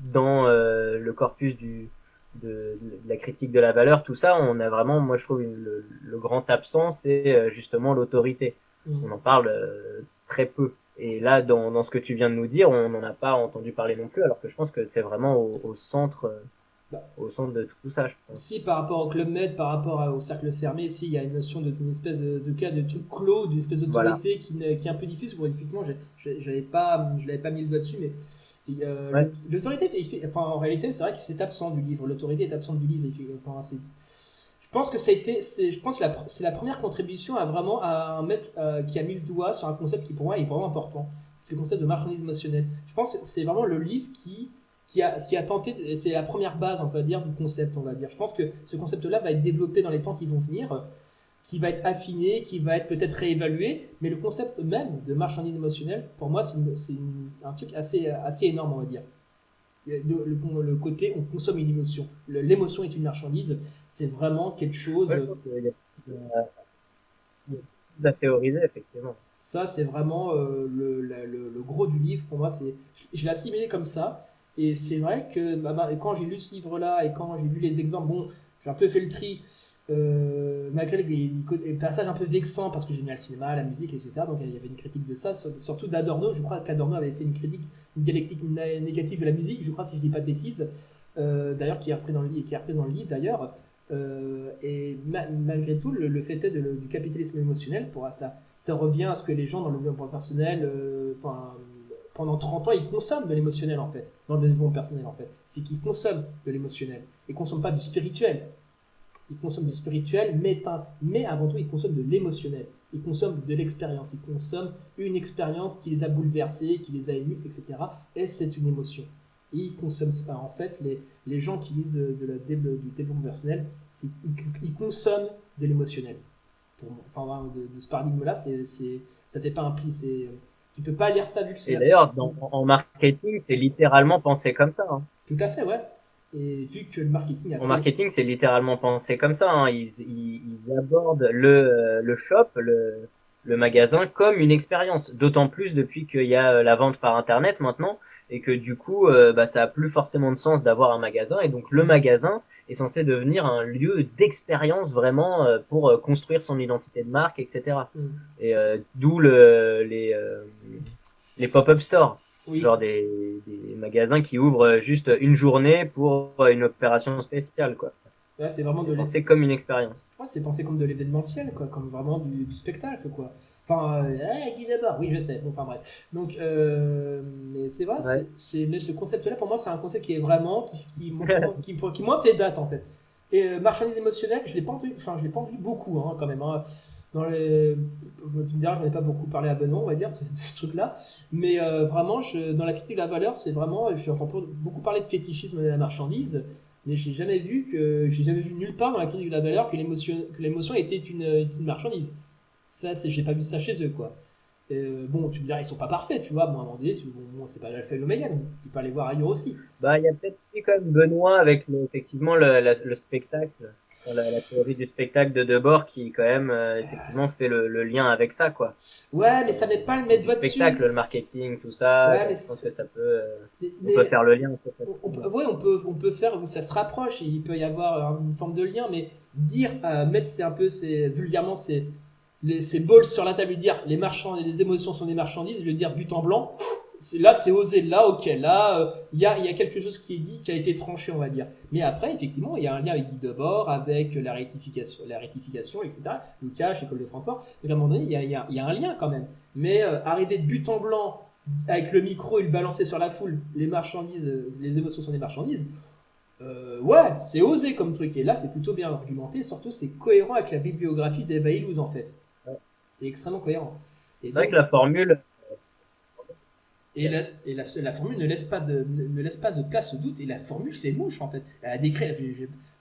dans euh, le corpus du, de, de, la critique de la valeur, tout ça, on a vraiment, moi je trouve, le, le, grand absent, c'est justement l'autorité. Mmh. On en parle très peu. Et là, dans, dans, ce que tu viens de nous dire, on n'en a pas entendu parler non plus, alors que je pense que c'est vraiment au, au centre bah. au centre de tout ça, je pense. Si par rapport au Club Med, par rapport au cercle fermé, si il y a une notion d'une espèce de, de, cas de truc clos, d'une espèce d'autorité qui, qui, est un peu difficile, bon, effectivement, j'avais pas, je l'avais pas mis le doigt dessus, mais euh, l'autorité, enfin, en réalité, c'est vrai que c'est absent du livre. L'autorité est absente du livre. Enfin, je pense que ça a été, je pense c'est la première contribution à vraiment à un mec euh, qui a mis le doigt sur un concept qui pour moi est vraiment important. C'est le concept de marchandise émotionnelle. Je pense que c'est vraiment le livre qui qui a, qui a tenté, c'est la première base, on va dire, du concept, on va dire. Je pense que ce concept-là va être développé dans les temps qui vont venir, qui va être affiné, qui va être peut-être réévalué, mais le concept même de marchandise émotionnelle, pour moi, c'est un truc assez, assez énorme, on va dire. Le, le, côté, on consomme une émotion. L'émotion est une marchandise, c'est vraiment quelque chose. Ouais, à théoriser, effectivement. Ça, c'est vraiment euh, le, le, le, gros du livre. Pour moi, c'est, je l'ai assimilé comme ça. Et c'est vrai que bah, bah, quand j'ai lu ce livre-là et quand j'ai vu les exemples, bon, j'ai un peu fait le tri, euh, malgré les, passages un peu vexants parce que j'ai mis le cinéma, la musique, etc. Donc il y avait une critique de ça, surtout d'Adorno. Je crois qu'Adorno avait fait une critique, une dialectique négative de la musique, je crois, si je dis pas de bêtises, euh, d'ailleurs, qui est repris dans le, repris dans le livre d'ailleurs. Euh, et malgré tout, le, fait est du capitalisme émotionnel, pour ça, ça revient à ce que les gens dans le développement personnel, enfin pendant 30 ans, ils consomment de l'émotionnel en fait, dans le développement personnel en fait. C'est qu'ils consomment de l'émotionnel et consomment pas du spirituel. ils consomment du spirituel, mais, mais avant tout, ils consomment de l'émotionnel. Ils consomment de l'expérience. Ils consomment une expérience qui les a bouleversés, qui les a émus, etc. Et c'est une émotion. Et ils consomment ça. En fait, les, les gens qui lisent de la, du développement personnel, ils, ils, consomment de l'émotionnel. Enfin, de, de ce paradigme-là, ça fait pas un. C'est, tu peux pas lire ça vu que c'est. Et d'ailleurs, en marketing, c'est littéralement pensé comme ça. Hein. Tout à fait, ouais. Et vu que le marketing a En marketing, c'est littéralement pensé comme ça. Hein. Ils, ils, abordent le, le shop, le, le magasin comme une expérience. D'autant plus depuis qu'il y a la vente par internet maintenant et que du coup, euh, bah, ça a plus forcément de sens d'avoir un magasin. Et donc le magasin est censé devenir un lieu d'expérience vraiment euh, pour euh, construire son identité de marque, etc. Et mm. d'où le, les, les pop-up stores. Genre des, des, magasins qui ouvrent juste une journée pour une opération spéciale, quoi. c'est vraiment de penser comme une expérience. Ouais, c'est pensé comme de l'événementiel, quoi, comme vraiment du, du spectacle, quoi. Enfin, euh, hey, Guy Debord, oui, je sais. Bon, enfin bref. Donc, euh, mais c'est vrai, c'est, mais ce concept-là, pour moi, c'est un concept qui est vraiment, qui, qui, qui, qui, qui moi, fait date, en fait. Et euh, marchandise émotionnelle, je l'ai pas entendu, enfin, je l'ai pas entendu beaucoup, hein, quand même. Hein. Dans les, tu me diras, j'en ai pas beaucoup parlé à Benoît, on va dire, ce, ce truc-là. Mais euh, vraiment, je, dans la critique de la valeur, c'est vraiment, j'entends beaucoup parler de fétichisme de la marchandise mais j'ai jamais vu que j'ai jamais vu nulle part dans la critique de la valeur que l'émotion que l'émotion était une, une marchandise ça, c'est, j'ai pas vu ça chez eux, quoi. Euh, bon, tu me diras, ils sont pas parfaits, tu vois. Bon, à un moment donné, bon, c'est pas l'alpha et l'oméga, tu peux aller voir ailleurs aussi. Bah, il y a peut-être quand même Benoît avec effectivement le, le spectacle, la, la, théorie du spectacle de Debord qui quand même euh, effectivement fait le, le, lien avec ça, quoi. Ouais, mais ça met pas le mettre votre dessus. Le spectacle, le marketing, tout ça. Ouais, je pense que ça peut, euh, on peut faire le lien. En fait. on, ouais, on peut, on peut faire, ça se rapproche, il peut y avoir une forme de lien, mais dire, mettre c'est un peu, c'est vulgairement, c'est les, ces balls sur la table et dire les marchands, les émotions sont des marchandises, le dire but en blanc, là c'est osé, là ok, là il y, a, y a quelque chose qui est dit, qui a été tranché on va dire. Mais après effectivement il y a un lien avec Guy Debord, avec la rectification, la etc. Lucas, École de Francfort, à un moment donné il y a, y, a, un lien quand même. Mais euh, arriver de but en blanc avec le micro et le balancer sur la foule, les marchandises, les émotions sont des marchandises. Euh, ouais, c'est osé comme truc. Et là, c'est plutôt bien argumenté. Surtout, c'est cohérent avec la bibliographie d'Eva en fait. C'est extrêmement cohérent. C'est vrai que la formule. Et, la, et la, la, formule ne laisse, pas de, ne laisse pas de place au doute, et la formule fait mouche en fait. Elle a décrit,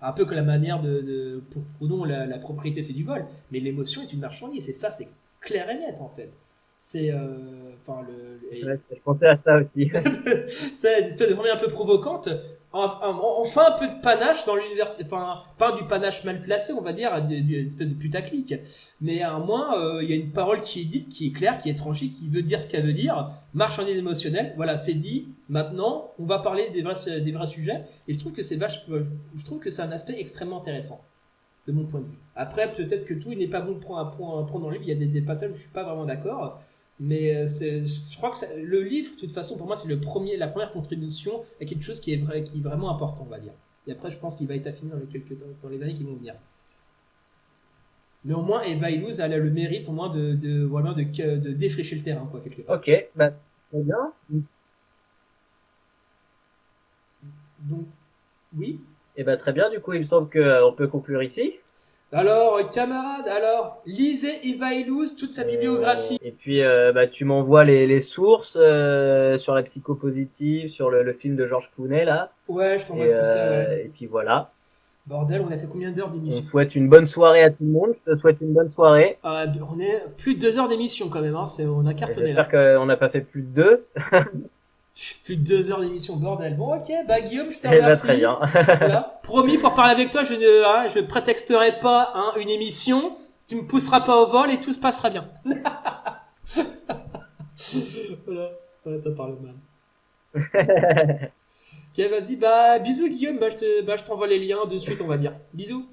un peu que la manière de. de pour Proudhon, la, la propriété c'est du vol, mais l'émotion est une marchandise, et ça c'est clair et net en fait. C'est. Euh, enfin, le. je pensais à ça aussi. c'est une espèce de formule un peu provocante, enfin un peu de panache dans l'université, enfin pas du panache mal placé, on va dire, une espèce de putaclic, mais à moins euh, il y a une parole qui est dite, qui est claire, qui est tranchée, qui veut dire ce qu'elle veut dire, marchandise émotionnelle, voilà, c'est dit. Maintenant, on va parler des vrais, des vrais sujets, et je trouve que c'est vache, je trouve que c'est un aspect extrêmement intéressant de mon point de vue. Après, peut-être que tout n'est pas bon pour un point, dans le livre, il y a des, des passages où je suis pas vraiment d'accord. Mais euh, je crois que le livre, de toute façon, pour moi, c'est le premier, la première contribution à quelque chose qui est, vrai, qui est vraiment important, on va dire. Et après, je pense qu'il va être affiné dans les, quelques, dans les années qui vont venir. Mais au moins, Eva Illouz a le mérite au moins de, de, voilà, de, de défricher le terrain, quoi, quelque part. Ok, bah, très bien. Donc, oui. Eh bah, très bien, du coup, il me semble qu'on peut conclure ici. Alors, camarade, alors, lisez Eva Illouz, toute sa bibliographie. Et puis, euh, bah, tu m'envoies les, les sources euh, sur la psychopositive, sur le, le, film de Georges Clooney, là. Ouais, je t'envoie tout ça. Euh, et puis voilà. Bordel, on a fait combien d'heures d'émission? On souhaite une bonne soirée à tout le monde. Je te souhaite une bonne soirée. on est plus de deux heures d'émission quand même. Hein. on a cartonné. J'espère qu'on n'a pas fait plus de deux. Plus de deux heures d'émission, bordel. Bon, ok, bah Guillaume, je te remercie. Eh très bien. voilà. Promis, pour parler avec toi, je ne hein, je prétexterai pas hein, une émission. Tu me pousseras pas au vol et tout se passera bien. voilà. voilà, ça parle mal. ok, vas-y, bah bisous Guillaume, bah je te, bah, je t'envoie les liens de suite, on va dire. Bisous.